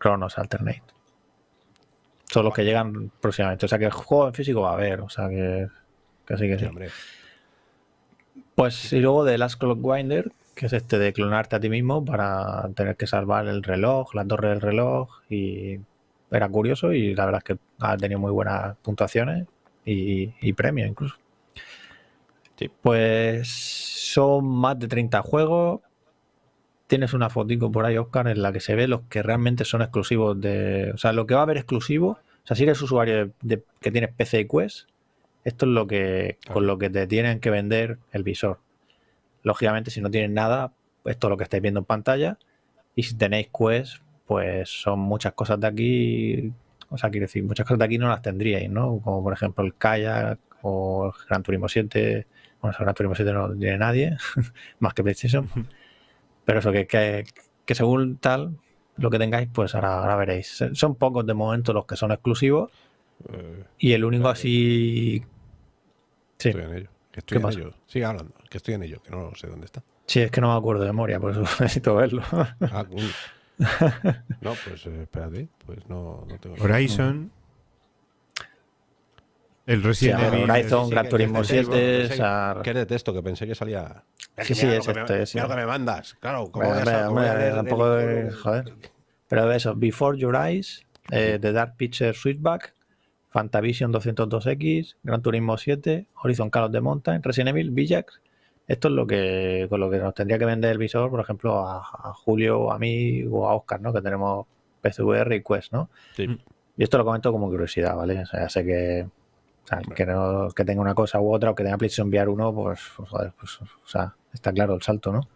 Chronos Alternate. Son los que llegan próximamente. O sea que el juego en físico va a haber, o sea que, que sí que sí. Pues y luego de Last Clock Winder, que es este de clonarte a ti mismo para tener que salvar el reloj, la torre del reloj y era curioso y la verdad es que ha tenido muy buenas puntuaciones y, y premios incluso. Pues son más de 30 juegos. Tienes una fotico por ahí, Oscar, en la que se ve los que realmente son exclusivos de. O sea, lo que va a haber exclusivo. O sea, si eres usuario de, que tienes PC y Quest, esto es lo que con lo que te tienen que vender el visor. Lógicamente, si no tienes nada, esto es lo que estáis viendo en pantalla. Y si tenéis Quest, pues son muchas cosas de aquí. O sea, quiero decir, muchas cosas de aquí no las tendríais, ¿no? Como por ejemplo el Kayak o el Gran Turismo 7 bueno, Gran Turismo 7 no tiene nadie, [LAUGHS] más que PlayStation. Pero eso, que, que, según tal, lo que tengáis, pues ahora, veréis. Son pocos de momento los que son exclusivos. Eh, y el único así. Sí. Estoy en ello. Estoy en ello. Sigue hablando, que estoy en ello, que no sé dónde está. Sí, es que no me acuerdo de memoria, por eso [LAUGHS] necesito verlo. Ah, [LAUGHS] no, pues eh, espérate, pues no, no tengo. Horizon. El Resident Evil. Horizon, Gran Turismo 7. ¿Qué es de texto? Que pensé que salía. Sí, sí, es este. Mira lo que me mandas. Claro, como tampoco. Joder. Pero eso, Before Your Eyes, eh, The Dark Picture Sweetback, Fantavision 202X, Gran Turismo 7, Horizon Call of the Mountain, Resident Evil, Villax. Esto es lo que con lo que nos tendría que vender el visor, por ejemplo, a, Julio, a mí o a Oscar, ¿no? Que tenemos PCVR y Quest, ¿no? Sí. Y esto lo comento como curiosidad, ¿vale? O sea, sé que o sea, que, no, que tenga una cosa u otra o que tenga PlayStation enviar uno, pues, pues, joder, pues, o sea, está claro el salto, ¿no?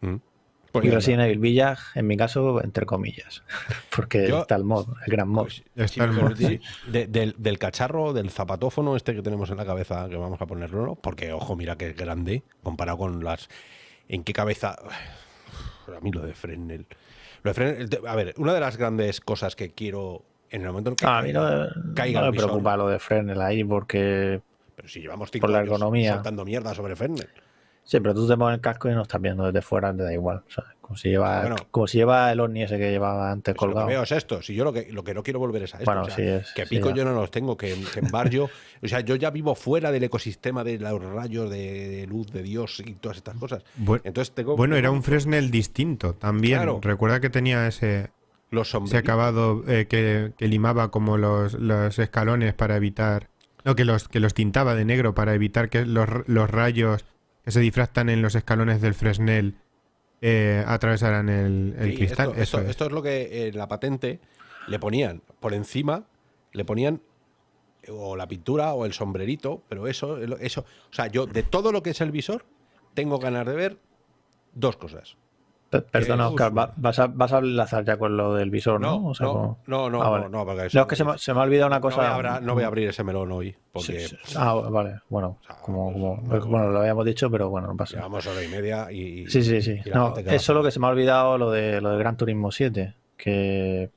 Mm. Pues y Resident Evil Village, en mi caso, entre comillas, [LAUGHS] porque está el mod, el gran mod. Pues, está el mod del, cacharro, del zapatófono este que tenemos en la cabeza, que vamos a ponerlo, porque, ojo, mira que grande, comparado con las... ¿En qué cabeza? [SIGHS] A mí lo de Fresnel a ver, una de las grandes cosas que quiero en el momento en que a mí no, caiga me preocupa lo de Fresnel ahí porque pero si llevamos cinco por la economía. saltando mierda sobre Fresnel. Sí, pero tú te pones el casco y no estás viendo desde fuera, te da igual. Como si lleva, como si lleva el Omni ese que llevaba antes colgado. Lo que veo es esto. Si yo lo que, lo que no quiero volver es a esto. que pico yo no los tengo, que, en barrio. o sea, yo ya vivo fuera del ecosistema de los rayos de, luz de Dios y todas estas cosas. Bueno, Entonces tengo, bueno era un Fresnel distinto también. Recuerda que tenía ese. Los ese acabado eh, que, limaba como los, los escalones para evitar. No, que los, que los tintaba de negro para evitar que los, los rayos que se difractan en los escalones del Fresnel eh, atravesaran el, cristal. Esto, esto, es lo que en la patente le ponían por encima, le ponían o la pintura o el sombrerito, pero eso, eso, o sea, yo de todo lo que es el visor tengo ganas de ver dos cosas. Perdona, Oscar, vas a, vas a enlazar ya con lo del visor, ¿no? No, no, no, no, ah, no, porque es que se me, se me, ha olvidado una cosa. No voy a, abrir ese melón hoy. Porque, ah, vale, bueno, como, como bueno, lo habíamos dicho, pero bueno, no pasa. Llevamos hora y media y. sí, sí, sí. No, es solo que se me ha olvidado lo de lo de Gran Turismo 7, que,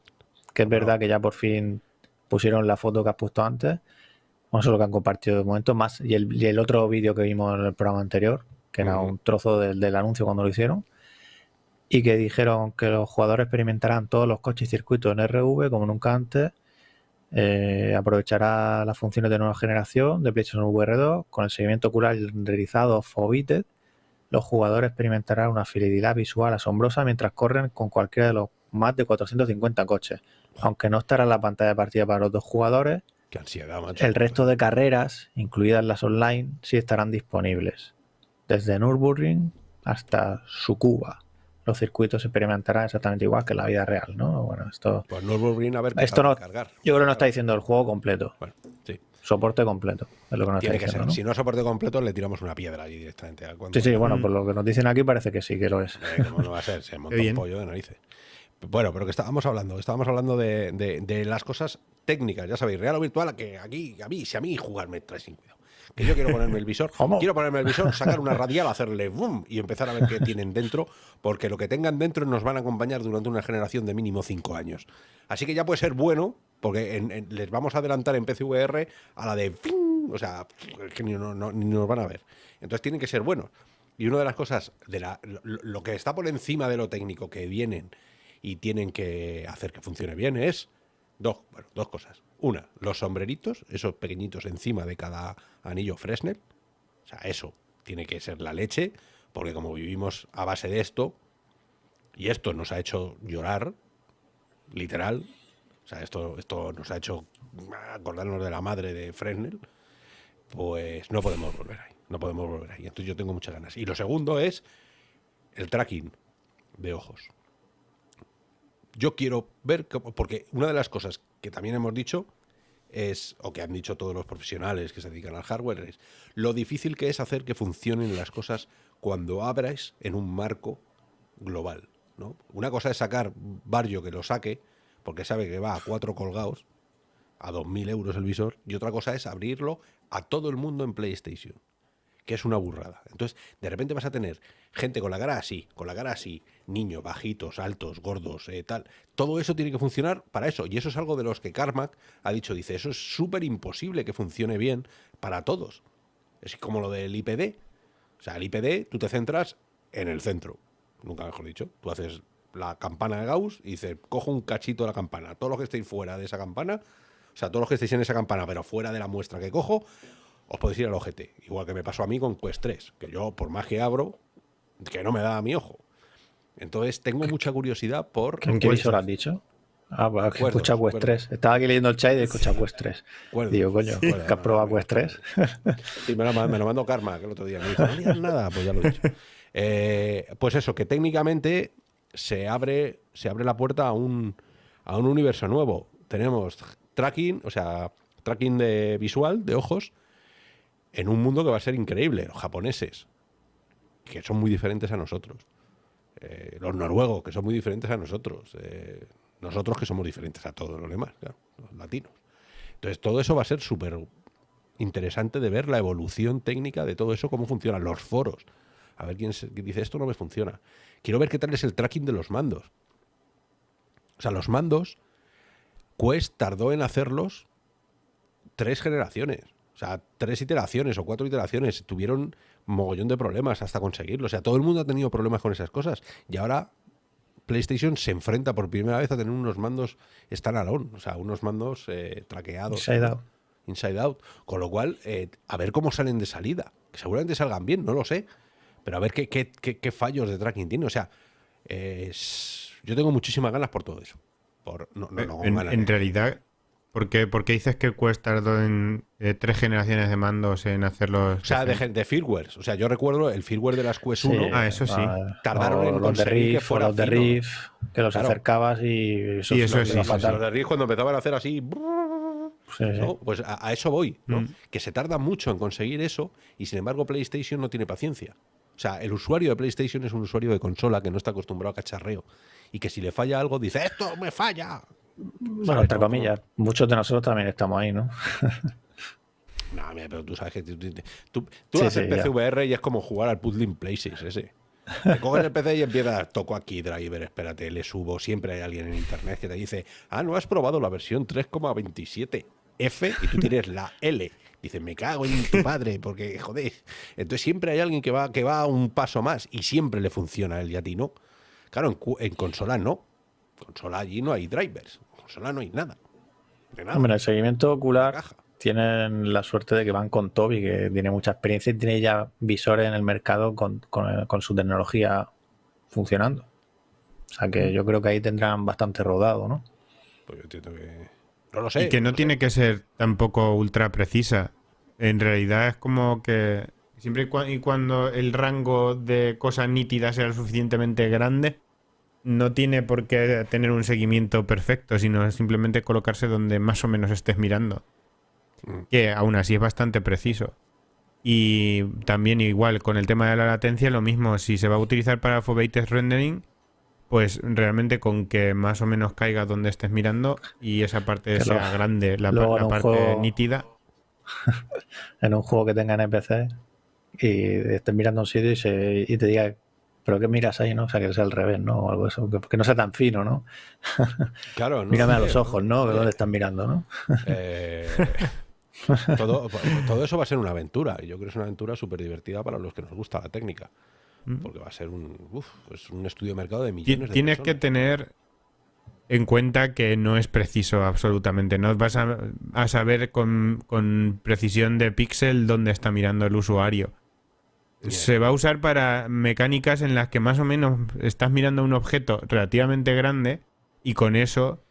que es verdad que ya por fin pusieron la foto que has puesto antes. No solo que han compartido de momento, más y el, y el otro vídeo que vimos en el programa anterior, que era un trozo del, del anuncio cuando lo hicieron y que dijeron que los jugadores experimentarán todos los coches y circuitos en RV como nunca antes. Eh, aprovechará las funciones de nueva generación de PlayStation VR 2 con el seguimiento ocular renderizado Fobited. Los jugadores experimentarán una fidelidad visual asombrosa mientras corren con cualquiera de los más de 450 coches. Aunque no estará en la pantalla de partida para los dos jugadores, Qué ansiedad, el resto de carreras, incluidas las online, sí estarán disponibles. Desde Nürburgring hasta Sukuba los circuitos se experimentarán exactamente igual que en la vida real, ¿no? Bueno, esto. Pues no a ver esto no, cargar. Yo creo que no está diciendo el juego completo. Bueno, sí. Soporte completo. Es lo que nos Tiene que ser. Si no es soporte completo, le tiramos una piedra allí directamente. Sí, sí, bueno, por lo que nos dicen aquí parece que sí que lo es. Eh, ¿Cómo no va a ser? Se [LAUGHS] monta un pollo de narices. Bueno, pero que estábamos hablando, estábamos hablando de, de, las cosas técnicas, ya sabéis, real o virtual, que aquí, a mí, si a mí jugarme trae sin cuidado que yo quiero ponerme el visor, quiero ponerme el visor, sacar una radial, hacerle boom y empezar a ver qué tienen dentro, porque lo que tengan dentro nos van a acompañar durante una generación de mínimo cinco años. Así que ya puede ser bueno, porque les vamos a adelantar en PCVR a la de o sea, que ni, nos van a ver. Entonces tienen que ser buenos. Y una de las cosas, de la, lo, que está por encima de lo técnico que vienen y tienen que hacer que funcione bien es dos, bueno, dos cosas. Una, los sombreritos, esos pequeñitos encima de cada anillo Fresnel. O sea, eso tiene que ser la leche, porque como vivimos a base de esto, y esto nos ha hecho llorar, literal, o sea, esto, esto nos ha hecho acordarnos de la madre de Fresnel, pues no podemos volver ahí, no podemos volver ahí. Entonces yo tengo muchas ganas. Y lo segundo es el tracking de ojos. Yo quiero ver, porque una de las cosas que también hemos dicho es, o que han dicho todos los profesionales que se dedican al hardware, es lo difícil que es hacer que funcionen las cosas cuando abras en un marco global. ¿no? Una cosa es sacar Barrio que lo saque, porque sabe que va a cuatro colgados, a 2.000 euros el visor, y otra cosa es abrirlo a todo el mundo en PlayStation que es una burrada. Entonces, de repente vas a tener gente con la cara así, con la cara así, niños, bajitos, altos, gordos, eh, tal. Todo eso tiene que funcionar para eso. Y eso es algo de los que Carmack ha dicho, dice, eso es súper imposible que funcione bien para todos. Es como lo del IPD. O sea, el IPD, tú te centras en el centro, nunca mejor dicho. Tú haces la campana de Gauss y dices, cojo un cachito de la campana. Todos los que estéis fuera de esa campana, o sea, todos los que estéis en esa campana, pero fuera de la muestra que cojo, os podéis ir al ojete. Igual que me pasó a mí con Quest 3, que yo por más que abro, que no me da a mi ojo. Entonces tengo mucha curiosidad por... ¿En qué visor has dicho? Ah, pues que escucha Quest 3. Estaba aquí leyendo el chat y escucha Quest 3. Digo, coño, ¿que has probado Quest 3? sí, me lo, me lo mandó Karma, que el otro día me dijo, no digas nada, pues ya lo he dicho. Eh, pues eso, que técnicamente se abre, se abre la puerta a un, a un universo nuevo. Tenemos tracking, o sea, tracking de visual, de ojos, en un mundo que va a ser increíble. Los japoneses, que son muy diferentes a nosotros. Eh, los noruegos, que son muy diferentes a nosotros. Eh, nosotros que somos diferentes a todos los demás, los latinos. Entonces, todo eso va a ser súper interesante de ver la evolución técnica de todo eso, cómo funcionan los foros. A ver quién dice esto no me funciona. Quiero ver qué tal es el tracking de los mandos. O sea, los mandos, Quest tardó en hacerlos tres generaciones. O sea, tres iteraciones o cuatro iteraciones. Tuvieron mogollón de problemas hasta conseguirlo. O sea, todo el mundo ha tenido problemas con esas cosas. Y ahora PlayStation se enfrenta por primera vez a tener unos mandos standalone. O sea, unos mandos eh, traqueados. Inside Out. Inside Out. Con lo cual, eh, a ver cómo salen de salida. Que seguramente salgan bien, no lo sé. Pero a ver qué, qué, qué, fallos de tracking tiene. O sea, yo tengo muchísimas ganas por todo eso. Por, no, no, en, realidad, ¿por qué, dices que cuesta tardó en eh, tres generaciones de mandos en hacerlos? O sea, de, de firmware. O sea, yo recuerdo el firmware de las Quest 1. Ah, eso sí. Ah, tardaron en conseguir que fuera los de Riff, que los acercabas y eso, eso es Los de Riff cuando empezaban a hacer así... Pues a, eso voy, ¿no? Mm. que se tarda mucho en conseguir eso y sin embargo PlayStation no tiene paciencia. O sea, el usuario de PlayStation es un usuario de consola que no está acostumbrado a cacharreo y que si le falla algo dice, esto me falla. Bueno, entre comillas, muchos de nosotros también estamos ahí, ¿no? [LAUGHS] no, pero tú sabes que tú, tú, haces PCVR y es como jugar al Puzzling Places ese. [LAUGHS] Te coges el PC y empiezas, toco aquí driver, espérate, le subo. Siempre hay alguien en internet que te dice, ah, no has probado la versión 3,27 F y tú tienes la L. Dices, me cago en tu padre, porque joder. Entonces siempre hay alguien que va, que va un paso más y siempre le funciona a él y a ti no. Claro, en, consola no. Consola allí no hay drivers. En consola no hay nada. Hombre, el seguimiento ocular tienen la suerte de que van con Toby, que tiene mucha experiencia y tiene ya visores en el mercado con, su tecnología funcionando. O sea que yo creo que ahí tendrán bastante rodado, ¿no? Pues yo entiendo que lo sé. Y que no, tiene que ser tampoco ultra precisa. En realidad es como que siempre y cuando el rango de cosas nítidas sea lo suficientemente grande, no tiene por qué tener un seguimiento perfecto, sino simplemente colocarse donde más o menos estés mirando. Mm. Que aún así es bastante preciso. Y también igual con el tema de la latencia, lo mismo, si se va a utilizar para Foveated Rendering, pues realmente con que más o menos caiga donde estés mirando y esa parte sea grande, la, parte nítida. [LAUGHS] en un juego que tenga NPC y estés mirando un sitio y, te diga, pero ¿qué miras ahí, no? O sea, que sea al revés, ¿no? O algo eso, que, no sea tan fino, ¿no? Claro, [LAUGHS] ¿no? Mírame a los ojos, ¿no? De dónde estás mirando, ¿no? [LAUGHS] Eh, todo, todo, eso va a ser una aventura y yo creo que es una aventura súper divertida para los que nos gusta la técnica. Mm. porque va a ser un, un estudio de mercado de millones de Tienes que tener en cuenta que no es preciso absolutamente. No vas a, saber con, precisión de píxel dónde está mirando el usuario. Se va a usar para mecánicas en las que más o menos estás mirando un objeto relativamente grande y con eso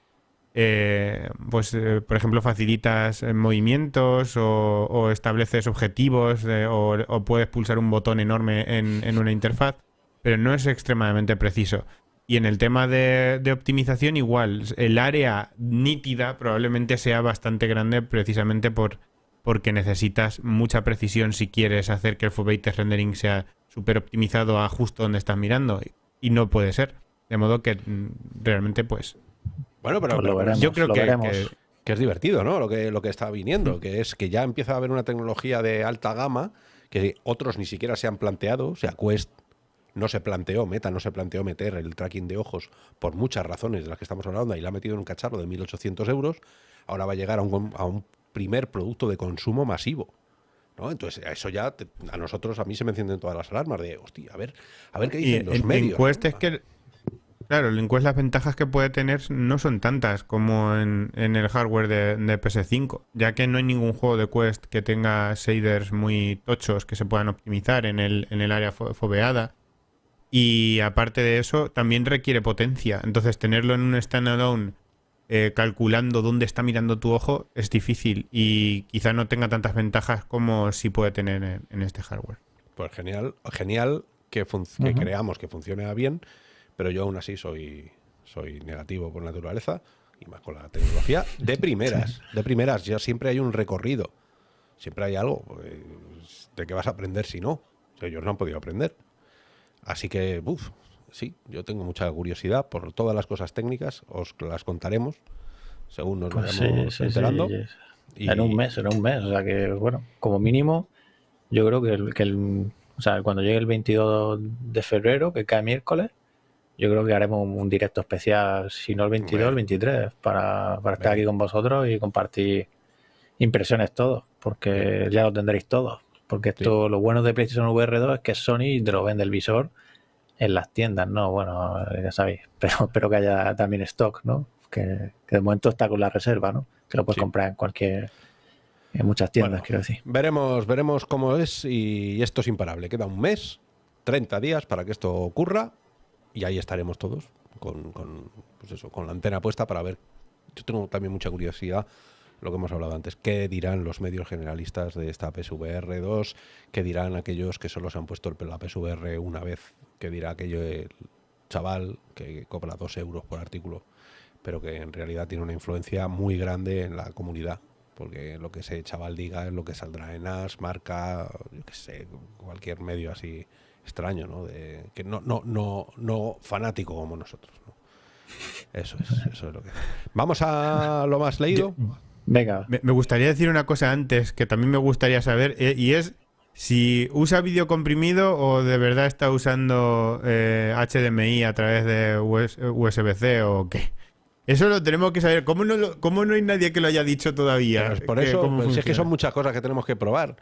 eh, pues eh, por ejemplo facilitas eh, movimientos o, estableces objetivos o, puedes pulsar un botón enorme en, una interfaz, pero no es extremadamente preciso. Y en el tema de, optimización igual, el área nítida probablemente sea bastante grande precisamente por, porque necesitas mucha precisión si quieres hacer que el foveated rendering sea súper optimizado a justo donde estás mirando y no puede ser. De modo que mm, realmente pues bueno, pero, pues yo creo que, que, es divertido, ¿no? Lo que, lo que está viniendo, que es que ya empieza a haber una tecnología de alta gama que otros ni siquiera se han planteado. O sea, Quest no se planteó, Meta no se planteó meter el tracking de ojos por muchas razones de las que estamos hablando y la ha metido en un cacharro de 1.800 euros. Ahora va a llegar a un, a un primer producto de consumo masivo. ¿no? Entonces, eso ya a nosotros, a mí se me encienden todas las alarmas de, hostia, a ver, a ver qué dicen los medios. Quest es que Claro, el Quest las ventajas que puede tener no son tantas como en, el hardware de, PS5, ya que no hay ningún juego de Quest que tenga shaders muy tochos que se puedan optimizar en el, en el área foveada. Y aparte de eso, también requiere potencia. Entonces, tenerlo en un standalone eh, calculando dónde está mirando tu ojo es difícil y quizá no tenga tantas ventajas como si puede tener en, este hardware. Pues genial, genial que, que creamos que funcione bien pero yo aún así soy, soy negativo por naturaleza y más con la tecnología. De primeras, de primeras, ya siempre hay un recorrido, siempre hay algo pues, de que vas a aprender si no, ellos no han podido aprender. Así que, uff, sí, yo tengo mucha curiosidad por todas las cosas técnicas, os las contaremos según nos pues vayamos enterando. En un mes, en un mes, o sea que, bueno, como mínimo, yo creo que, que el, o sea, cuando llegue el 22 de febrero, que cae miércoles, yo creo que haremos un, directo especial, si no el 22, el 23, para, estar aquí con vosotros y compartir impresiones todos, porque ya lo tendréis todos. Porque esto, lo bueno de PlayStation VR 2 es que Sony te lo vende el visor en las tiendas, ¿no? Bueno, ya sabéis, [LAUGHS] pero espero que haya también stock, ¿no? Que, de momento está con la reserva, ¿no? Que lo puedes comprar en cualquier, en muchas tiendas, quiero decir. Veremos, veremos cómo es y esto es imparable. Queda un mes, 30 días para que esto ocurra y ahí estaremos todos con, con, pues eso, con la antena puesta para ver. Yo tengo también mucha curiosidad lo que hemos hablado antes. ¿Qué dirán los medios generalistas de esta PSVR 2? ¿Qué dirán aquellos que solo se han puesto la PSVR una vez? ¿Qué dirá aquello el chaval que cobra dos euros por artículo? Pero que en realidad tiene una influencia muy grande en la comunidad. Porque lo que ese chaval diga es lo que saldrá en AS, marca, yo qué sé, cualquier medio así extraño, ¿no? De, que no, no, no, no fanático como nosotros. Eso es, eso es lo que. Vamos a lo más leído. Venga. Me, gustaría decir una cosa antes que también me gustaría saber, eh, y es si usa vídeo comprimido o de verdad está usando HDMI eh, a través de USB-C o qué. Eso lo tenemos que saber. ¿Cómo no, no hay nadie que lo haya dicho todavía? por eso, pues es que son muchas cosas que tenemos que probar.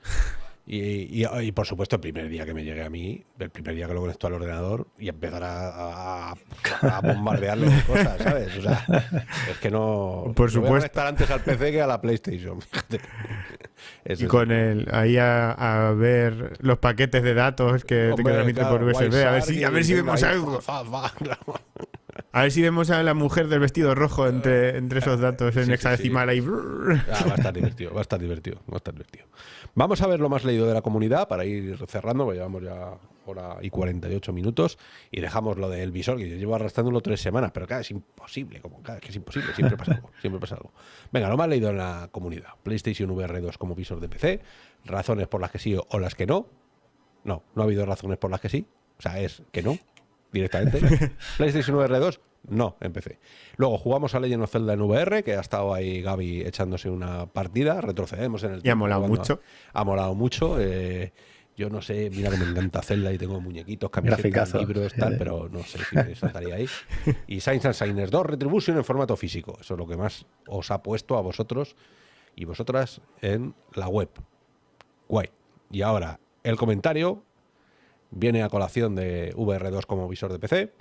Y, por supuesto, el primer día que me llegue a mí, el primer día que lo conecto al ordenador y empezar a, a, bombardearle cosas, ¿sabes? O sea, es que no. Por supuesto. Voy a estar antes al PC que a la PlayStation, fíjate. y con el ahí a, ver los paquetes de datos que, te transmite por USB, a ver si, a ver si vemos algo. A ver si vemos a la mujer del vestido rojo entre, entre esos datos en hexadecimal ahí. Ah, va a estar divertido, va a estar divertido, va a estar divertido. Vamos a ver lo más leído de la comunidad para ir cerrando, porque llevamos ya hora y 48 minutos y dejamos lo del visor, que yo llevo arrastrándolo tres semanas, pero claro, es imposible, como cada que es imposible, siempre pasa algo, siempre pasa algo. Venga, lo más leído en la comunidad. PlayStation VR 2 como visor de PC, razones por las que sí o las que no. No, no ha habido razones por las que sí, o sea, es que no, directamente. [LAUGHS] PlayStation VR 2 no, empecé. Luego jugamos a Legend of Zelda en VR, que ha estado ahí Gaby echándose una partida, retrocedemos en el tiempo. Y ha molado mucho. Ha molado mucho. Eh, yo no sé, mira que me encanta Zelda y tengo muñequitos, camisetas, libros, tal, pero no sé si saltaría ahí. Y Science and Signers 2 Retribution en formato físico. Eso es lo que más os ha puesto a vosotros y vosotras en la web. Guay. Y ahora, el comentario viene a colación de VR2 como visor de PC.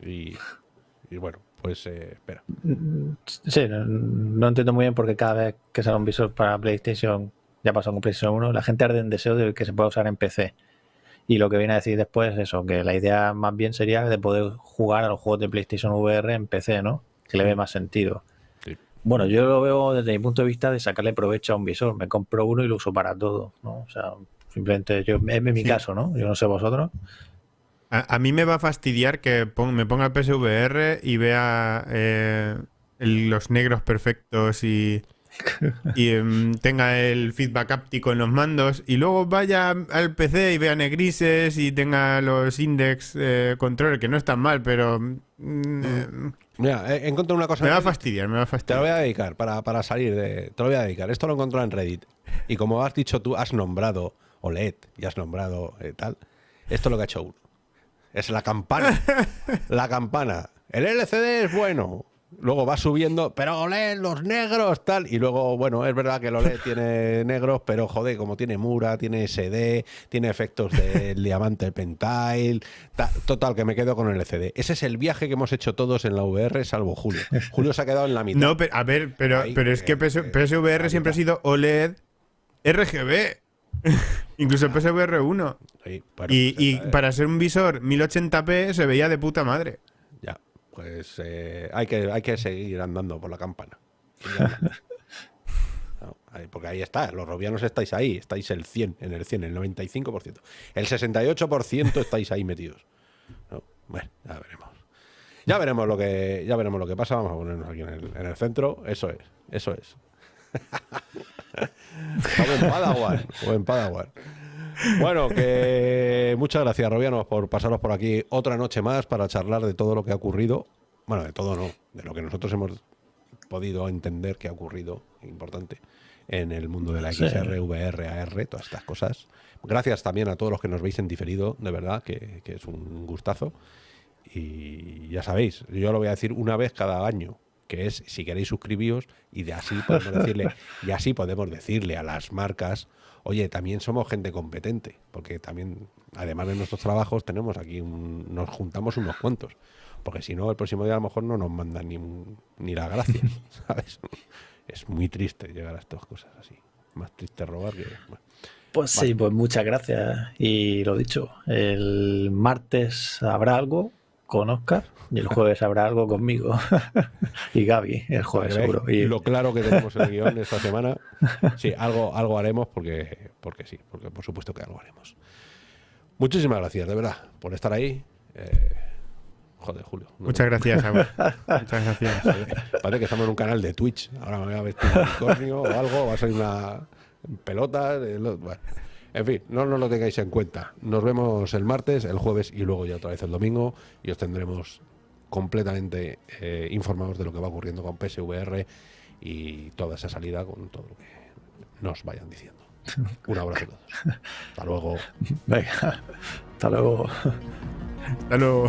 Y, bueno, pues eh, espera. Sí, no, entiendo muy bien porque cada vez que sale un visor para PlayStation, ya pasó con PlayStation 1, la gente arde en deseo de que se pueda usar en PC. Y lo que viene a decir después es eso, que la idea más bien sería de poder jugar a los juegos de PlayStation VR en PC, ¿no? Que le ve más sentido. Bueno, yo lo veo desde mi punto de vista de sacarle provecho a un visor. Me compro uno y lo uso para todo, ¿no? O sea, simplemente yo, es mi caso, ¿no? Yo no sé vosotros. A, mí me va a fastidiar que me ponga el PSVR y vea eh, los negros perfectos y, y em, tenga el feedback áptico en los mandos y luego vaya al PC y vea negrises y tenga los index eh, control, que no están mal, pero... Mm, eh, Mira, he encontrado una cosa... Me va a fastidiar, me va a fastidiar. Te lo voy a dedicar para, para salir de... Te lo voy a dedicar. Esto lo encontré en Reddit. Y como has dicho tú, has nombrado OLED y has nombrado tal. Esto es lo que ha hecho uno. Es la campana. [LAUGHS] la campana. El LCD es bueno. Luego va subiendo, pero OLED, los negros, tal. Y luego, bueno, es verdad que el OLED tiene [LAUGHS] negros, pero joder, como tiene Mura, tiene SD, tiene efectos del [LAUGHS] diamante pentile. Total, que me quedo con el LCD. Ese es el viaje que hemos hecho todos en la VR, salvo Julio. Julio se ha quedado en la mitad. No, pero, a ver, pero, pero es que PSVR siempre ha sido OLED RGB. [LAUGHS] Incluso el PSVR 1. y, pues para ser un visor 1080p se veía de puta madre. Ya, pues eh, hay, que, hay que seguir andando por la campana. [LAUGHS] porque ahí está, los robianos estáis ahí, estáis el 100, en el 100, el 95%. El 68% estáis ahí metidos. bueno, ya veremos. Ya veremos lo que ya veremos lo que pasa. Vamos a ponernos aquí en el, en el centro. Eso es, eso es. [LAUGHS] buen Padawan, buen Padawan. Bueno, que muchas gracias, Robianos, por pasaros por aquí otra noche más para charlar de todo lo que ha ocurrido. Bueno, de todo no, de lo que nosotros hemos podido entender que ha ocurrido, importante, en el mundo de la XR, VR, AR, todas estas cosas. Gracias también a todos los que nos veis en diferido, de verdad, que, es un gustazo. y ya sabéis, yo lo voy a decir una vez cada año, que es si queréis suscribíos y de así podemos [LAUGHS] decirle, y así podemos decirle a las marcas, oye, también somos gente competente, porque también, además de nuestros trabajos, tenemos aquí, nos juntamos unos cuantos, porque si no, el próximo día a lo mejor no nos mandan ni, ni la gracia, [LAUGHS] ¿sabes? Es muy triste llegar a estas cosas así. Más triste robar que... Pues sí, pues muchas gracias. Y lo dicho, el martes habrá algo con Oscar y el jueves habrá algo conmigo [LAUGHS] y Gaby el jueves seguro. Y lo claro que tenemos el guion esta semana, [LAUGHS] sí, algo, algo haremos porque, porque sí, porque por supuesto que algo haremos. Muchísimas gracias, de verdad, por estar ahí. Eh, joder, Julio. Muchas gracias, [LAUGHS] Muchas gracias. Parece que estamos en un canal de Twitch. Ahora me voy a vestir un unicornio o algo, va a salir una pelota. Bueno. En fin, no nos lo tengáis en cuenta. Nos vemos el martes, el jueves y luego ya otra vez el domingo y os tendremos completamente eh, informados de lo que va ocurriendo con PSVR y toda esa salida con todo lo que nos vayan diciendo. [LAUGHS] Un abrazo a todos. Hasta luego. Venga, hasta luego. Hasta luego.